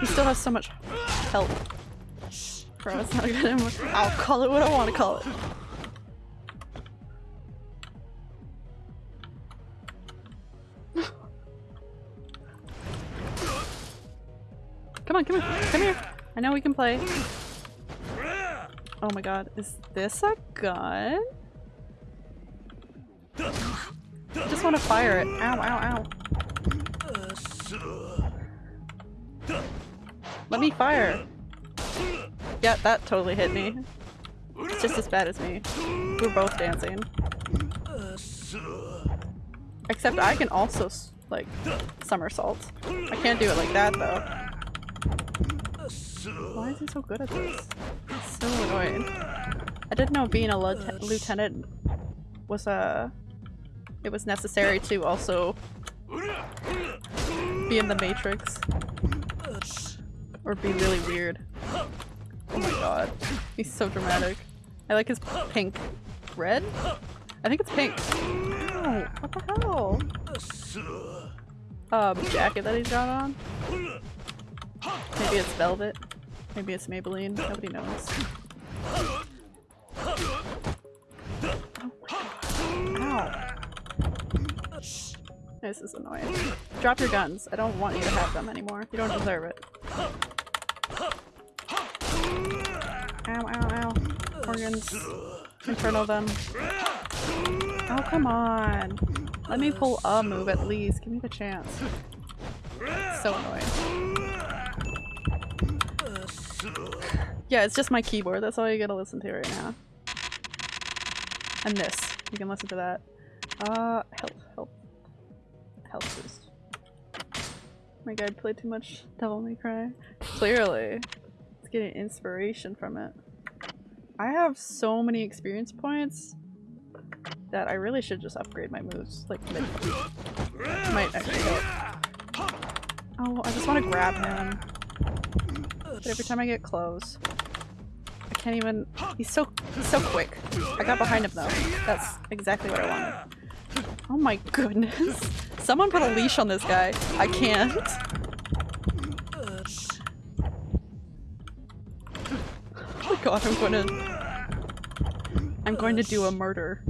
He still has so much health. Bro, it's not good anymore. I'll call it what I want to call it. Come on, come here, come here. I know we can play. Oh my god, is this a gun? I just want to fire it. Ow, ow, ow. Let me fire. Yeah, that totally hit me. It's just as bad as me. We're both dancing. Except I can also, like, somersault. I can't do it like that, though. Why is he so good at this? It's so annoying. I didn't know being a lieutenant, was a... It was necessary to also be in the Matrix. Or be really weird. Oh my god. He's so dramatic. I like his pink. Red? I think it's pink. Ow, what the hell? Um, jacket that he's got on? Maybe it's velvet. Maybe it's Maybelline. Nobody knows. Ow. This is annoying. Drop your guns. I don't want you to have them anymore. You don't deserve it. Ow, ow, ow. Organs. Inferno them. Oh, come on. Let me pull a move at least. Give me the chance. So annoying. Yeah, it's just my keyboard. That's all you gotta listen to right now. And this. You can listen to that. Uh, health, health. Health boost. My guy played too much Devil May Cry. Clearly. It's getting inspiration from it. I have so many experience points that I really should just upgrade my moves, like mid Might actually help. Oh, I just want to grab him. But every time I get close, I can't even- he's so- he's so quick. I got behind him though. That's exactly what I wanted. Oh my goodness. Someone put a leash on this guy. I can't. Oh my god, I'm going to- I'm going to do a murder.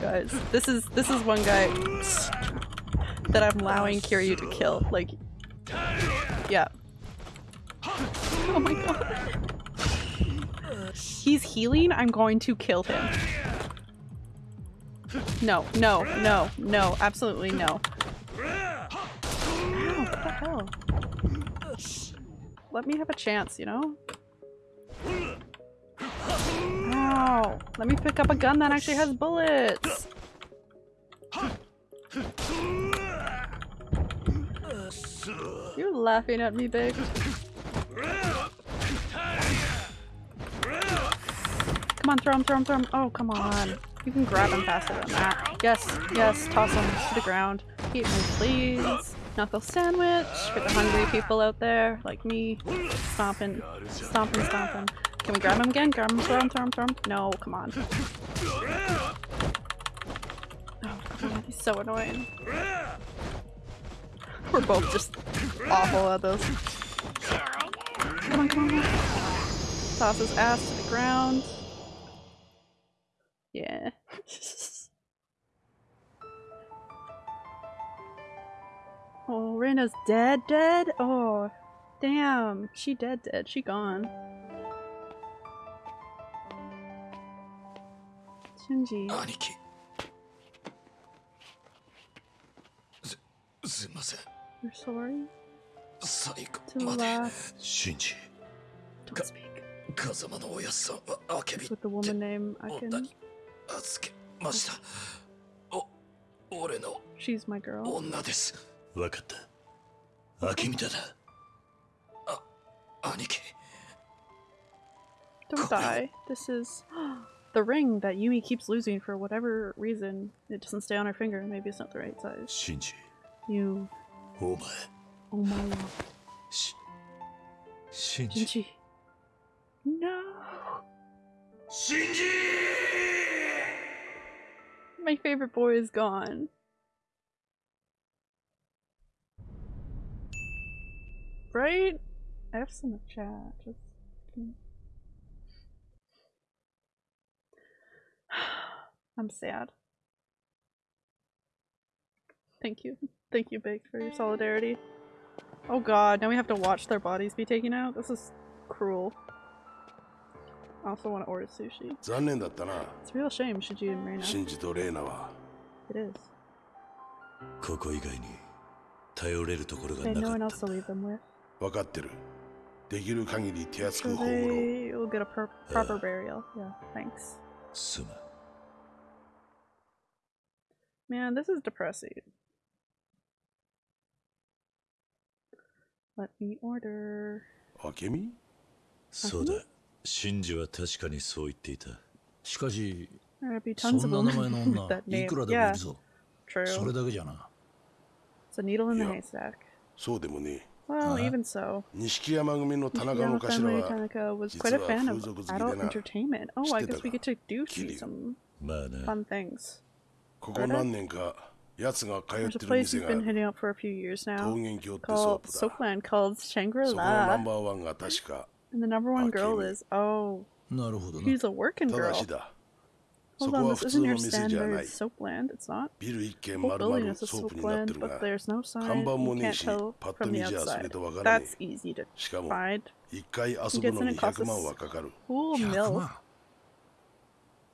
Guys, this is this is one guy that I'm allowing Kiryu to kill. Like, yeah. Oh my god. He's healing. I'm going to kill him. No, no, no, no, absolutely no. Let me have a chance, you know? Ow! Let me pick up a gun that actually has bullets! You're laughing at me, babe. Come on, throw him, throw him, throw him. Oh, come on. You can grab him faster than that. Yes, yes, toss him to the ground. Eat me, please. Knuckle sandwich for the hungry people out there, like me. Stomping, stomping, stomping. Can we grab him again? Grab him, throw him, throw him, throw him? No, come on. Oh, on, he's so annoying. We're both just awful at this. Come on, come on, come on. Toss his ass to the ground. Yeah. oh, Reina's dead, dead? Oh, damn. She dead, dead. She gone. Shinji.
Aniki.
You're sorry?
最
To
後まで
laugh.
シンジ
Don't speak.
風間のおやっさんはあけび
With the woman named
女
Akin.
に預けましたお俺の
She's my girl.
女ですわかった秋見田だあ兄貴
Don't die. This is the ring that Yumi keeps losing for whatever reason. It doesn't stay on her finger. Maybe it's not the right size.
シンジ
You.
お前
Oh my Oh
my lord. Sh Shinji.
Shinji. No.
Shinji!
My favorite boy is gone. Right? I have some chat. Just... I'm sad. Thank you. Thank you, Big, for your solidarity. Oh god, now we have to watch their bodies be taken out? This is cruel. I also want to order sushi.
残念だったな
It's a real shame, Shiji and Reina.
シンジとレイナは
It is.
ここ以外に頼れるところが
They had
な
no
か
one
っ
else to leave them with.
分かってるできる限り手厚
So
く葬ろう
they will get a pro proper burial. Yeah, thanks.
たすまん
Man, this is depressing. Let me order.
明美
そうだシンジは確かにそう言っていた
しかし
There'll be
そ
tons
ん
of
な名
them
前の
with
女
that
い
name.
くらでもい
Yeah,
るぞ
true.
それだけじゃな
It's a needle in the
Yeah.
haystack.
そうでもね
Well,
Uh-huh.
even so.
錦山組の田中
Yama
の頭
family
は
Tanaka was quite a
実は
fan
風
of
俗好きで
adult
な
entertainment. Oh, I
知ってた
guess we
か
get to do see
桐生
some
まあな
fun things.
ここ何年か奴が通っ
there's a place
you've
been hitting up for a few years now called Soapland called Shangri-La. And the number one girl is, oh, she's a working girl. Hold on, this isn't your standard Soapland, it's not.
The
whole building is a Soapland, but there's no sign, you can't tell from the outside. That's easy to find.
It
gets in and costs
a
cool
mill.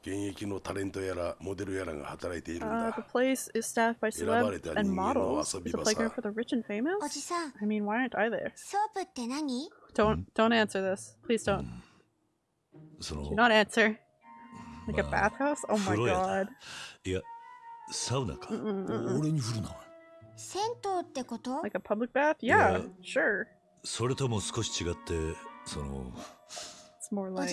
現役のタレントやらモデルやらが働いているん
Uh,
だ
the place is staffed by
選ばれ
celebs
た
and
人間の
models.
遊び
It's a
場
playground
さ
for the rich and famous.
おじさん
I mean, why aren't I there?
ソープって何
Don't don't answer this. Please don't.
そ
Do
の
not answer. Like a
まあ
bathhouse? Oh my
風呂屋だ
god.
いやサウナか
Mm-mm-mm.
俺に振るな
銭湯ってこと
Like a public bath? Yeah,
Yeah.
sure.
それとも少し違ってその
more like.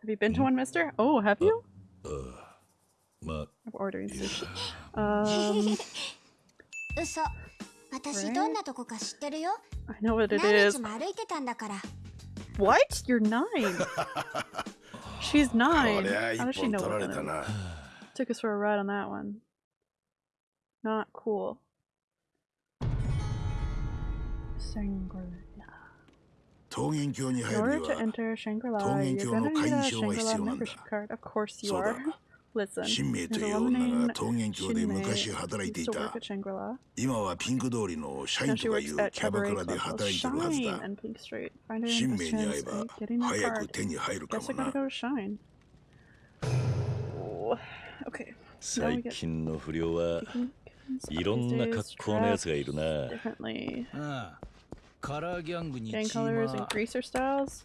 Have you been to one, Mister? Oh, have you?
Uh, uh,
I'm ordering sushi. Um. Right? I know what it is. What? You're nine. She's nine. How does she know what that is? Took us for a ride on that one. Not cool. Sangre.
桃源郷に入るには桃源郷の会員証が必要なんだそうだ
新名という女が桃源郷で昔働いていた。今はピンク通りの社員とかいうキャバクラで働いているはずだ。新名に会えば早く手に入るかもな。最近の不良はいろんな格好のやつがいるな。
ああ
Gang colors and greaser styles?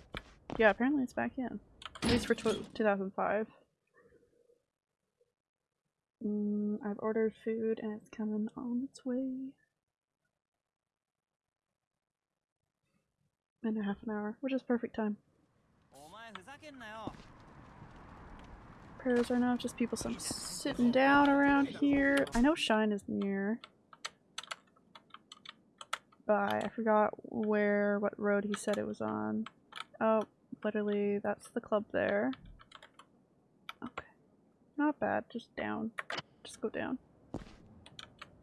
Yeah, apparently it's back in. At least for 2005. Mm, I've ordered food and it's coming on its way. In a half an hour, which is perfect time. Prayers are not just people so sitting down around here. I know Shine is near. But I forgot where, what road he said it was on. Oh, literally, that's the club there. Okay. Not bad, just down. Just go down.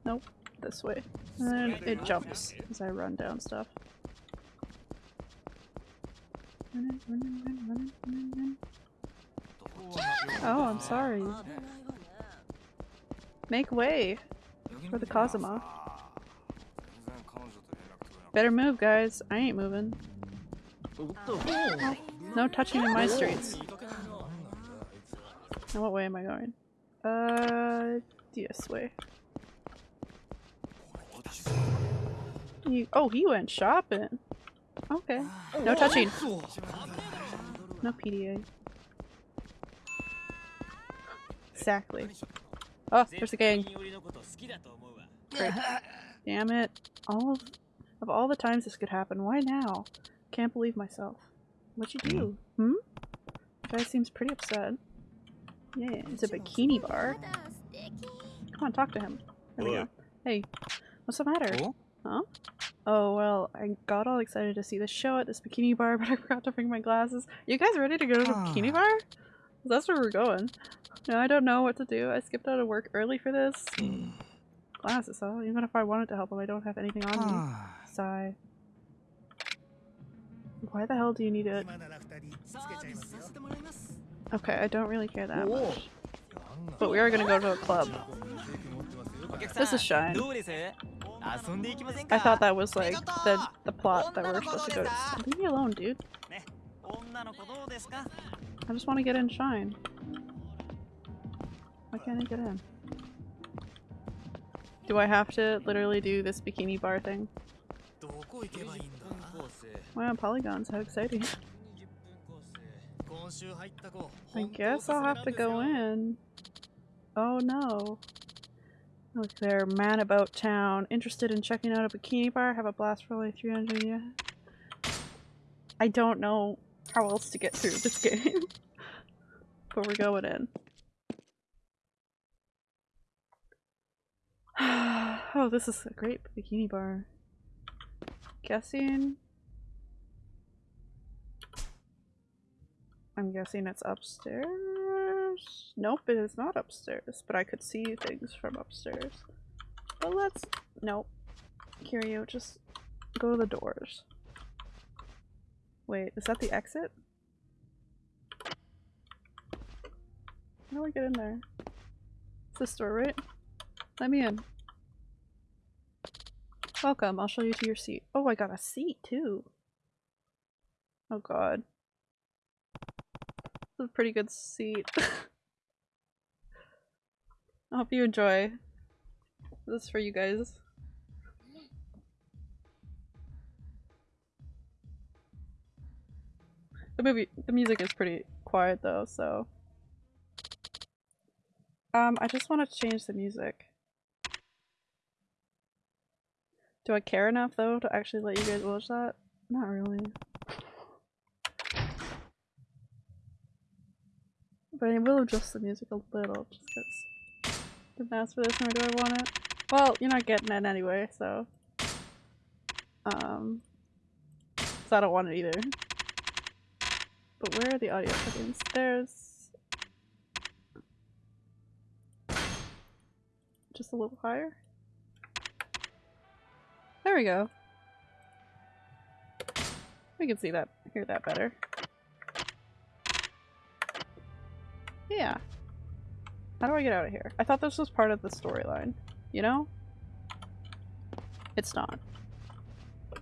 Nope, this way. And then it jumps as I run down stuff. Running, running, running, running, running, running. Oh, I'm sorry. Make way for the Kazuma. Better move, guys. I ain't moving. No touching in my streets. Now what way am I going? Uh, this way. You, oh, he went shopping. Okay. No touching. No PDA. Exactly. Oh, there's a gang. Great. Damn it. All of, all the times this could happen, why now? Can't believe myself. What'd you do? Hmm? hmm? Guy seems pretty upset. Yeah, it's a bikini bar. Come on, talk to him. There we go. Hey, what's the matter? Huh? Oh, well, I got all excited to see the show at this bikini bar, but I forgot to bring my glasses. You guys ready to go to the ah. bikini bar? That's where we're going. No, I don't know what to do. I skipped out of work early for this. Hmm. Glasses, huh? Even if I wanted to help him, I don't have anything on me. Ah, why the hell do you need it? Okay, I don't really care that much. But we are gonna go to a club. This is Shine. I thought that was like the, the plot that we we're supposed to go to. Leave me alone, dude. I just want to get in Shine. Why can't I get in? Do I have to literally do this bikini bar thing? Wow, polygons, how exciting. I guess I'll have to go in. Oh no. Look there, man about town. Interested in checking out a bikini bar? Have a blast for only 300 yeah. I don't know how else to get through this game. but we're going in. oh, this is a great bikini bar. Guessing I'm guessing it's upstairs? Nope, it is not upstairs, but I could see things from upstairs. But let's... Nope. Kiryu, just go to the doors. Wait, is that the exit? How do I get in there? It's this door, right? Let me in. Welcome, I'll show you to your seat. Oh, I got a seat too. Oh god. This is a pretty good seat. I hope you enjoy. This is for you guys. The movie, the music is pretty quiet though, so. Um, I just want to change the music. Do I care enough though to actually let you guys watch that? Not really. But I will adjust the music a little just because didn't ask for this nor do I want it. Well, you're not getting it anyway, so. Um. So I don't want it either. But where are the audio settings? There's. Just a little higher? There we go. We can see that, hear that better. Yeah. How do I get out of here? I thought this was part of the storyline. You know? It's not.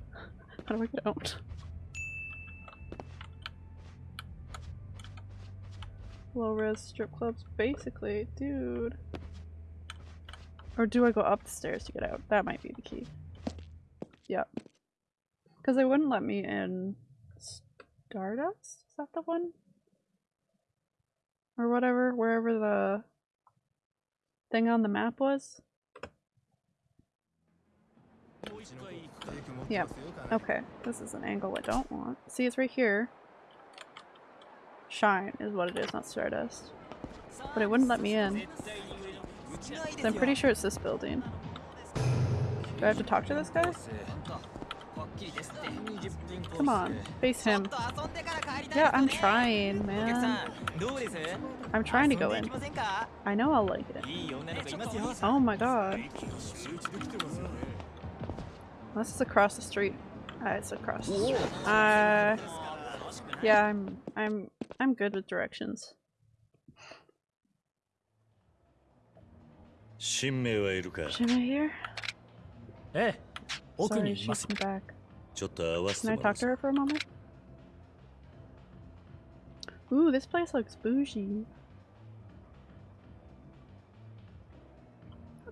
How do I get out? Low res strip clubs, basically, dude. Or do I go up the stairs to get out? That might be the key. Yep. Because they wouldn't let me in Stardust? Is that the one? Or whatever, wherever the thing on the map was? Yep. Okay, this is an angle I don't want. See, it's right here. Shine is what it is, not Stardust. But it wouldn't let me in. So I'm pretty sure it's this building. Do I have to talk to this guy? Come on, face him. Yeah, I'm trying, man. I'm trying to go in. I know I'll like it. Oh my god. This is across the street. Uh, it's across. The street. Uh, yeah, I'm, I'm, I'm good with directions.
新名
Hey,
Sorry, she's back. Can I talk to her for a moment? Ooh, this place looks bougie.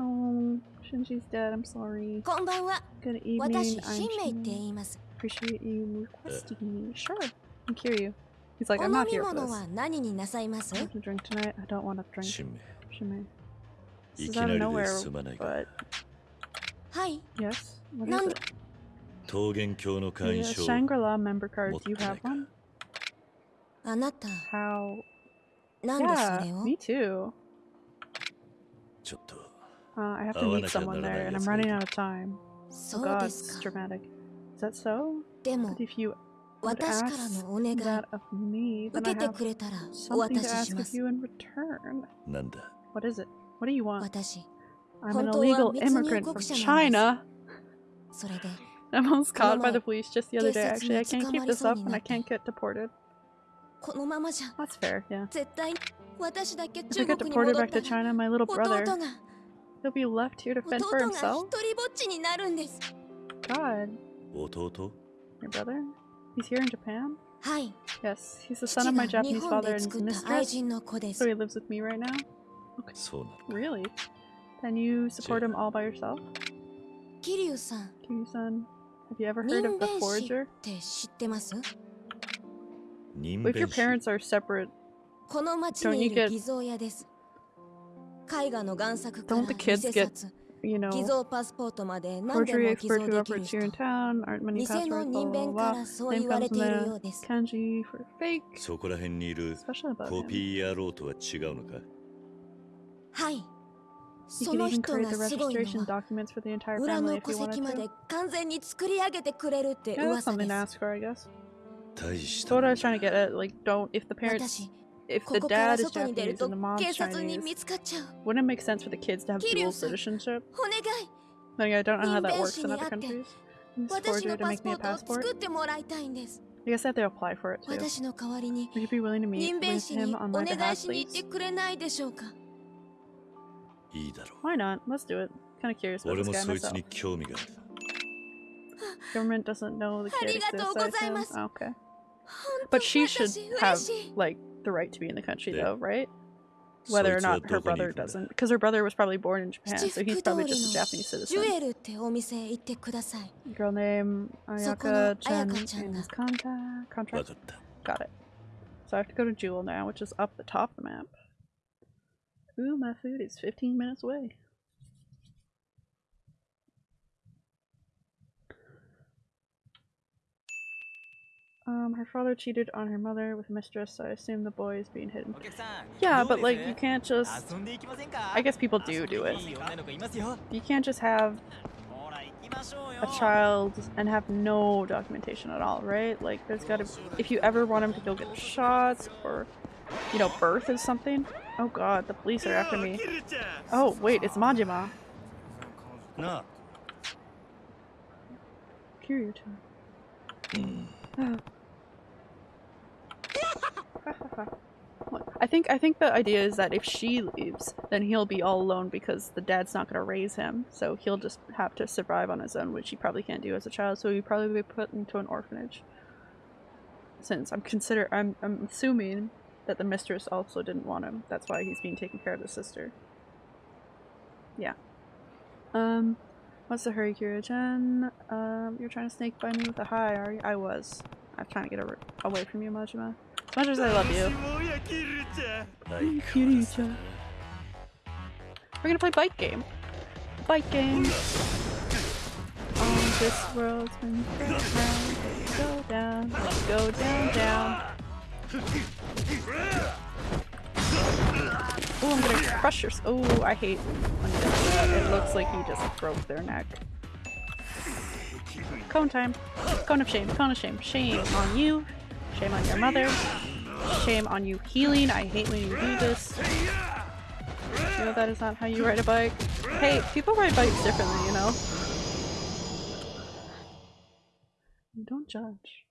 Oh, Shinji's dead. I'm sorry. Good evening. I'm Appreciate you requesting me. Sure, I'll cure you. He's like, I'm not here for this. I have to drink tonight. I don't want to drink. Shime. This is out of nowhere, but yes. What
な
is
ん
it?
桃源郷の
The
会員証
Shangri-La member card. Do you
持ってない
have
か
one?
あなた
How?
なんでそ
Yeah,
れを
me too.
ちょっと
Uh, I have to
合わ
meet
なきゃな
someone
らない
there, and
や
I'm
つがい
running
る
out of time. Oh
そう
God,
で
it's
すか
dramatic. Is that so?
でも
But if you would
私から
ask
のお願い
that of me,
受
then I
けて
have
くれたらお
something
渡
to
しし
ask
ま
of
す
you in return.
なんだ
What is it? What do you want? I'm an illegal immigrant from China. I am almost caught by the police just the other day, actually. I can't keep this up and I can't get deported. That's fair, yeah. If I get deported back to China, my little brother, he'll be left here to fend for himself? God. Your brother? He's here in Japan? Yes, he's the son of my Japanese father and mistress, so he lives with me right now.
Okay.
Really? And you support him all by yourself?
Kiryu-san.
Kiryu-san. Have you ever heard of the Forger? If your parents are separate, don't you get... Don't the kids get, you know, forgery expert who operates here in town, aren't many passwords, blah, blah, blah,
blah.
Name comes from the kanji for fake. Especially about him. You
can
even create the registration documents for the entire family if you wanted to. Yeah, that's something to ask her, I guess. So what I was trying to get at, like, don't, if the parents, if the dad is Japanese and the mom's Chinese, wouldn't it make sense for the kids to have dual citizenship? Like, I don't know how that works in other countries.
Just
forger to make me a passport. I guess I have to apply for it too. Would you be willing to meet with him on my behalf, please?
くれないでしょうか
いいだろ
Why not? Let's do it. Kind of curious
う
about
俺
this
も
guy
そいつ
myself.
に興味がある
Government doesn't know the kid
ありがとう
exists.
ご
I
ざいま
assume.
す
Oh, okay.
本
But
当
she should
私嬉
have
しい
like the right to be in the country,
Yeah.
though, right? Whether or
そいつは
not her
どこにい
brother
るんだ
doesn't, because her brother was probably born in Japan,
七
so he's
福通
probably
り
just a
の
Japanese
ジュ
citizen.
エルってお店行ってください
Girl name
そこの
Ayaka Chan
彩香ちゃん
in
が
his contact
分
contract.
かった
Got it. So I have to go to Jewel now, which is up the top of the map. Ooh, my food is 15 minutes away. Um, her father cheated on her mother with a mistress, so I assume the boy is being hidden. Yeah, but like, you can't just... I guess people do do it. You can't just have a child and have no documentation at all, right? Like, there's gotta... If you ever want him to go get shots or, you know, birth is something, Oh god, the police are after me. Oh wait, it's Majima.
No.
Kiryu I think I think the idea is that if she leaves, then he'll be all alone because the dad's not gonna raise him. So he'll just have to survive on his own, which he probably can't do as a child. So he'll probably be put into an orphanage. Since I'm consider I'm I'm assuming that the mistress also didn't want him. That's why he's being taken care of the sister. Yeah. Um, what's the hurry, Kiryu-chan? Um, you're trying to snake by me with a hi, are you? I was. I'm trying to get away from you, Majima. As much as I love you. We're gonna play bike game. Bike game. On this world, when you go go down, let's go down, down. Oh, I'm gonna crush your. Oh, I hate when he does that. It looks like he just broke their neck. Cone time. Cone of shame. Cone of shame. Shame on you. Shame on your mother. Shame on you healing. I hate when you do this. You know that is not how you ride a bike. Hey, people ride bikes differently, you know? Don't judge.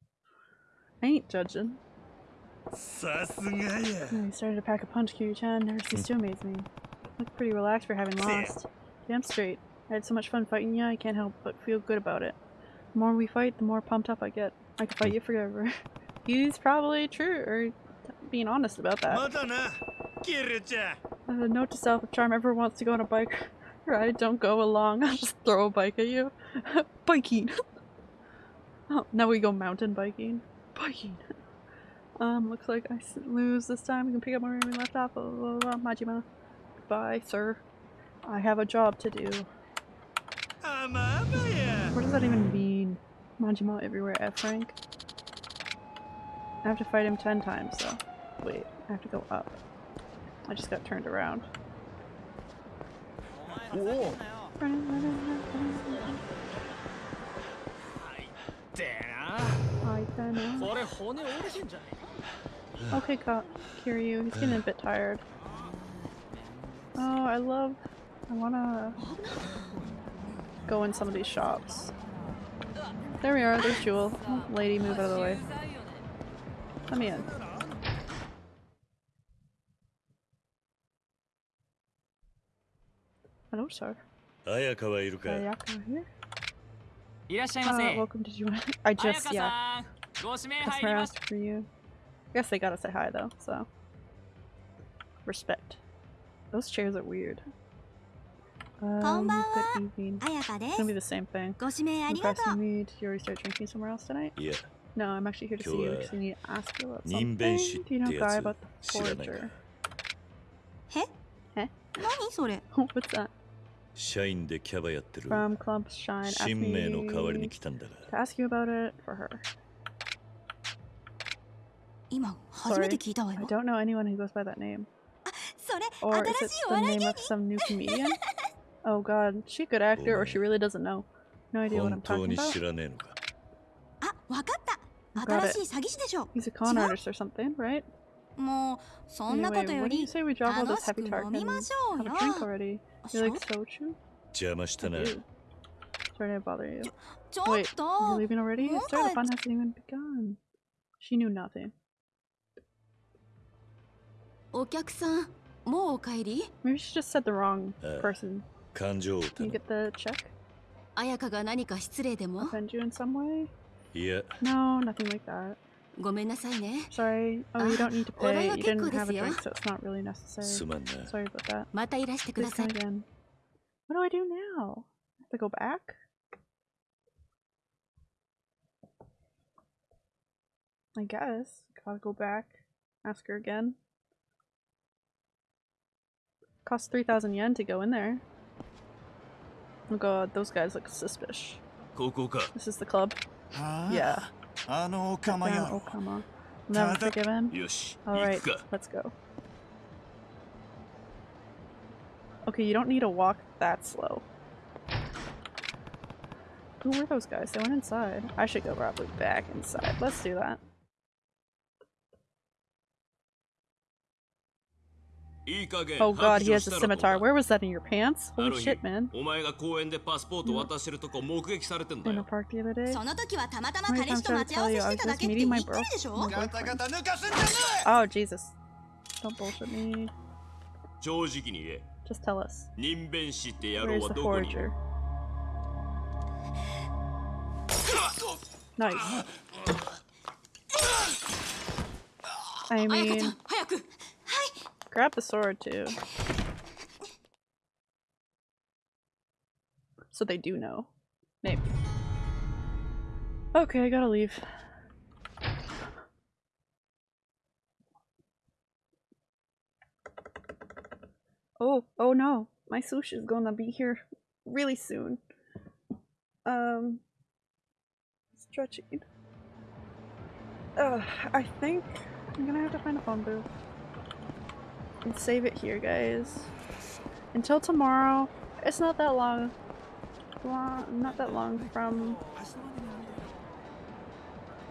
I ain't judging. I started to pack a punch, Kiryu-chan. Never ceased to amaze me. Look pretty relaxed for having lost. Damn straight. I had so much fun fighting you, I can't help but feel good about it. The more we fight, the more pumped up I get. I could fight you forever. He's probably true, or being honest about that. Uh, note to self, if Charm ever wants to go on a bike ride, don't go along. I'll just throw a bike at you. biking! oh, now we go mountain biking. Biking! Um, looks like I lose this time. We can pick up where we left off. Blah, blah, blah. Majima. Goodbye, sir. I have a job to do. What does that even mean? Majima everywhere F rank? I have to fight him 10 times though. Wait, I have to go up. I just got turned around. I
Okay, oh,
I'll you. Kiryu, he's getting a bit tired. Oh, I love... I wanna go in some of these shops. There we are, there's Jewel. Oh, lady, move out of the way. Let me in. Hello, sir.
Ayaka,
Ayaka here? Uh, welcome to Jewel. I just, yeah.
さんご指名入
Customer
ります
asked for you. I guess they gotta say hi though, so. Respect. Those chairs are weird. Um, good evening.
彩香で
It's
す
gonna be the same thing.
ご指名ありがと
Impressing
う
me. Did you already start drinking somewhere else tonight?
いや
No, I'm actually here to see you because I need to ask you about
人
something.
弁師っ
Do you know
て
a
や
guy
つ
about the
知らないか
forger?
え
え
何それ
What's that?
社員でキャバやってる
From Club Shine. Asked
新名の代わりに
me
来たんだ
to
が
ask you about it for her.
今初め
Sorry.
て聞いたわ
I
よ
don't know anyone who goes by that name.
それ
Or
新
is
し
it
いお
the
笑い
name
芸
of
人
some new comedian? Oh god, is she a good actor or she really doesn't know? No idea what
本
I'm
当
talking
に
about.
知らねえのか
あわかった
Got
新しい詐欺師でしょ
He's a con
違う
artist or something, right?
もうそんなこと
Anyway,
よ
what do you
り
say we drop all
楽
this
しく
heavy talk
飲
and
みましょう
have
よ
a drink already? You like
しょ
soju?
邪魔したな
I do. Sorry to bother you.
ちょっ
Wait,
と
you're leaving already?
What?
Sorry, the fun hasn't even begun. She knew nothing. Maybe she just said the wrong
uh,
person. Can you get the check? Offend you in some way?
Yeah.
No, nothing like that. Sorry. Oh, you don't need to
ah,
pay. You didn't have a drink, so it's not really necessary. Sorry about that. Please come again. What do I do now? I have to go back? I guess. Gotta go back. Ask her again. Costs 3,000 yen to go in there. Oh god, those guys look suspicious. This is the club. Yeah. Damn Okama. Never forgive him. Alright, let's go. Okay, you don't need to walk that slow. Who were those guys? They went inside. I should go probably back inside. Let's do that. Oh god, he has a scimitar. Where was that in your pants? Holy shit, man. In the park the other day? Tell you I was just meeting my bro? My
oh,
oh, Jesus. Don't bullshit me. Just tell us. Where's the
forger?
Nice. I mean grab the sword too. So they do know. Maybe. Okay, I gotta leave. Oh, oh no. My sushi is gonna be here really soon. Um, stretching. Uh, I think I'm gonna have to find a phone booth and save it here, guys. Until tomorrow. It's not that long. long not that long from.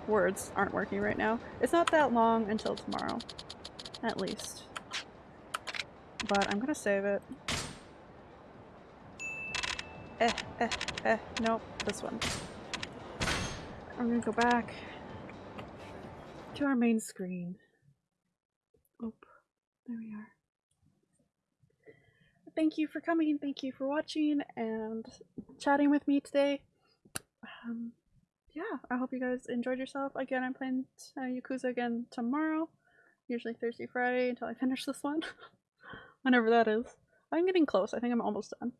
Words aren't working right now. It's not that long until tomorrow, at least. But I'm gonna save it. Eh, eh, eh. Nope, this one. I'm gonna go back to our main screen. Oop, there we are. Thank you for coming, thank you for watching and chatting with me today. Um, yeah, I hope you guys enjoyed yourself. Again, I'm playing uh, Yakuza again tomorrow, usually Thursday, Friday until I finish this one. Whenever that is. I'm getting close, I think I'm almost done.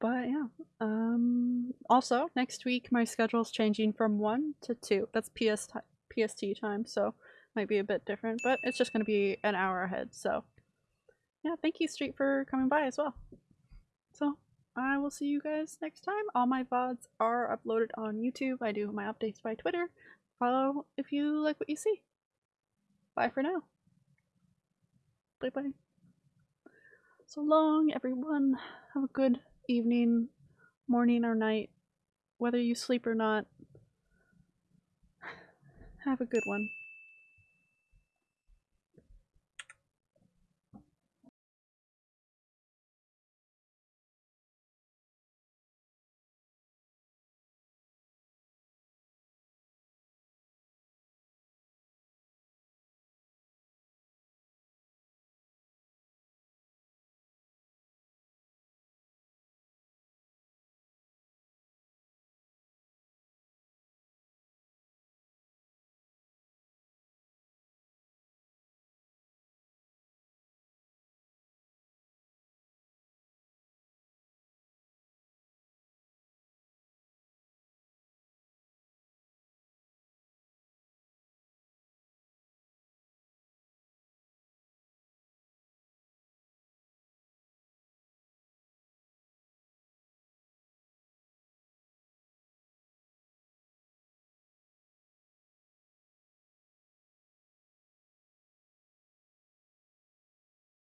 But yeah, um, also next week my schedule's changing from 1 to 2. That's PS PST time, so might be a bit different, but it's just going to be an hour ahead, so yeah, thank you Street for coming by as well. So, I will see you guys next time. All my VODs are uploaded on YouTube. I do my updates by Twitter. Follow if you like what you see. Bye for now. Bye bye. So long, everyone. Have a good evening, morning, or night. Whether you sleep or not, have a good one.